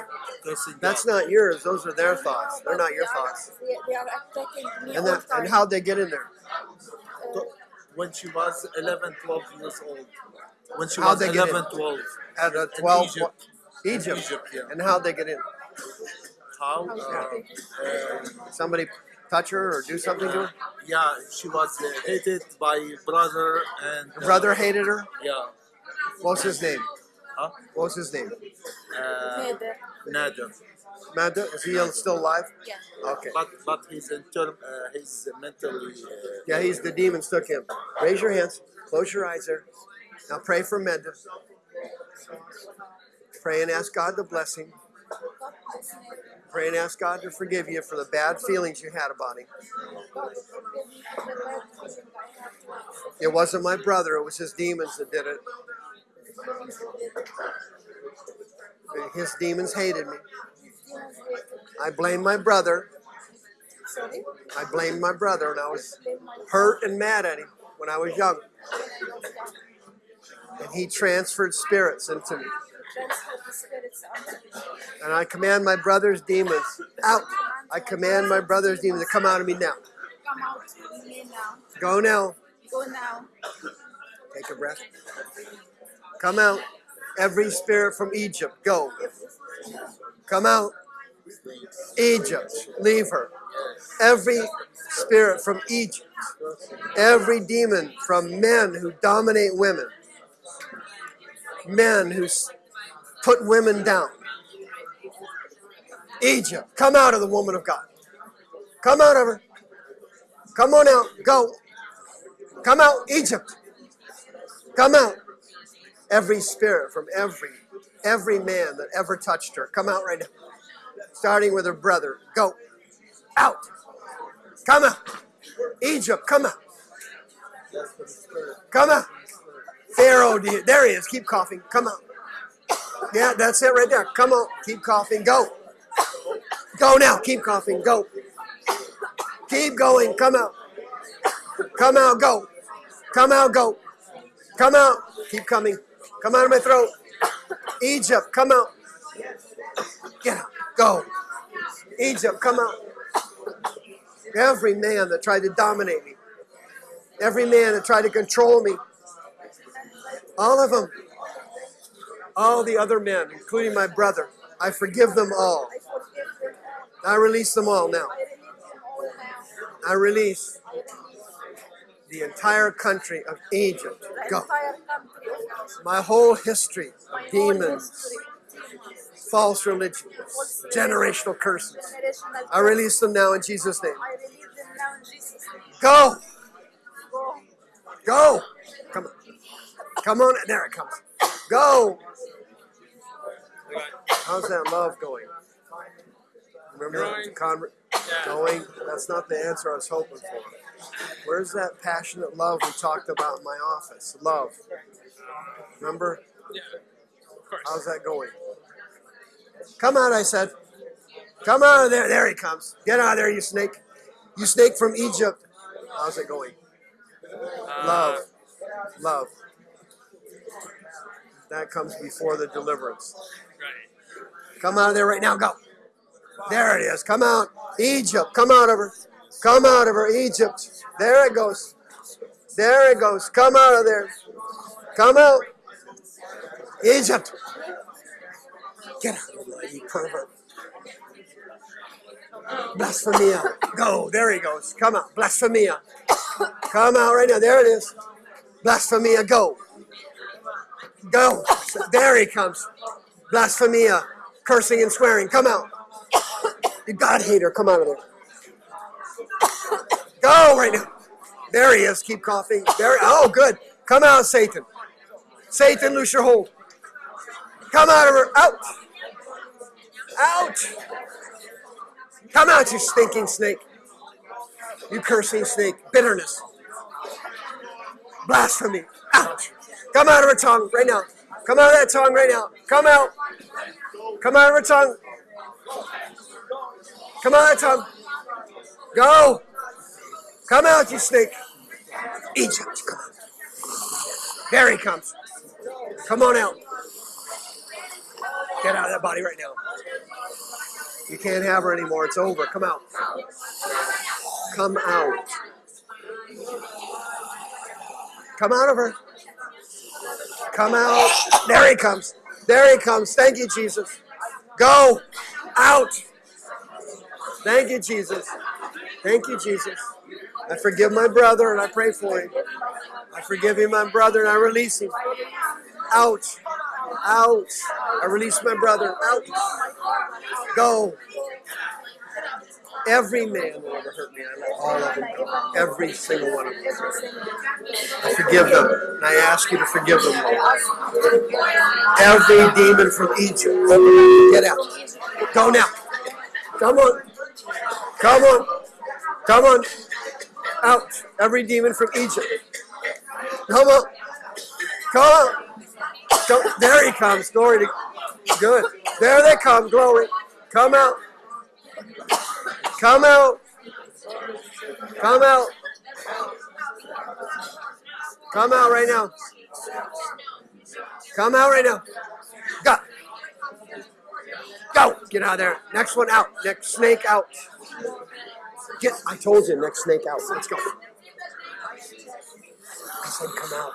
Speaker 2: Cursing
Speaker 1: That's
Speaker 2: God.
Speaker 1: not yours. Those are their thoughts. They're not your thoughts.
Speaker 4: They, they are attacking me
Speaker 1: And
Speaker 4: all
Speaker 1: that,
Speaker 4: time.
Speaker 1: and how'd they get in there?
Speaker 4: Uh,
Speaker 2: When she was 11, 12 years old. When she
Speaker 1: How'd
Speaker 2: was
Speaker 1: they get
Speaker 2: 11,
Speaker 1: in?
Speaker 2: 12.
Speaker 1: At a
Speaker 2: In
Speaker 1: 12
Speaker 2: Egypt.
Speaker 1: Egypt.
Speaker 2: Egypt, yeah.
Speaker 1: And how'd they get in?
Speaker 2: How?
Speaker 4: how's
Speaker 2: Uh.
Speaker 1: Somebody touch her or do something to her?
Speaker 2: yeah, she was uh, hated by brother and
Speaker 1: Her
Speaker 2: uh,
Speaker 1: brother hated her?
Speaker 2: Yeah.
Speaker 1: What's his name?
Speaker 2: Huh?
Speaker 1: What's his name?
Speaker 2: Uh,
Speaker 4: Nader.
Speaker 2: Nader.
Speaker 1: Manda? Is he still alive?
Speaker 4: Yeah.
Speaker 1: Okay.
Speaker 2: But but he's in term. Uh, he's mentally. Uh,
Speaker 1: Yeah, he's the demons took him. Raise your hands. Close your eyes there. Now pray for Menda. Pray and ask God the bless him.
Speaker 4: God bless me.
Speaker 1: Pray and ask God to forgive you for the bad feelings you had about him.
Speaker 4: God forgive me for the bad feeling I had towards
Speaker 1: It wasn't my brother, it was his demons that did it. His demons hated me.
Speaker 4: These demons hated.
Speaker 1: I blame my brother.
Speaker 4: Sorry?
Speaker 1: I blamed my brother and I was hurt and mad at him when I was young.
Speaker 4: when I was young.
Speaker 1: And he transferred spirits into me.
Speaker 4: Transfer the spirits onto me.
Speaker 1: And I command my brother's demons out. I command my brother's demons to come out of me now.
Speaker 4: Come out with me now.
Speaker 1: Go now.
Speaker 4: Go now.
Speaker 1: Take a breath. Come out. Every spirit from Egypt, go. Come out. Egypt, leave her. Every spirit from Egypt, every demon from men who dominate women, men who put women down. Egypt, come out of the woman of God. Come out of her. Come on out. Go. Come out, Egypt. Come out. Every spirit from every every man that ever touched her. Come out right now. Starting with her brother. Go. Out. Come out. Egypt, come out. Come out. Pharaoh, there he is. Keep coughing. Come out. Yeah, that's it right there. Come on. Keep coughing. Go. Go now. Keep coughing. Go. Keep going. Come out. Come out. Go. Come out. Go. Come out. Keep coming. Come out of my throat. Egypt, come out. Get out. Go. Egypt, come out. Every man that tried to dominate me, every man that tried to control me, all of them, all the other men, including my brother, I forgive them all.
Speaker 4: I forgive them all.
Speaker 1: I release them all now.
Speaker 4: I release
Speaker 1: the entire country of Egypt. Go.
Speaker 4: entire country of Egypt.
Speaker 1: My whole history of demons, false religions, generational curses. I release them now in Jesus' name.
Speaker 4: I release them now in Jesus' name.
Speaker 1: Go,
Speaker 4: Go.
Speaker 1: Come on. Come on. There it comes. Go. How's that love going? Remember going? That's not the answer I was hoping for. Where's that passionate love we talked about in my office? Love. Remember? How's that going? Come out, I said. Come out of there. There he comes. Get out of there, you snake. You snake from Egypt. How's it going? Uh, love. Love. That comes before the deliverance. Come out of there right now. Go. There it is. Come out. Egypt. Come out of her. Come out of her. Egypt. There it goes. There it goes. Come out of there. Come out. Egypt. Get out of there, you pervert. Blasphemia. Go. There he goes. Come out. Blasphemia. Come out right now. There it is. Blasphemia. Go. Go. There he comes. Blasphemia. Cursing and swearing. Come out. You God hater. Come out of there. Oh, Go right now. There he is. Keep coughing. There. Oh, good. Come out, Satan. Satan, loose your hold. Come out of her. Out. Out! Come out, you stinking snake. You cursing snake. Bitterness. Blasphemy. Out. Come out of her tongue right now. Come out of that tongue right now. Come out. Come out of her tongue. Come out of that tongue. Go. Come out, you snake. Egypt, come on. There he comes. Come on out. Get out of that body right now. You can't have her anymore. It's over. Come out. Come out. Come out of her. Come out. There he comes. There he comes. Thank you, Jesus. Go out. Thank you, Jesus. Thank you, Jesus. I forgive my brother and I pray for him. I forgive him, my brother, and I release him. Out. Out. I release my brother. Out. Go. Every man will ever hurt me. I let all of them go. Every single one of them. I forgive them. And I ask you to forgive them. Every demon from Egypt. Get out. Go now. Come on. Come on. Come on. Out. Every demon from Egypt. Come on. Come on. Come. There he comes. Glory to Good. There they come. Glory. Come out. Come out. Come out. Come out right now. Come out right now. Go. Get out of there. Next one out. Next snake out. Get. I told you. Next snake out. Let's go. I said come out.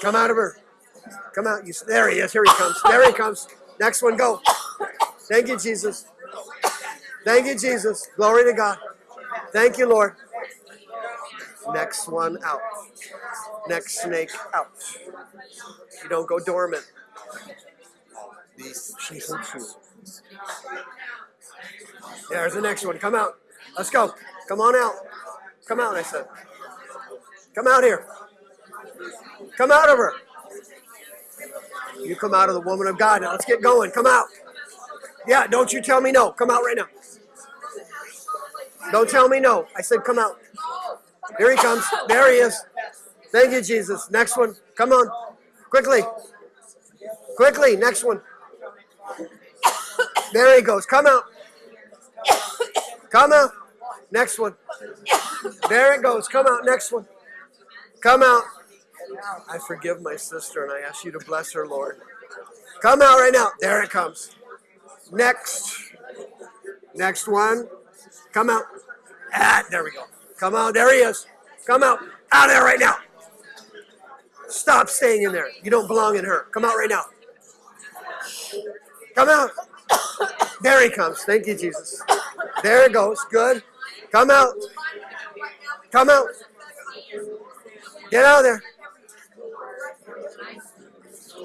Speaker 1: Come out of her. Come out. You. There he is. Here he comes. There he comes. Next one. Go. Thank you, Jesus. Thank you, Jesus. Glory to God. Thank you, Lord. Next one out. Next snake out. You don't go dormant. There's the next one. Come out. Let's go. Come on out. Come out, I said. Come out here. Come out of her. You come out of the woman of God. Now let's get going. Come out. Yeah, don't you tell me no. Come out right now. Don't tell me no. I said come out. Here he comes. There he is. Thank you, Jesus. Next one. Come on. Quickly. Quickly. Next one. There he goes. Come out. Come out. Next one. There it goes. Come out. Next one. Come out. I forgive my sister and I ask you to bless her, Lord. Come out right now. There it comes. Next. Next one. Come out. Ah, there we go. Come out. There he is. Come out. Out there right now. Stop staying in there. You don't belong in her. Come out right now. Come out. There he comes. Thank you, Jesus. There it goes. Good. Come out. Come out. Get out of there.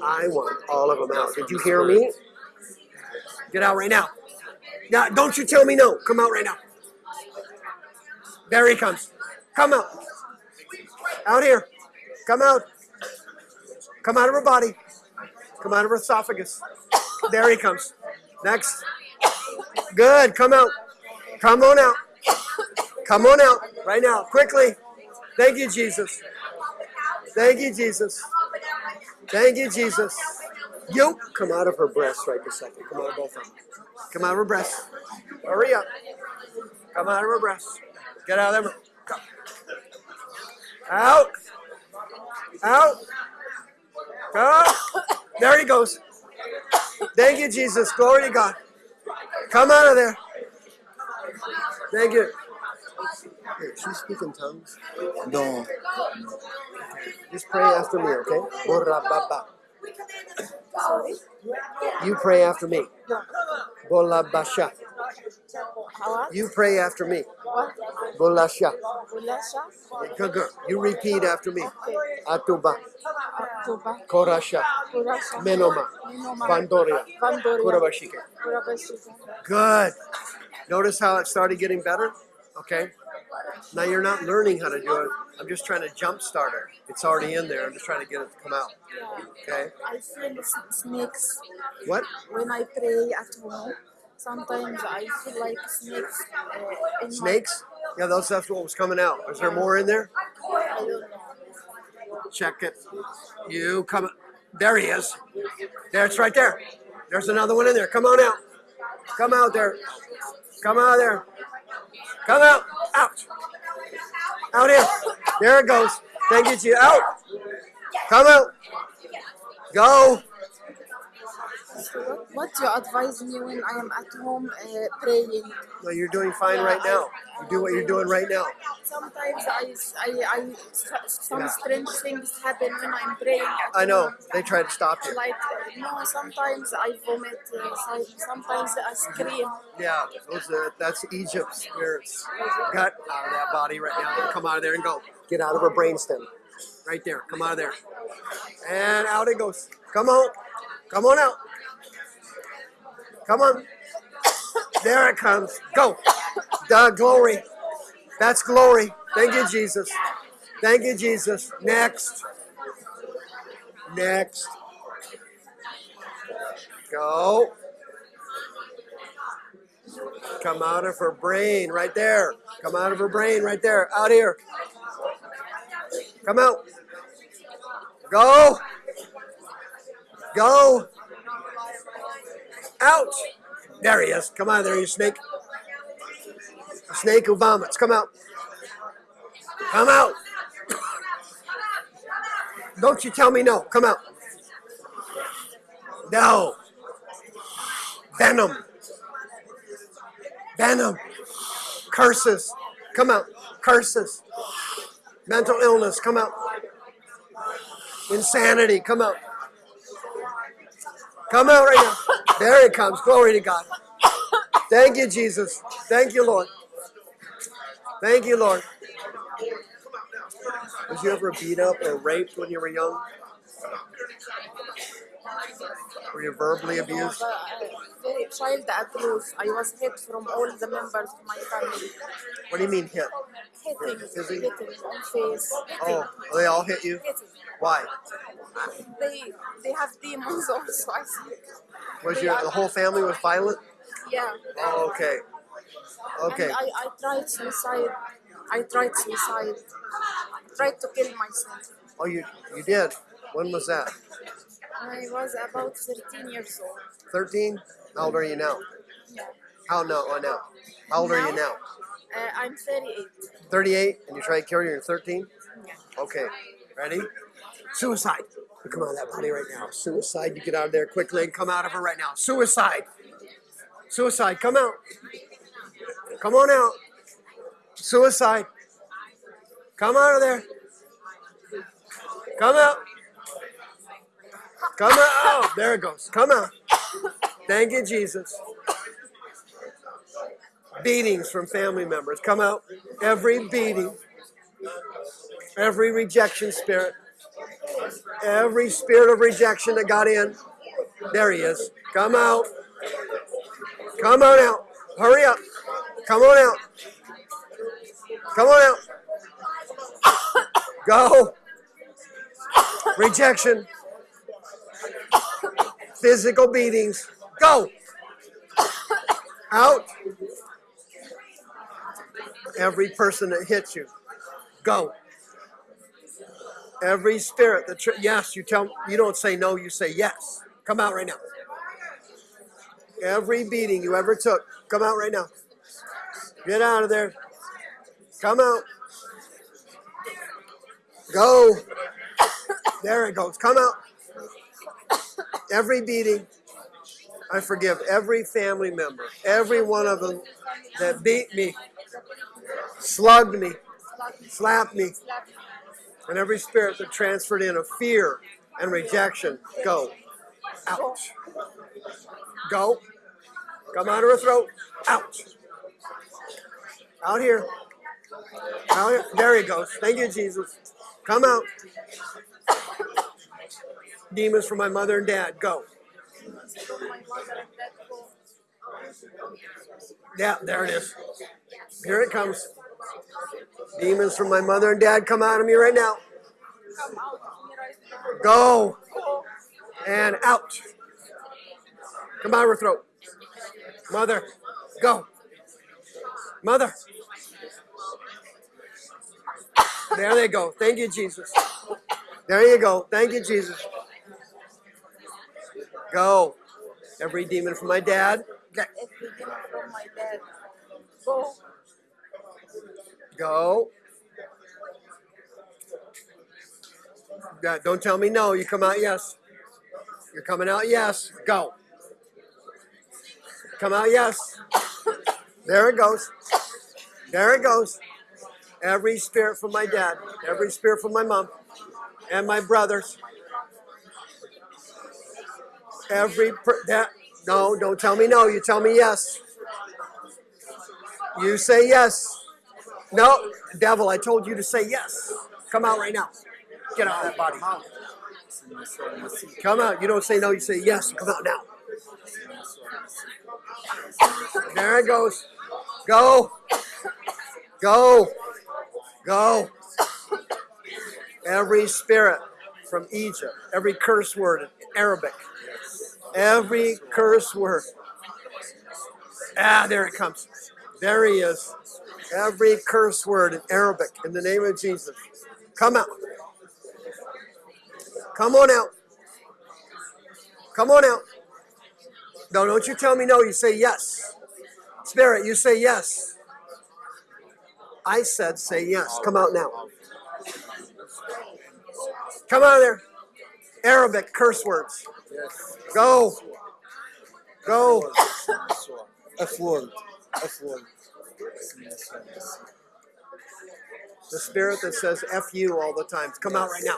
Speaker 1: I want all of them out. Did you hear me? Get out right now. Now, don't you tell me no. Come out right now. There he comes. Come out. Out here. Come out. Come out of her body. Come out of her esophagus. There he comes. Next. Good. Come out. Come on out. Come on out right now. Quickly. Thank you, Jesus. Thank you, Jesus. Thank you, Jesus. You come out of her breast right this second. Come out both of them. Come out of her breast. Hurry up. Come out of her breast. Get out of there. Out. Out. Come. There he goes. Thank you, Jesus. Glory to God. Come out of there. Thank you. Hey, she's speaking tongues.
Speaker 2: no.
Speaker 1: Just pray after me, okay? Borra baba. You pray after me. Bola basha.
Speaker 4: How?
Speaker 1: You pray after me.
Speaker 4: What?
Speaker 1: Bola sha.
Speaker 4: Ulasha?
Speaker 1: Good. You repeat after me. Atuba.
Speaker 4: October.
Speaker 1: Korasha.
Speaker 4: Urasha.
Speaker 1: Menoma.
Speaker 4: Minoma.
Speaker 1: Vandoria.
Speaker 4: Vandoria.
Speaker 1: Kurabashike.
Speaker 4: Urabashika.
Speaker 1: Good. Notice how it started getting better? Okay. Now you're not learning how to do it. I'm just trying to jumpstart it. It's already in there. I'm just trying to get it to come out.
Speaker 4: Yeah.
Speaker 1: Okay.
Speaker 4: I feel snakes
Speaker 1: What?
Speaker 4: when I pray at home. Sometimes I feel like snakes uh,
Speaker 1: Snakes? Yeah, those that's what was coming out. Is there more in there?
Speaker 4: My, I don't know.
Speaker 1: Check it. You come. There he is. There, it's right there. There's another one in there. Come on out. Come out there. Come out there. Come out. Out. Out here. There it goes. Thank you, Jesus. Out. Come out. Go.
Speaker 4: What, you advise me when I am at home uh, praying?
Speaker 1: No, you're doing fine right now. You do what you're doing right now.
Speaker 4: Sometimes I, I, I some
Speaker 1: Yeah.
Speaker 4: strange things happen when I'm praying.
Speaker 1: I know.
Speaker 4: home.
Speaker 1: They try to stop you.
Speaker 4: Like uh, no, sometimes I vomit. Uh, sometimes I scream.
Speaker 1: Yeah, those are, that's Egypt spirits. Gut out of that body right now. Come out of there and go. Get out of her brainstem. Right there. Come out of there. And out it goes. Come on. Come on out. Come on. There it comes. Go. The glory. That's glory. Thank you, Jesus. Thank you, Jesus. Next. Next. Go. Come out of her brain right there. Come out of her brain right there. Out here. Come out. Go. Go. Out. There he is. Come of there, you snake. A snake who vomits. Come out. Come out. Don't you tell me no. Come out. No. Venom. Venom. Curses. Come out. Curses. Mental illness. Come out. Insanity. Come out. Come out right now. There it comes. Glory to God. Thank you, Jesus. Thank you, Lord. Thank you, Lord. Was you ever beat up or raped when you were young? Were you verbally abused?
Speaker 4: Very child abuse. I was hit from all the members of my family.
Speaker 1: What do you mean hit?
Speaker 4: Hitting, hitting on face.
Speaker 1: Oh, they all hit you?
Speaker 4: Hitting.
Speaker 1: Why?
Speaker 4: They they have demons also. I see.
Speaker 1: Was
Speaker 4: They
Speaker 1: your the whole family was violent?
Speaker 4: Yeah.
Speaker 1: Oh, okay. Okay.
Speaker 4: And I, I tried suicide. I tried suicide. I tried to kill myself.
Speaker 1: Oh, you you did. When was that?
Speaker 4: I was about 13 years old.
Speaker 1: Thirteen. How old are you now?
Speaker 4: Yeah.
Speaker 1: How no? Oh, now. How old are you now?
Speaker 4: Uh, I'm 38.
Speaker 1: Thirty-eight, and you try to kill you. You're thirteen.
Speaker 4: Yeah.
Speaker 1: Okay. Ready? Suicide. Come out of that body right now. Suicide. You get out of there quickly and come out of her right now. Suicide. Suicide. Come out. Come on out. Suicide. Come out of there. Come out. Come out. Oh, there it goes. Come out. Thank you, Jesus. Beatings from family members. Come out. Every beating. Every rejection spirit. Every spirit of rejection that got in. There he is. Come out. Come on out. Hurry up. Come on out. Come on out. Go. Rejection. Physical beatings. Go. Out. Every person that hits you. Go. Every spirit that yes, you tell you don't say no, you say yes. Come out right now. Every beating you ever took, come out right now. Get out of there. Come out. Go. There it goes. Come out. Every beating, I forgive every family member, every one of them that beat me, slugged me, slapped me, and every spirit that transferred in of fear and rejection, go. Out. Go. Come out of her throat. Out. Out here. Out here. There he goes. Thank you, Jesus. Come out. Demons from my mother and dad. Go. Yeah, there it is. Here it comes. Demons from my mother and dad come out of me right now. Go. and out. Come out of her throat. Mother, go. Mother. There they go. Thank you, Jesus. There you go. Thank you, Jesus. Go. Every demon from my dad. Get-
Speaker 4: Every demon from my dad. Go.
Speaker 1: Go. Yeah, don't tell me no. You come out yes. You're coming out yes. Go. Come out yes. There it goes. There it goes. Every spirit from my dad, every spirit from my mom, and my brothers. Every that no, don't tell me no. You tell me yes. You say yes. No, devil, I told you to say yes. Come out right now. Get out of that body. Come out. You don't say no, you say yes. Come out now. There it goes. Go. Go. Go. Every spirit from Egypt, every curse word in Arabic, every curse word. Ah, there it comes. There he is. Every curse word in Arabic in the name of Jesus. Come out. Come on out. Come on out. No, don't you tell me no. You say yes. Spirit, you say yes. I said say yes. Come out now. Come out of there. Arabic curse words.
Speaker 2: Yes.
Speaker 1: Go. Go.
Speaker 2: F word. F word.
Speaker 1: The spirit that says F you all the time. Come out right now.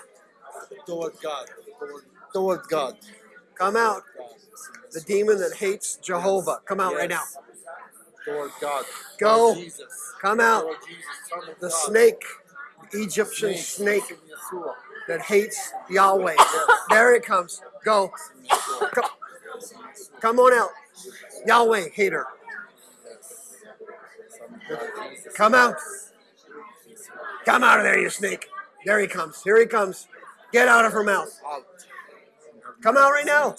Speaker 2: Toward God. Toward, toward God.
Speaker 1: Come out. The demon that hates Jehovah. Come out right now.
Speaker 2: Toward God.
Speaker 1: Go. Come out.
Speaker 2: Jesus,
Speaker 1: The
Speaker 2: God.
Speaker 1: snake, Egyptian snake
Speaker 2: Yeshua.
Speaker 1: That hates Yahweh. There it comes. Go. Come, come on out. Yahweh hater. Come out. Come out of there, you snake. There he comes. Here he comes. Get out of her mouth. Come out right now.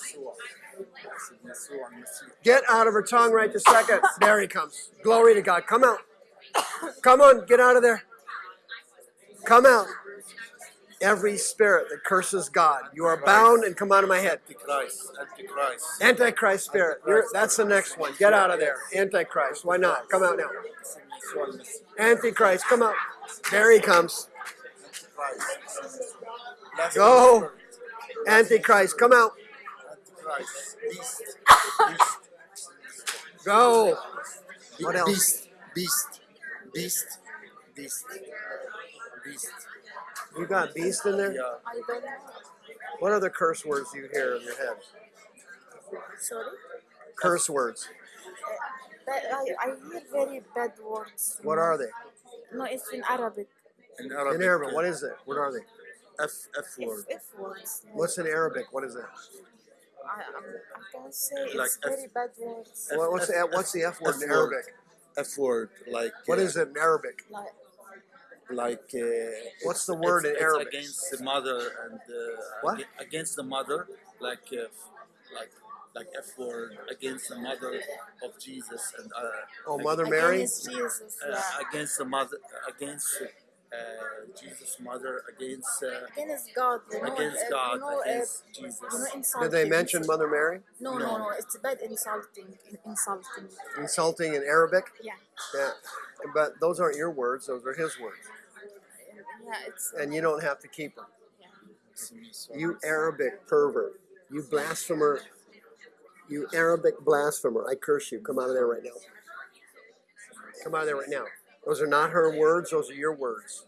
Speaker 1: Get out of her tongue right this second. There he comes. Glory to God. Come out. Come on. Get out of there. Come out. Every spirit that curses God, you are bound and come out of my head.
Speaker 2: Antichrist. Antichrist.
Speaker 1: Antichrist spirit. You're, that's the next one. Get out of there. Antichrist. Why not? Come out now. Antichrist. Come out. There he comes. Go. Antichrist. Come out.
Speaker 2: Antichrist. Beast. Beast.
Speaker 1: Go. What else?
Speaker 2: Beast. Beast. Beast. Beast. Beast.
Speaker 1: You got beast in there?
Speaker 2: Yeah.
Speaker 4: I don't know.
Speaker 1: What other curse words do you hear in your head?
Speaker 4: Sorry.
Speaker 1: Curse words.
Speaker 4: But I, I hear very bad words.
Speaker 1: What are they?
Speaker 4: No, it's in Arabic.
Speaker 2: In Arabic.
Speaker 1: In Arabic. What is it? What are they?
Speaker 2: F F word.
Speaker 4: F, F words.
Speaker 1: What's in Arabic? What is it?
Speaker 4: I, I'm, I can say it's
Speaker 2: Like F-
Speaker 4: very bad words.
Speaker 1: What- What's the what's the F word in
Speaker 2: F word.
Speaker 1: Arabic?
Speaker 2: F word. Like.
Speaker 1: What
Speaker 2: uh,
Speaker 1: is it in Arabic?
Speaker 4: Like
Speaker 2: Like. Uh,
Speaker 1: What's the
Speaker 2: it's-
Speaker 1: word in
Speaker 2: it's
Speaker 1: Arabic?
Speaker 2: against the mother and. Uh,
Speaker 1: What?
Speaker 2: Against the mother, like. Uh, like. Like F word against the mother of Jesus and. Uh,
Speaker 1: Oh,
Speaker 2: ag-
Speaker 1: Mother Mary.
Speaker 4: against Jesus.
Speaker 2: uh,
Speaker 4: Yeah.
Speaker 2: against the mother, against uh, Jesus' mother, against uh,
Speaker 4: Against God. You know,
Speaker 2: against
Speaker 4: uh,
Speaker 2: God,
Speaker 4: You know, uh,
Speaker 2: against
Speaker 4: you know,
Speaker 2: Jesus.
Speaker 1: Did they mention Mother Mary?
Speaker 4: No, no, no. It's bad insulting. Insulting.
Speaker 1: Insulting in Arabic?
Speaker 4: Yeah.
Speaker 1: Yeah. But those aren't your words, those are his words.
Speaker 4: Yeah, it's.
Speaker 1: And you don't have to keep them.
Speaker 4: yeah.
Speaker 1: You Arabic pervert. You blasphemer. You Arabic blasphemer. I curse you. Come out of there right now. Come out of there right now. Those are not her words, those are your words.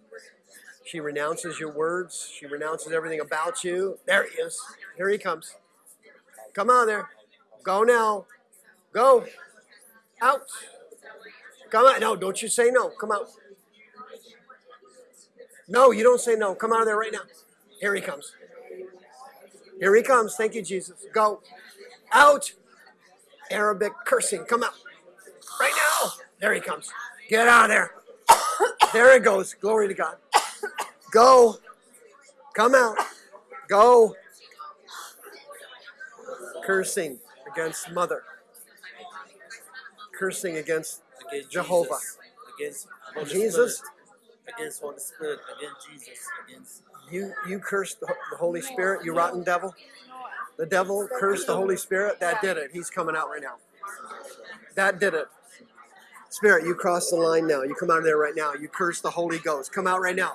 Speaker 1: She renounces your words. She renounces everything about you. There he is. Here he comes. Come on there. Go now. Go. Out. Come out. No, don't you say no. Come out. No, you don't say no. Come out of there right now. Here he comes. Here he comes. Thank you, Jesus. Go. Out. Arabic cursing. Come out. Right now. There he comes. Get out of there. There it goes. Glory to God. Go. Come out. Go. Cursing against mother. Cursing against
Speaker 2: against
Speaker 1: Jehovah.
Speaker 2: Against
Speaker 1: Jesus.
Speaker 2: Against Holy Spirit, against Jesus, against
Speaker 1: You you cursed the, the Holy Spirit, you rotten devil. The devil cursed the Holy Spirit. That did it. He's coming out right now. That did it. Spirit, you cross the line now. You come out of there right now. You curse the Holy Ghost. Come out right now.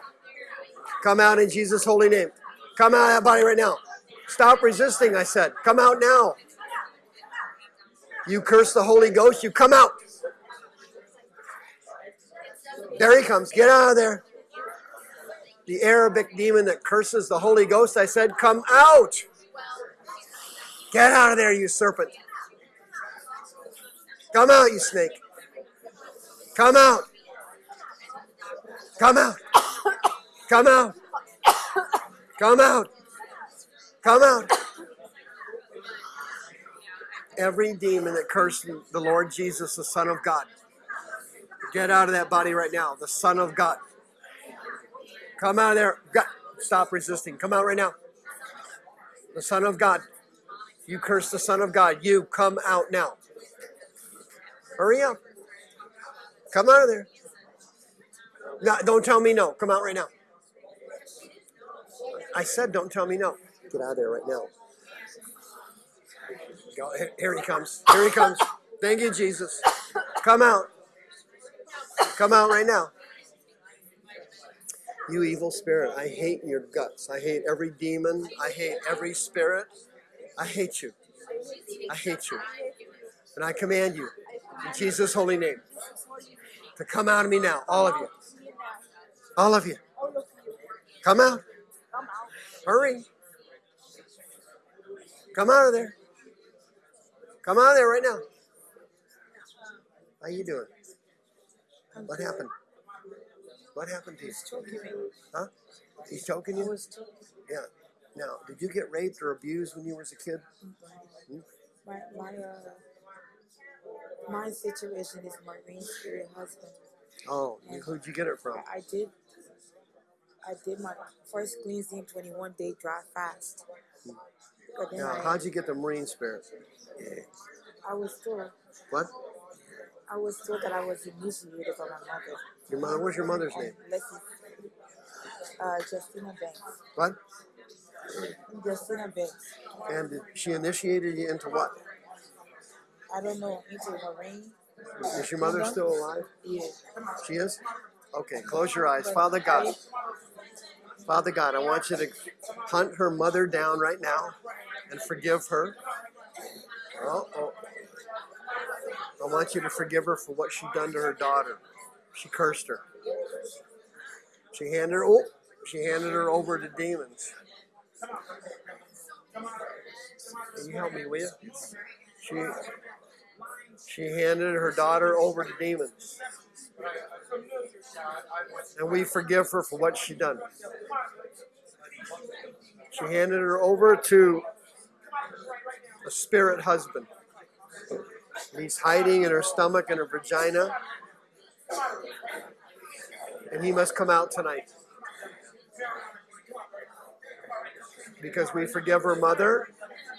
Speaker 1: Come out in Jesus' holy name. Come out of that body right now. Stop resisting, I said. Come out now. You curse the Holy Ghost. You come out. There he comes. Get out of there. The Arabic demon that curses the Holy Ghost, I said, come out. Get out of there, you serpent. Come out, you snake. Come out. Come out. Come out. Come out. Come out. Every demon that cursed the Lord Jesus, the Son of God, get out of that body right now. The Son of God. Come out of there. God, Stop resisting. Come out right now. The Son of God. You curse the Son of God. You come out now. Hurry up. Come out of there. No, don't tell me no. Come out right now. I said don't tell me no. Get out of there right now. Go, here, here he comes. Here he comes. Thank you, Jesus. Come out. Come out right now. You evil spirit, I hate your guts. I hate every demon. I hate every spirit. I hate you. I hate you. And I command you, in Jesus' holy name, to come out of me now. All of you. All of you. Come out. Hurry. Come out of there. Come out of there right now. How you doing? What happened? What happened to you? Huh? He's choking you? Yeah. Now, did you get raped or abused when you was a kid?
Speaker 4: My my uh my situation is my Marine spirit husband.
Speaker 1: Oh, who'd you get it from?
Speaker 4: I, did I did my first cleansing twenty one day dry fast. Then
Speaker 1: Now,
Speaker 4: I,
Speaker 1: how'd you get the Marine spirit?
Speaker 4: I was told
Speaker 1: What?
Speaker 4: I was told that I was initiated by my mother.
Speaker 1: Your mother? What's your mother's name?
Speaker 4: Leslie, uh, Justina Banks.
Speaker 1: What?
Speaker 4: Justina Banks.
Speaker 1: And did she initiated you into what?
Speaker 4: I don't know, into Marine.
Speaker 1: Is your mother still alive?
Speaker 4: Yeah.
Speaker 1: She is? Okay, close your eyes. Father God. Father God, I want you to hunt her mother down right now and forgive her. Oh, oh. I want you to forgive her for what she done to her daughter. She cursed her. She handed her oh, she handed her over to demons. Can you help me, with? She she handed her daughter over to demons. And we forgive her for what she done. She handed her over to a spirit husband. He's hiding in her stomach and her vagina. And he must come out tonight. Because we forgive her mother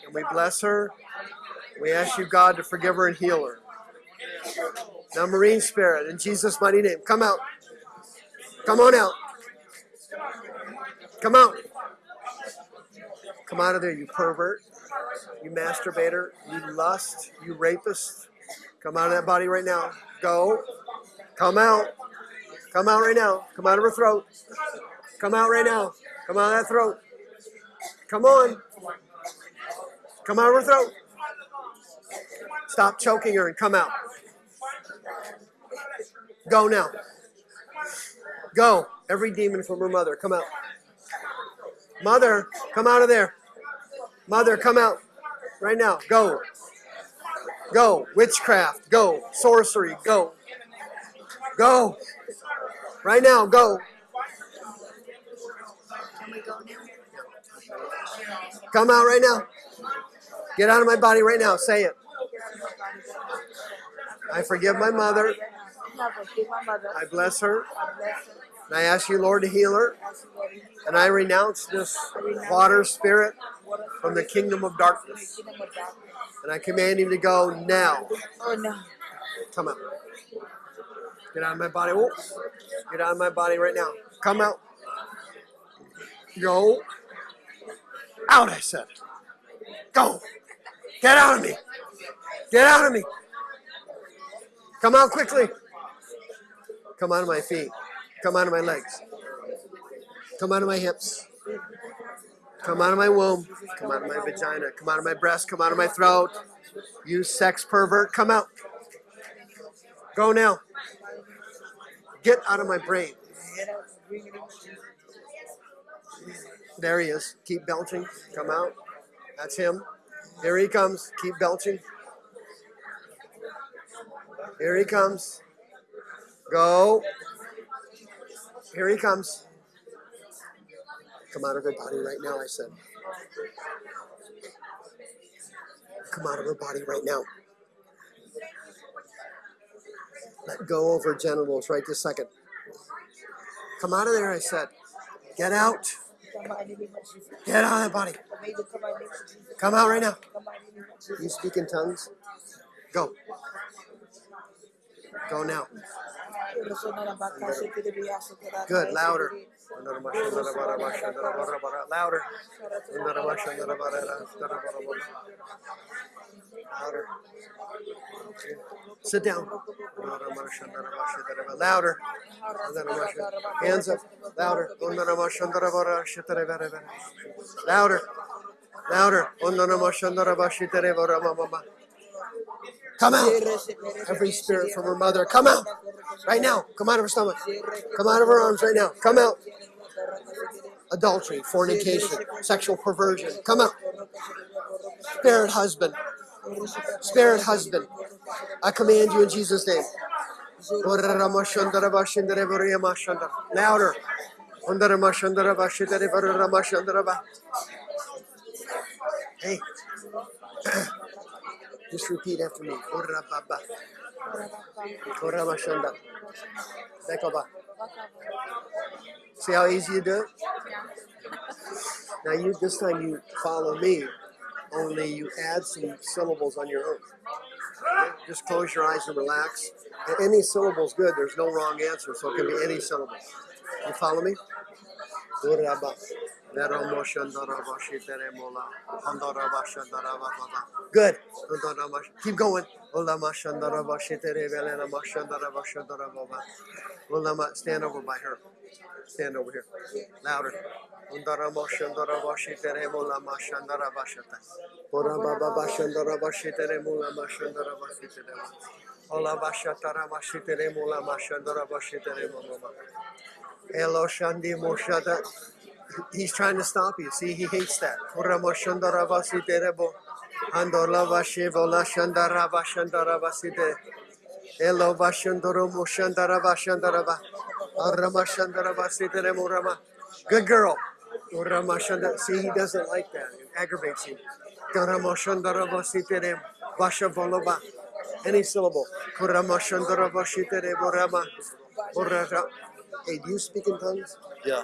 Speaker 1: and we bless her. We ask you, God, to forgive her and heal her. Now, Marine Spirit, in Jesus' mighty name, come out. Come on out. Come out. Come out of there, you pervert, you masturbator, you lust, you rapist. Come out of that body right now. Go. Come out. Come out right now. Come out of her throat. Come out right now. Come out of that throat. Come on. Come out of her throat. Stop choking her and come out. Go now. Go. Every demon from her mother, come out. Mother, come out of there. Mother, come out. Right now. Go. Go. Witchcraft. Go. Sorcery. Go. Go. Right now. Go. Come out right now. Get out of my body right now. Say it. I forgive my mother. I bless her.
Speaker 4: I.
Speaker 1: And I ask you, Lord, to heal her. And I renounce this water spirit from the kingdom of darkness.
Speaker 4: the kingdom of darkness.
Speaker 1: And I command him to go now.
Speaker 4: Oh no.
Speaker 1: Come out. Get out of my body. Get out of my body right now. Come out. Go. Out, I said. Go. Get out of me. Get out of me. Come out quickly. Come out of my feet. Come out of my legs. Come out of my hips. Come out of my womb. Come out of my vagina. Come out of my breast. Come out of my throat. You sex pervert. Come out. Go now. Get out of my brain. There he is. Keep belching. Come out. That's him. Here he comes. Keep belching. Here he comes. Go. Here he comes. Come out of her body right now, I said. Come out of her body right now. Let go of her genitals right this second. Come out of there, I said. Get out. Get out of that body.
Speaker 4: Come out
Speaker 1: right now. You speak in tongues? Go. Go now. Good, louder. Louder. Louder. Sit down. Louder. Hands up. Louder. Louder. Louder. Come out. Every spirit from her mother. Come out. Right now. Come out of her stomach. Come out of her arms right now. Come out. Adultery, fornication, sexual perversion. Come out. Spirit husband. Spirit husband. I command you in Jesus' name. Louder. Hey. Just repeat after me. Koramashanda. Bekoba. Ah. See how easy you do it? Now you this time you follow me, only you add some syllables on your own. Just close your eyes and relax. And any syllable's good. There's no wrong answer, so it can be any syllable. You follow me? Uraba. Good. Keep going. Stand over by her. Stand over here. Louder. Ola bashatara mashitere mula mashandara bashitere mama. Elo shandi moshada. He's trying to stop you. See, he hates that. Good girl. See, he doesn't like that. It aggravates him. Any syllable. Hey, do you speak in tongues?
Speaker 2: Yeah.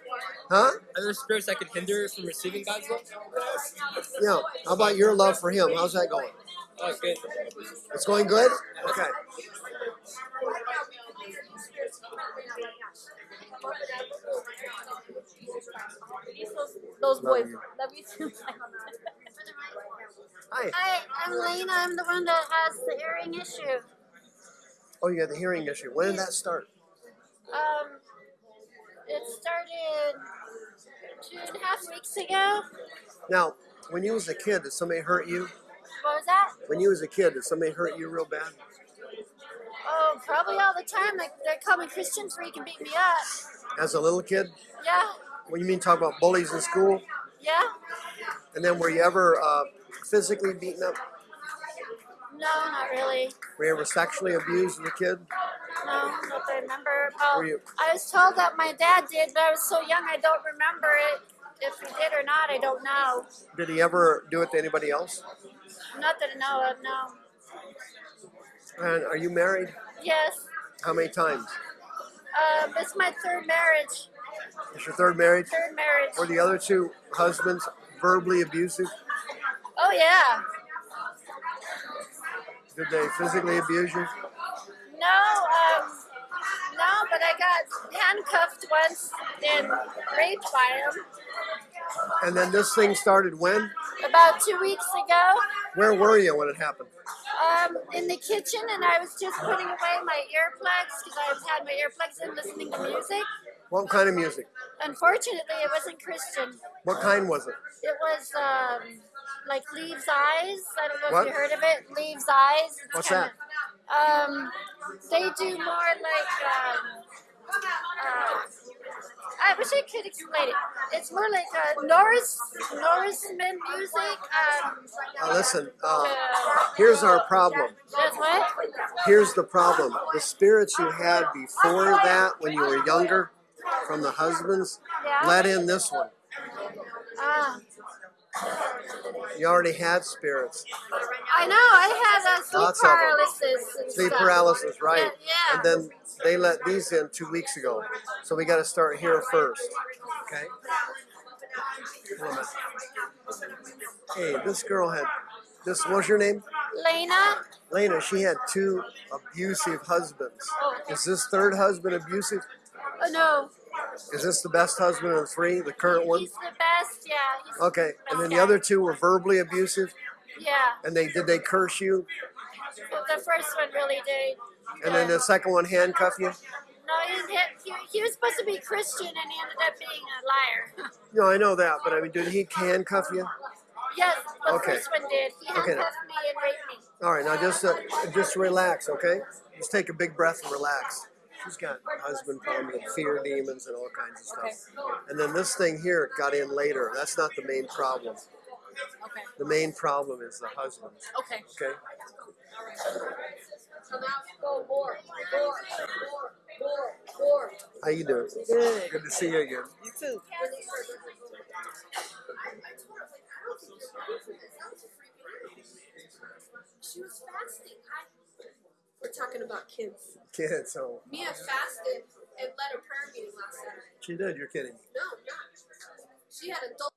Speaker 1: Huh?
Speaker 5: Are there spirits that could hinder from receiving God's love?
Speaker 1: Yeah. How about your love for him? How's that going?
Speaker 5: Oh, it's good.
Speaker 1: It's going good? Okay.
Speaker 6: Those
Speaker 1: Love
Speaker 6: boys.
Speaker 1: you.
Speaker 6: Love you too.
Speaker 1: Hi.
Speaker 6: Hi, I'm Lena. I'm the one that has the hearing issue.
Speaker 1: Oh, you got the hearing issue. When did that start?
Speaker 6: Um, it started two and a half weeks ago.
Speaker 1: Now, when you was a kid, did somebody hurt you?
Speaker 6: What was that?
Speaker 1: When you was a kid, did somebody hurt you real bad?
Speaker 6: Oh, probably all the time. Like they call me Christian freak and beat me up.
Speaker 1: As a little kid?
Speaker 6: Yeah,
Speaker 1: What you mean talk about bullies in school?
Speaker 6: yeah.
Speaker 1: And then were you ever uh, physically beaten up?
Speaker 6: No, not really.
Speaker 1: Were you ever sexually abused as a kid?
Speaker 6: No, not that I remember. Well,
Speaker 1: you-
Speaker 6: I was told that my dad did, but I was so young I don't remember it. If he did or not, I don't know.
Speaker 1: Did he ever do it to anybody else?
Speaker 6: Not that I know of. No.
Speaker 1: And are you married?
Speaker 6: Yes.
Speaker 1: How many times?
Speaker 6: Um, it's my third marriage.
Speaker 1: It's your third marriage?
Speaker 6: Third marriage.
Speaker 1: Were the other two husbands verbally abusive?
Speaker 6: Oh yeah.
Speaker 1: Did they physically abuse you?
Speaker 6: No, um, no, but I got handcuffed once and raped by him
Speaker 1: And then this thing started when?
Speaker 6: about two weeks ago.
Speaker 1: Where were you when it happened?
Speaker 6: Um, in the kitchen, and I was just putting away my earplugs because I had my earplugs in listening to music.
Speaker 1: What kind of music?
Speaker 6: Unfortunately, it wasn't Christian.
Speaker 1: What kind was it?
Speaker 6: It was um, like Leaves' Eyes. I don't know
Speaker 1: What?
Speaker 6: if you heard of it. Leaves' Eyes. It's
Speaker 1: What's
Speaker 6: kinda, Um, they do more like. Um, uh, I wish I could explain it. It's more like uh, Norris Norrisman music. Um,
Speaker 1: Uh, listen, uh,
Speaker 6: uh,
Speaker 1: here's our problem.
Speaker 6: What?
Speaker 1: Here's the problem. The spirits you had before that, when you were younger, from the husbands,
Speaker 6: Yeah.
Speaker 1: let in this one.
Speaker 6: Ah,
Speaker 1: You already had spirits.
Speaker 6: I know. I had uh, sleep
Speaker 1: Lots
Speaker 6: paralysis. And
Speaker 1: Sleep
Speaker 6: stuff.
Speaker 1: paralysis, right?
Speaker 6: Yeah, yeah.
Speaker 1: And then they let these in two weeks ago. So we got to start here first. Okay? Hold on a minute. Hey, this girl had, this, what's your name?
Speaker 6: Lena.
Speaker 1: Lena, she had two abusive husbands. Is this third husband abusive?
Speaker 6: Oh no,
Speaker 1: Is this the best husband of the three, the current one?
Speaker 6: he's the best. Yeah. He's
Speaker 1: Okay,
Speaker 6: the
Speaker 1: and then the
Speaker 6: guy.
Speaker 1: other two were verbally abusive,
Speaker 6: Yeah.
Speaker 1: and they did they curse you,
Speaker 6: the first one really did.
Speaker 1: and then the second one handcuff you.
Speaker 6: No, he, he, he was supposed to be Christian and he ended up being a liar.
Speaker 1: No, I know that, but I mean, did he handcuff you?
Speaker 6: yes, the
Speaker 1: Okay.
Speaker 6: first one did. He
Speaker 1: Okay.
Speaker 6: handcuffed me and raped me.
Speaker 1: All right, now just uh, just relax, okay? Just take a big breath and relax. She's got husband problems and fear demons and all kinds of stuff. And then this thing here got in later. That's not the main problem.
Speaker 7: Okay.
Speaker 1: The main problem is the husband.
Speaker 7: Okay.
Speaker 1: Okay.
Speaker 7: So now go more, more, more, more, more.
Speaker 1: How you doing?
Speaker 7: Good.
Speaker 1: Good to see you again.
Speaker 7: You too. She was fasting. We're talking about kids.
Speaker 1: Kids, so
Speaker 7: Mia fasted and led a prayer meeting last night.
Speaker 1: she did. You're kidding. me.
Speaker 7: No, not. She had adult